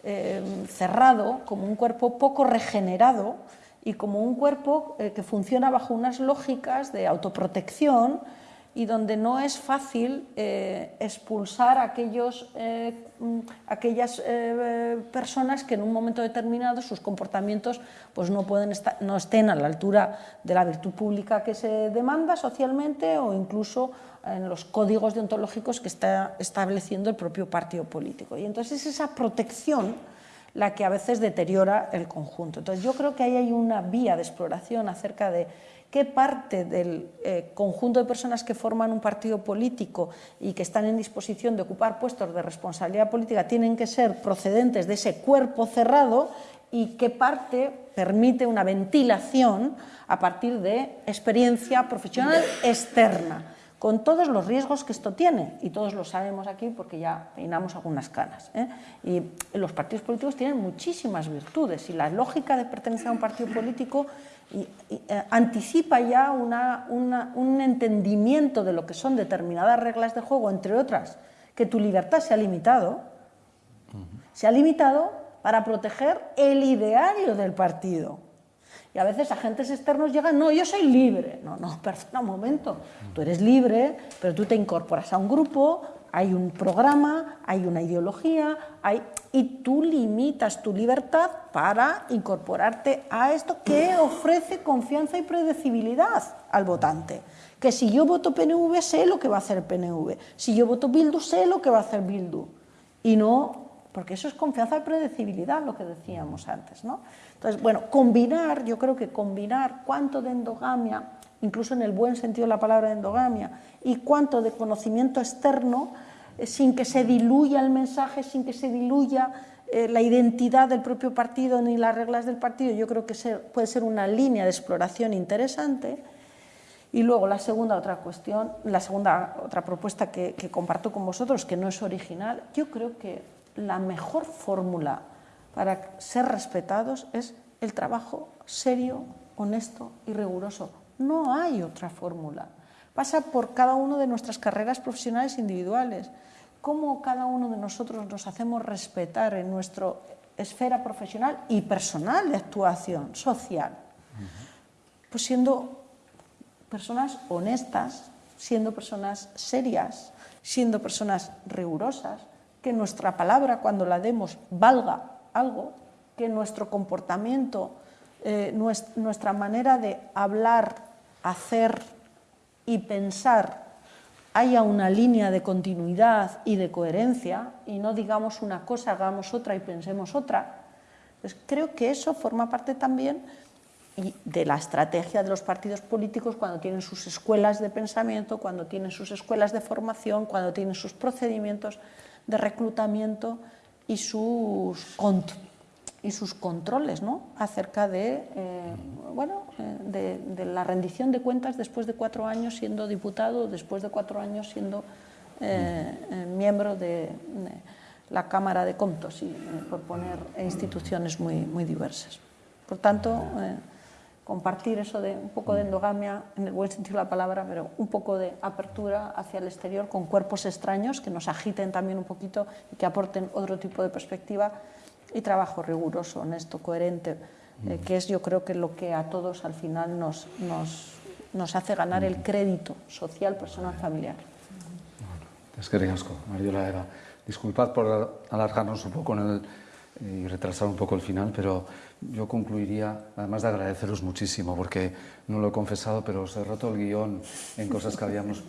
eh, cerrado, como un cuerpo poco regenerado y como un cuerpo eh, que funciona bajo unas lógicas de autoprotección y donde no es fácil eh, expulsar a aquellos, eh, mm, aquellas eh, personas que en un momento determinado sus comportamientos pues no, pueden no estén a la altura de la virtud pública que se demanda socialmente o incluso en los códigos deontológicos que está estableciendo el propio partido político. Y entonces esa protección la que a veces deteriora el conjunto. Entonces yo creo que ahí hay una vía de exploración acerca de qué parte del eh, conjunto de personas que forman un partido político y que están en disposición de ocupar puestos de responsabilidad política tienen que ser procedentes de ese cuerpo cerrado y qué parte permite una ventilación a partir de experiencia profesional externa con todos los riesgos que esto tiene, y todos lo sabemos aquí porque ya peinamos algunas canas. ¿eh? Y los partidos políticos tienen muchísimas virtudes, y la lógica de pertenecer a un partido político anticipa ya una, una, un entendimiento de lo que son determinadas reglas de juego, entre otras, que tu libertad se ha limitado, se ha limitado para proteger el ideario del partido. Y a veces agentes externos llegan, no, yo soy libre. No, no, [LAUGHS] perdona un momento. Tú eres libre, pero tú te incorporas a un grupo, hay un programa, hay una ideología, hay, y tú limitas tu libertad para incorporarte a esto que ofrece confianza y predecibilidad al votante. Que si yo voto PNV, sé lo que va a hacer PNV. Si yo voto Bildu, sé lo que va a hacer Bildu. Y no, porque eso es confianza y predecibilidad, lo que decíamos antes. ¿no? Entonces, bueno, combinar, yo creo que combinar cuánto de endogamia, incluso en el buen sentido de la palabra endogamia, y cuánto de conocimiento externo, eh, sin que se diluya el mensaje, sin que se diluya eh, la identidad del propio partido ni las reglas del partido, yo creo que puede ser una línea de exploración interesante. Y luego la segunda otra cuestión, la segunda otra propuesta que, que comparto con vosotros, que no es original, yo creo que la mejor fórmula para ser respetados es el trabajo serio, honesto y riguroso. No hay otra fórmula. Pasa por cada una de nuestras carreras profesionales individuales cómo cada uno de nosotros nos hacemos respetar en nuestra esfera profesional y personal de actuación social. Pues siendo personas honestas, siendo personas serias, siendo personas rigurosas, que nuestra palabra cuando la demos valga algo, que nuestro comportamiento, eh, nuestra manera de hablar, hacer y pensar haya una línea de continuidad y de coherencia y no digamos una cosa, hagamos otra y pensemos otra. Pues creo que eso forma parte también de la estrategia de los partidos políticos cuando tienen sus escuelas de pensamiento, cuando tienen sus escuelas de formación, cuando tienen sus procedimientos de reclutamiento y sus y sus controles ¿no? acerca de, eh, bueno, eh, de, la rendición de cuentas después de cuatro años siendo diputado, después de cuatro años siendo eh, miembro de, la Cámara de Contos, y, por poner instituciones muy, muy diversas. Por tanto, compartir eso de un poco de endogamia, en el buen sentido de la palabra, pero un poco de apertura hacia el exterior con cuerpos extraños que nos agiten también un poquito y que aporten otro tipo de perspectiva y trabajo riguroso, honesto, coherente, eh, que es yo creo que lo que a todos al final nos, nos, nos hace ganar el crédito social, personal, familiar. es que riesgo, Mariola Eva. Disculpad por alargarnos un poco en el, y retrasar un poco el final, pero yo concluiría, además de agradeceros muchísimo, porque no lo he confesado, pero os he roto el guion en cosas que habíamos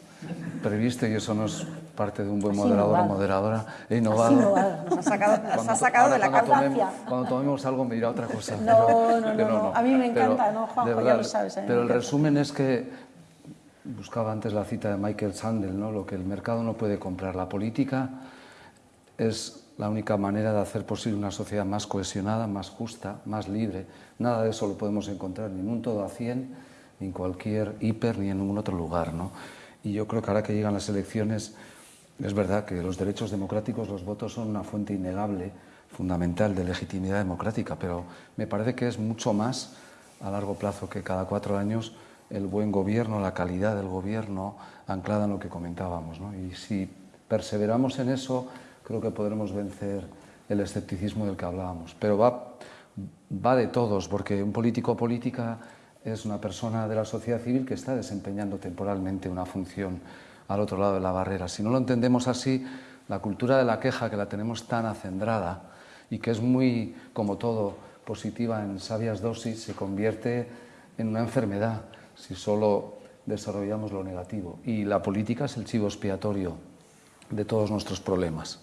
previsto y eso no es parte de un buen moderador o moderadora. He innovado. Nos ha sacado, nos ha sacado de la carnacia. Cuando tomemos algo me dirá otra cosa. No, no, no, A mí me encanta, ¿no, Juanjo? ya lo sabes. Pero el resumen es que buscaba antes la cita de Michael Sandel, ¿no? lo que el mercado no puede comprar. La política es la única manera de hacer posible una sociedad más cohesionada, más justa, más libre. Nada de eso lo podemos encontrar ni en un todo a 100, ni en cualquier hiper, ni en ningún otro lugar. ¿no? Y yo creo que ahora que llegan las elecciones, es verdad que los derechos democráticos, los votos son una fuente innegable, fundamental de legitimidad democrática, pero me parece que es mucho más a largo plazo que cada cuatro años el buen gobierno, la calidad del gobierno anclada en lo que comentábamos. ¿no? Y si perseveramos en eso, creo que podremos vencer el escepticismo del que hablábamos. Pero va, va de todos, porque un político o política es una persona de la sociedad civil que está desempeñando temporalmente una función al otro lado de la barrera. Si no lo entendemos así, la cultura de la queja, que la tenemos tan acendrada y que es muy, como todo, positiva en sabias dosis, se convierte en una enfermedad si solo desarrollamos lo negativo. Y la política es el chivo expiatorio de todos nuestros problemas.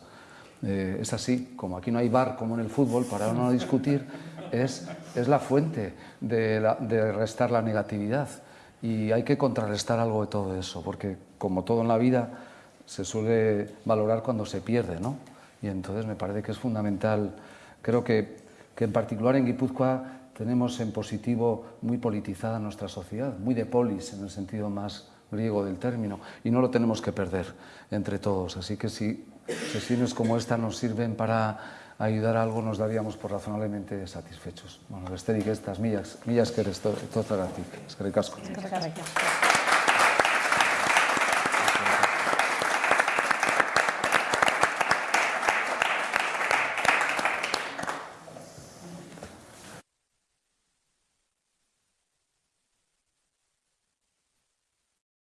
Eh, es así, como aquí no hay bar como en el fútbol, para no discutir, es, es la fuente de, restar la negatividad. Y hay que contrarrestar algo de todo eso, porque como todo en la vida, se suele valorar cuando se pierde, ¿no? Y entonces me parece que es fundamental. Creo que, que en particular en Guipúzcoa tenemos en positivo muy politizada nuestra sociedad, muy de polis en el sentido más griego del término, y no lo tenemos que perder entre todos. Así que si sesiones como esta nos sirven para ayudar a algo, nos daríamos por razonablemente satisfechos. Bueno, besterik estas millas, millas que eres todo, todo Es que Es que